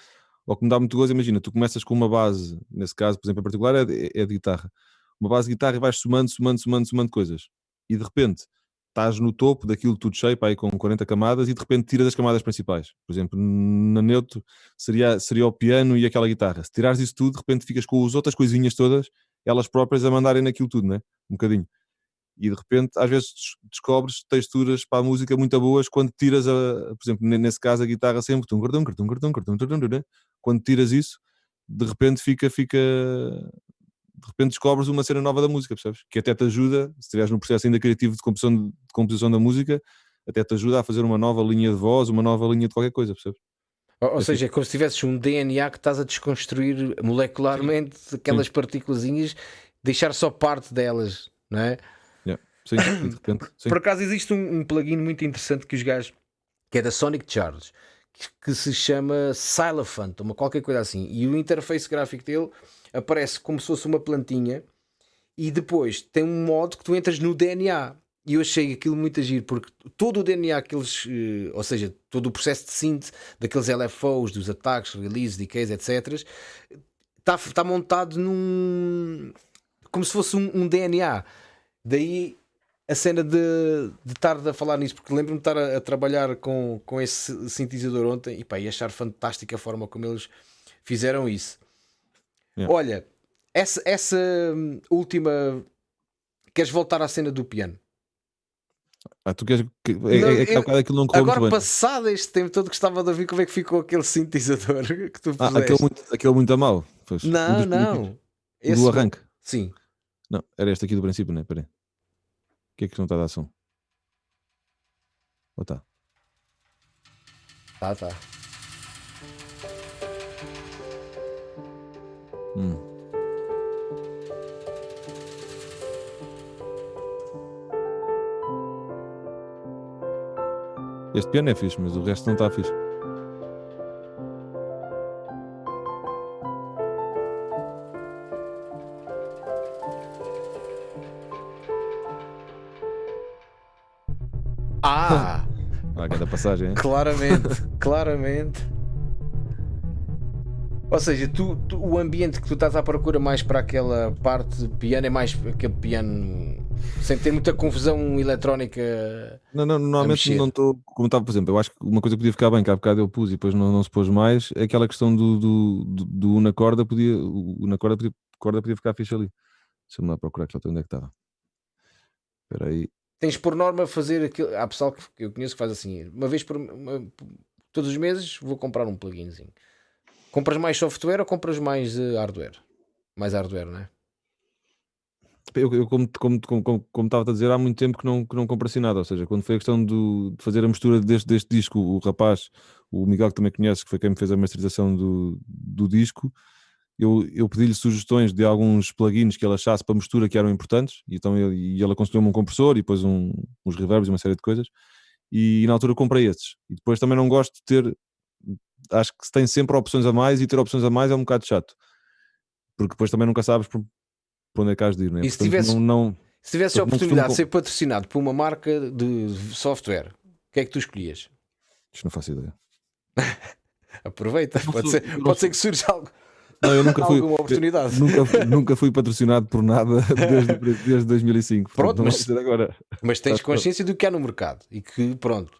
ou que me dá muito gozo, imagina, tu começas com uma base, nesse caso, por exemplo, em particular, é de, é de guitarra. Uma base de guitarra e vais somando, somando, somando, somando coisas. E de repente estás no topo daquilo tudo cheio, aí com 40 camadas, e de repente tiras as camadas principais. Por exemplo, na neutro seria, seria o piano e aquela guitarra. Se tirares isso tudo, de repente ficas com as outras coisinhas todas, elas próprias a mandarem naquilo tudo, né? Um bocadinho. E de repente, às vezes descobres texturas para a música muito boas quando tiras, a, por exemplo, nesse caso, a guitarra sempre. Quando tiras isso, de repente fica, fica. De repente descobres uma cena nova da música, percebes? Que até te ajuda, se estiveres no processo ainda criativo de composição, de composição da música, até te ajuda a fazer uma nova linha de voz, uma nova linha de qualquer coisa, percebes? Ou, ou seja, é como se tivesses um DNA que estás a desconstruir molecularmente Sim. aquelas partículas, deixar só parte delas, não é? Yeah. Sim, de repente. Sim. Por acaso existe um, um, plugin muito interessante que os gajos, que é da Sonic Charge, que, que se chama Xylophant, uma qualquer coisa assim, e o interface gráfico dele aparece como se fosse uma plantinha e depois tem um modo que tu entras no DNA e eu achei aquilo muito agir, porque todo o DNA que eles, eh, ou seja, todo o processo de síntese daqueles LFOs, dos ataques, releases, decays, etc., está, está montado num. como se fosse um, um DNA. Daí a cena de, de estar a falar nisso, porque lembro-me de estar a, a, trabalhar com, com esse sintetizador ontem e, pá, e achar fantástica a forma como eles fizeram isso. Yeah. Olha, essa, essa última. Queres voltar à cena do piano? Ah, tu queres que, é, não, é, é, eu, aquilo não Agora, passado este tempo todo, gostava de ouvir como é que ficou aquele sintetizador que tu ah, aquele muito, aquele muito a mal. Pois, não, um não. do arranque. Sim. Não, era este aqui do princípio, não é? Peraí. O que é que não está a dar som? Ou está? Tá, tá. Hum. Este piano é fixe, mas o resto não está fixe. Ah! ah, cada passagem, hein? Claramente, claramente. Ou seja, tu, tu, o ambiente que tu estás à procura mais para aquela parte de piano é mais aquele piano sem ter muita confusão eletrónica. Não, não, normalmente não estou. Como estava, por exemplo, eu acho que uma coisa que podia ficar bem, que há bocado eu pus e depois não, não se pôs mais, é aquela questão do, do, do, do na corda, podia, o na corda podia, corda podia ficar fixe ali. Deixa-me lá procurar que onde é que estava. Espera aí. Tens por norma fazer aquilo. Há pessoal que eu conheço que faz assim, uma vez por uma, todos os meses vou comprar um pluginzinho. Compras mais software ou compras mais uh, hardware? Mais hardware, não é? eu, eu como, como, como, como estava a dizer, há muito tempo que não, que não comprei assim nada. Ou seja, quando foi a questão do, de fazer a mistura deste, deste disco, o rapaz, o Miguel, que também conhece, que foi quem me fez a masterização do, do disco, eu, eu pedi-lhe sugestões de alguns plugins que ele achasse para mistura que eram importantes, e, então ele, e ele aconselhou-me um compressor e depois um, uns reverbs e uma série de coisas, e, e na altura comprei esses. E depois também não gosto de ter, acho que se tem sempre opções a mais, e ter opções a mais é um bocado chato porque depois também nunca sabes para onde é que has de ir, não é? E se tivesse, não, não, se tivesse a oportunidade de ser patrocinado por uma marca de software, o que é que tu escolhias? Isto não faço ideia. Aproveita, pode, ser, pode sou... ser que surja algo. Não, eu nunca fui, alguma oportunidade. Nunca, nunca fui patrocinado por nada desde, desde 2005. Pronto, mas, agora. mas tens consciência do que há no mercado e que, pronto,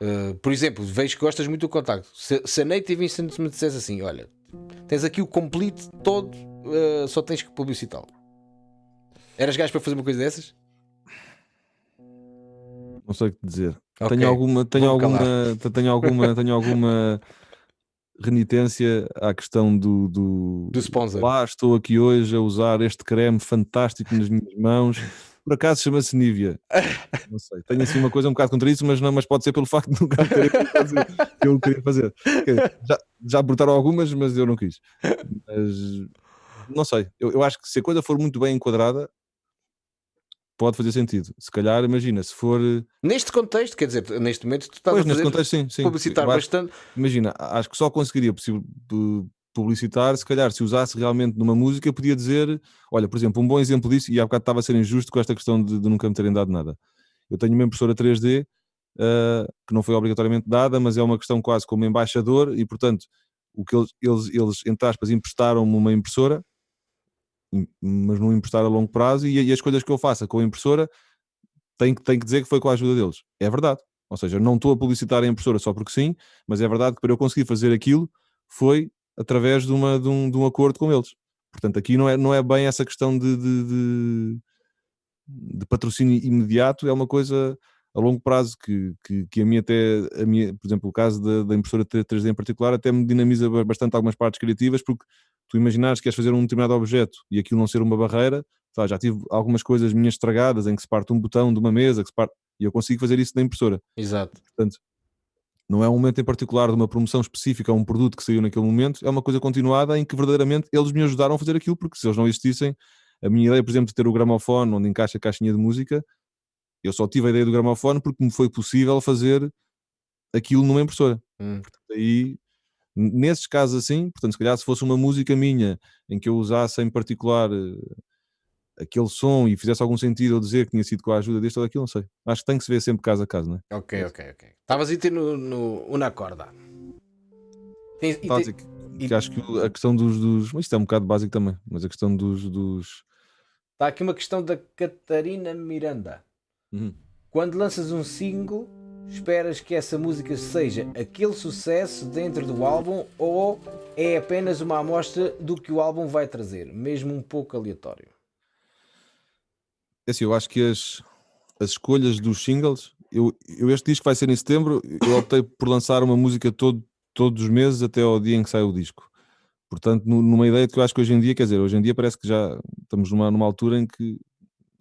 uh, por exemplo, vejo que gostas muito do contacto. Se, se a Native Instant me dissesse assim: olha, tens aqui o complete todo, uh, só tens que publicitá-lo. Eras gajo para fazer uma coisa dessas? Não sei o que dizer. Okay. Tenho alguma, tenho alguma, tenho alguma, tenho alguma renitência à questão do, do, do sponsor. Lá estou aqui hoje a usar este creme fantástico nas minhas mãos. Por acaso chama-se Nívia. Não sei. Tenho assim uma coisa um bocado contra isso, mas, não, mas pode ser pelo facto de nunca querer fazer que eu queria fazer. Já, já brotaram algumas, mas eu não quis. Mas não sei. Eu, eu acho que se a coisa for muito bem enquadrada, pode fazer sentido. Se calhar, imagina, se for. Neste contexto, quer dizer, neste momento tu estás pois, a fazer contexto, sim, sim. publicitar acho, bastante. Imagina, acho que só conseguiria publicitar, se calhar, se usasse realmente numa música, podia dizer, olha, por exemplo, um bom exemplo disso, e há bocado estava a ser injusto com esta questão de, de nunca me terem dado nada. Eu tenho uma impressora 3D uh, eh, que não foi obrigatoriamente dada, mas é uma questão quase como embaixador, e portanto, o que eles, eles, eles entre aspas, emprestaram-me uma impressora mas não emprestar a longo prazo e, e, as coisas que eu faça com a impressora tenho, tenho que dizer que foi com a ajuda deles. É verdade. Ou seja, não estou a publicitar a impressora só porque sim, mas é verdade que para eu conseguir fazer aquilo foi através de, uma, de, um, de um acordo com eles. Portanto, aqui não é, não é bem essa questão de, de, de, de patrocínio imediato é uma coisa a longo prazo que, que, que a mim até, a minha, por exemplo, o caso da, da impressora 3D em particular, até me dinamiza bastante algumas partes criativas, porque tu imaginares que queres fazer um determinado objeto e aquilo não ser uma barreira, tá, já tive algumas coisas minhas estragadas em que se parte um botão de uma mesa, que se parte, e eu consigo fazer isso na impressora. Exato. Portanto, não é um momento em particular de uma promoção específica a um produto que saiu naquele momento, é uma coisa continuada em que verdadeiramente eles me ajudaram a fazer aquilo, porque se eles não existissem, a minha ideia, por exemplo, de ter o gramofone onde encaixa a caixinha de música, eu só tive a ideia do gramofone porque me foi possível fazer aquilo numa impressora. Hum. Portanto, aí, nesses casos assim, portanto, se calhar se fosse uma música minha em que eu usasse em particular uh, aquele som e fizesse algum sentido eu dizer que tinha sido com a ajuda deste ou daquilo, não sei. Acho que tem que se ver sempre caso a caso, não é? Ok, ok, ok. Estavas a ir no, no Una Corda. Tens, e, te, que, que acho que a questão dos, dos. Isto é um bocado básico também, mas a questão dos. dos... Está aqui uma questão da Catarina Miranda. Uhum. Quando lanças um single, esperas que essa música seja aquele sucesso dentro do álbum ou é apenas uma amostra do que o álbum vai trazer, mesmo um pouco aleatório? É assim, eu acho que as, as escolhas dos singles, eu, eu este disco vai ser em setembro, eu optei por lançar uma música todo, todos os meses até ao dia em que sai o disco. Portanto, numa ideia de que eu acho que hoje em dia, quer dizer, hoje em dia parece que já estamos numa, numa altura em que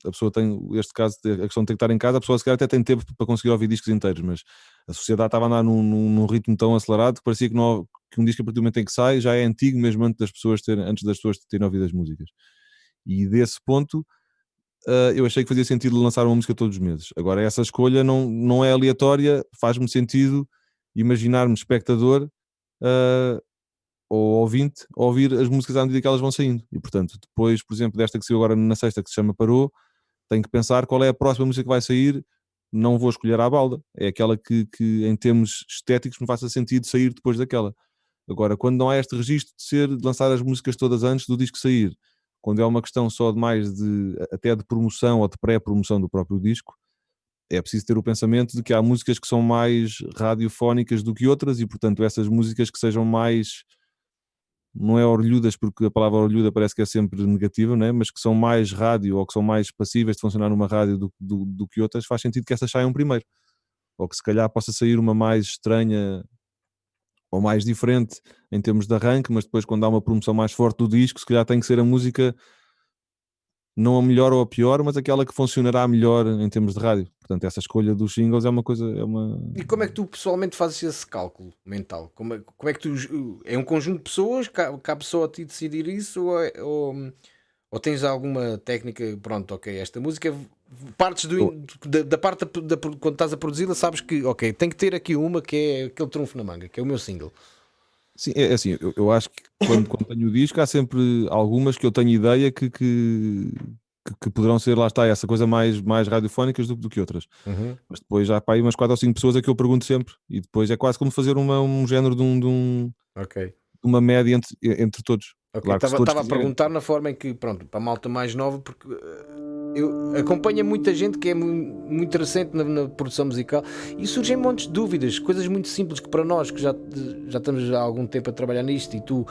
a pessoa tem, este caso, a questão de ter que estar em casa, a pessoa se calhar até tem tempo para conseguir ouvir discos inteiros, mas a sociedade estava a andar num, num, num ritmo tão acelerado que parecia que, não, que um disco a partir do momento em que sai já é antigo mesmo antes das pessoas terem, antes das pessoas terem ouvido as músicas. E desse ponto uh, eu achei que fazia sentido lançar uma música todos os meses. Agora essa escolha não, não é aleatória, faz-me sentido imaginar-me espectador uh, ou ouvinte ouvir as músicas à medida que elas vão saindo. E portanto, depois, por exemplo, desta que saiu agora na sexta, que se chama Parou, tenho que pensar qual é a próxima música que vai sair. Não vou escolher à balda, é aquela que, que em termos estéticos me faça sentido sair depois daquela. Agora, quando não há este registro de ser de lançar as músicas todas antes do disco sair, quando é uma questão só de mais de até de promoção ou de pré-promoção do próprio disco, é preciso ter o pensamento de que há músicas que são mais radiofónicas do que outras e, portanto, essas músicas que sejam mais não é orelhudas, porque a palavra orelhuda parece que é sempre negativa, né? mas que são mais rádio ou que são mais passíveis de funcionar numa rádio do, do, do, que outras, faz sentido que essas saiam primeiro. Ou que se calhar possa sair uma mais estranha ou mais diferente em termos de arranque, mas depois quando há uma promoção mais forte do disco, se calhar tem que ser a música não a melhor ou a pior, mas aquela que funcionará melhor em termos de rádio. Portanto, essa escolha dos singles é uma coisa. É uma... E como é que tu pessoalmente fazes esse cálculo mental? Como é, como é que tu. É um conjunto de pessoas? Cabe só a ti decidir isso? Ou, é, ou, ou, tens alguma técnica? Pronto, ok, esta música. Partes do, da, da, parte da, da, quando estás a produzi-la, sabes que, ok, tem que ter aqui uma que é aquele trunfo na manga, que é o meu single. Sim, é, é assim, eu, eu acho que quando, quando, tenho o disco há sempre algumas que eu tenho ideia que, que, que, poderão ser, lá está, essa coisa mais, mais radiofónicas do, do que outras. Uhum. Mas depois já há aí umas 4 ou 5 pessoas a que eu pergunto sempre e depois é quase como fazer uma, um género de, um, de, um, okay. uma média entre, entre todos. Okay. Claro estava, a perguntar na forma em que, pronto, para a malta mais nova, porque eh, eu acompanho muita gente que é muito recente na, na, produção musical e surgem montes de dúvidas, coisas muito simples que para nós que já, já estamos há algum tempo a trabalhar nisto e tu,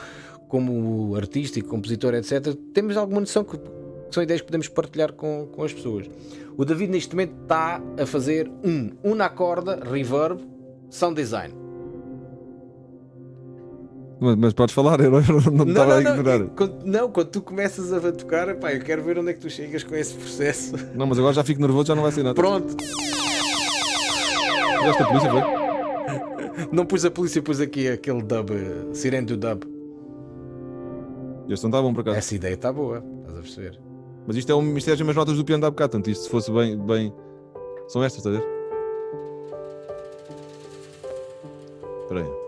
como artista e compositor, etc., temos alguma noção que, que são ideias que podemos partilhar com, com as pessoas. O David, neste momento, está a fazer um, um na corda, reverb, sound design mas, mas, podes falar, eu não, não, estava a ignorar. Não, quando, não, quando tu começas a tocar, pá, eu quero ver onde é que tu chegas com esse processo. Não, mas agora já fico nervoso, já não vai ser nada. Pronto. Esta polícia foi? Não pus a polícia, pus aqui aquele dub, sirene do dub. Este não está bom por acaso. Essa ideia está boa, estás a perceber. Mas isto é um mistério das notas do piano da bocado, portanto, isto se fosse bem, bem. São estas, estás a ver? Espera aí.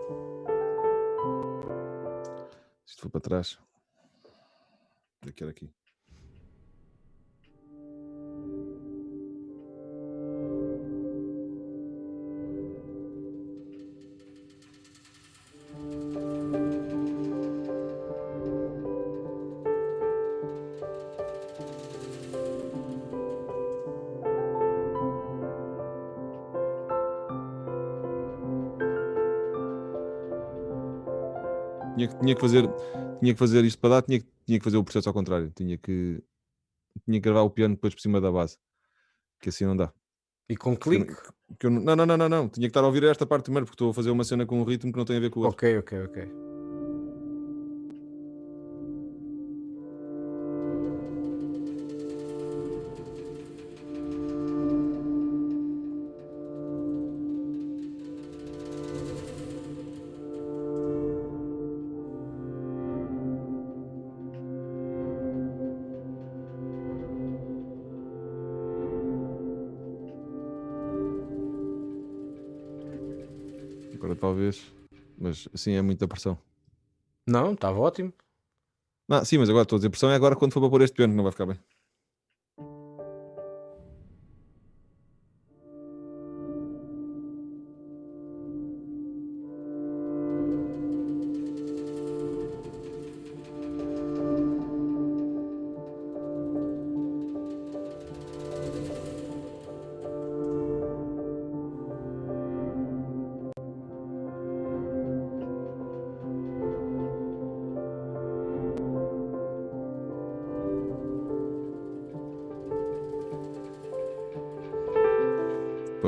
Isto foi para trás. Aqui era aqui. Tinha, tinha, que fazer, tinha que fazer isto para dar, tinha, tinha que fazer o processo ao contrário. Tinha que tinha que gravar o piano depois por cima da base. Que assim não dá. E com clique? Que eu, não, não, não, não, não. Tinha que estar a ouvir esta parte primeiro, porque estou a fazer uma cena com um ritmo que não tem a ver com o outro. Ok, ok, ok. Mas assim é muita pressão. Não, estava ótimo. Não, sim, mas agora estou a dizer pressão é agora quando for para pôr este piano que não vai ficar bem.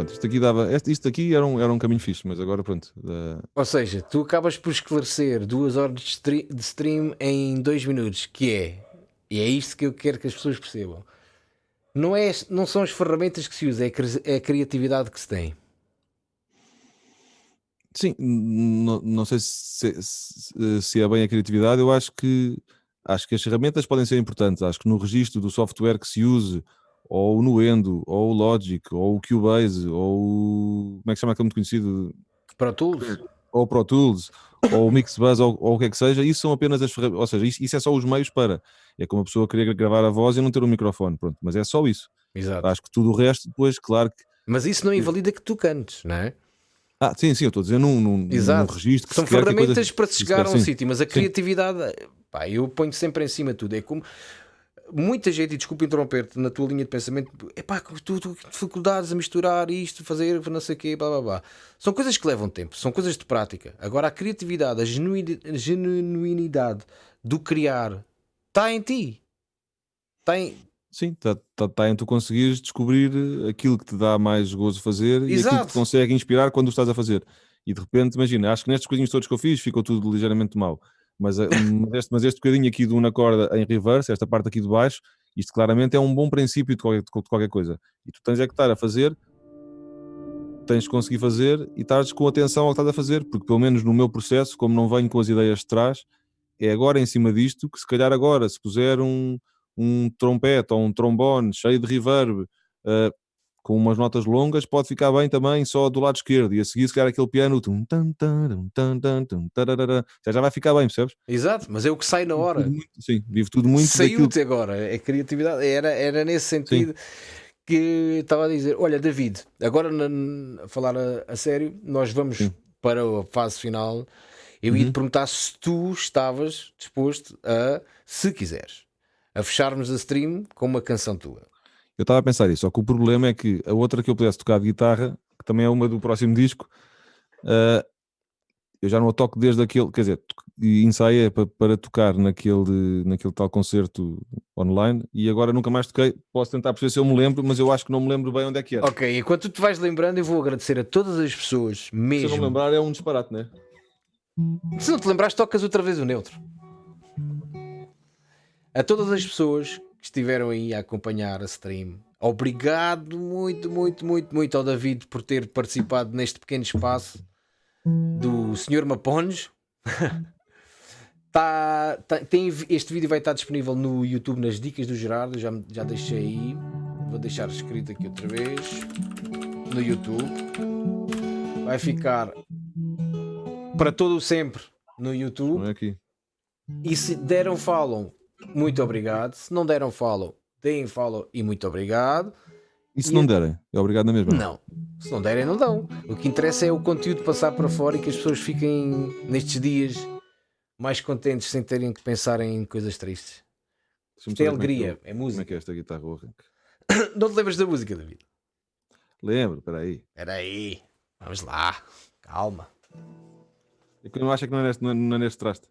Pronto, isto aqui dava. este- Isto aqui era um, era um caminho fixe, mas agora pronto. dá- Ou seja, tu acabas por esclarecer duas horas de stre- de stream em dois minutos, que é, e é isto que eu quero que as pessoas percebam. Não, é, não são as ferramentas que se usa, é a é criatividade que se tem. Sim, não, não sei se, se, se é bem a criatividade, eu acho que acho que as ferramentas podem ser importantes. Acho que no registro do software que se use, ou o Nuendo, ou o Logic, ou o Cubase, ou o. Como é que se chama aquele muito conhecido? Pro Tools? ou Pro Tools, ou o Mixbuzz, ou, ou o que é que seja, isso são apenas as ferramentas, ou seja, isso, isso é só os meios para. É como a pessoa querer gravar a voz e não ter um microfone, pronto, mas é só isso. Exato. Acho que tudo o resto, depois, claro que. Mas isso não invalida que tu cantes, não é? Ah, sim, sim, eu estou a dizer num, num, num Exato. registro que São ferramentas para se chegar a um sim. sítio, mas a criatividade, pá, eu ponho sempre em cima de tudo. É como muita gente, e desculpa interromper-te na tua linha de pensamento, é pá, tu, tu dificuldades a misturar isto, fazer não sei o quê, blá blá blá. São coisas que levam tempo, são coisas de prática. Agora a criatividade, a genuini- genuinidade do criar está em ti. Está em, Sim, está tá, tá em tu conseguires descobrir aquilo que te dá mais gozo fazer e aquilo que Exato. te consegue inspirar quando o estás a fazer. E de repente, imagina, acho que nestes coisinhos todos que eu fiz ficou tudo ligeiramente mal. Mas, a- mas, este, mas este bocadinho aqui de uma corda em reverse, esta parte aqui de baixo, isto claramente é um bom princípio de qualquer, de qualquer coisa. E tu tens é que estar a fazer, tens de conseguir fazer e estás com atenção ao que estás a fazer, porque pelo menos no meu processo, como não venho com as ideias de trás, é agora em cima disto que se calhar agora, se puser um, um trompete ou um trombone cheio de reverb, uh, com umas notas longas, pode ficar bem também só do lado esquerdo. E a seguir, se calhar aquele piano, tum, tum, já já vai ficar bem, percebes? exato, mas é o que sai na hora. Muito- sim, vive tudo muito. Saiu-te agora, é criatividade. Era, era nesse sentido que estava a dizer: Olha, David, agora na- a falar a, a sério, nós vamos Sim. para a fase final. Eu ia te Uhum. perguntar se tu estavas disposto a, se quiseres, a fecharmos a stream com uma canção tua. Eu estava a pensar isso, só que o problema é que a outra que eu pudesse tocar de guitarra, que também é uma do próximo disco, uh, eu já não a toco desde aquele, quer dizer, e ensaiei para, para tocar naquele, naquele tal concerto online e agora nunca mais toquei. Posso tentar perceber se eu me lembro, mas eu acho que não me lembro bem onde é que era. Ok, enquanto tu te vais lembrando, eu vou agradecer a todas as pessoas, Se eu não mesmo. lembrar, é um disparate, não é? Se não te lembrares, tocas outra vez o neutro. A todas as pessoas que estiveram aí a acompanhar a stream, obrigado muito, muito, muito, muito ao David por ter participado neste pequeno espaço do Sr. Maponge. tá, tá- tem, este vídeo vai estar disponível no YouTube nas dicas do Gerardo. Já, já deixei aí. Vou deixar escrito aqui outra vez no YouTube. Vai ficar para todo o sempre no YouTube. É aqui. E se deram follow, muito obrigado. Se não deram follow, deem follow e muito obrigado. E se E não derem? É obrigado na mesma? Não, se não derem, não dão. O que interessa é o conteúdo passar para fora e que as pessoas fiquem nestes dias mais contentes sem terem que pensar em coisas tristes. Isto é como alegria, eu- é Como é música. que é esta guitarra arranque? Não te lembras da música, David? Lembro, espera aí. Espera aí, vamos lá, calma. É eu não acho que não é neste, não é- não é neste traste.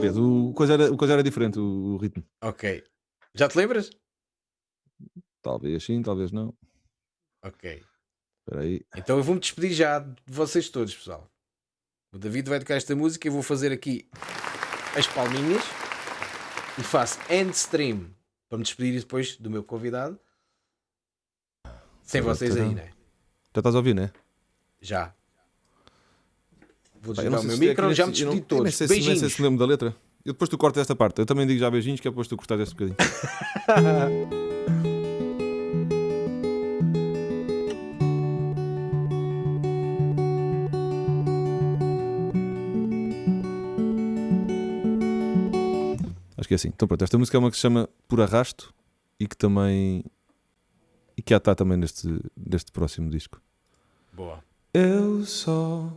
Vês, o coisa era, o coisa era diferente, o, o ritmo. Ok. Já te lembras? Talvez sim, talvez não. Ok. Espera aí. Então eu vou-me despedir já de vocês todos, pessoal. O David vai tocar esta música e eu vou fazer aqui as palminhas e faço end stream para me despedir depois do meu convidado. Sem Agora vocês terá- aí, né? Já estás a ouvir, né? Já. Vou desligar o meu é micro, já me despedi nem todos. sei se- nem sei se lembro da letra. Eu depois tu cortas esta parte. Eu também digo já beijinhos, que é depois tu cortas este bocadinho. Acho que é assim. Então pronto, esta música é uma que se chama Por Arrasto e que também. e que já está também neste, neste próximo disco. Boa. Eu só.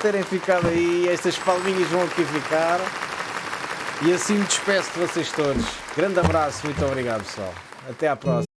Terem ficado aí. Estas palminhas vão aqui ficar. E assim me despeço de vocês todos. Grande abraço. Muito obrigado, pessoal. Até à próxima.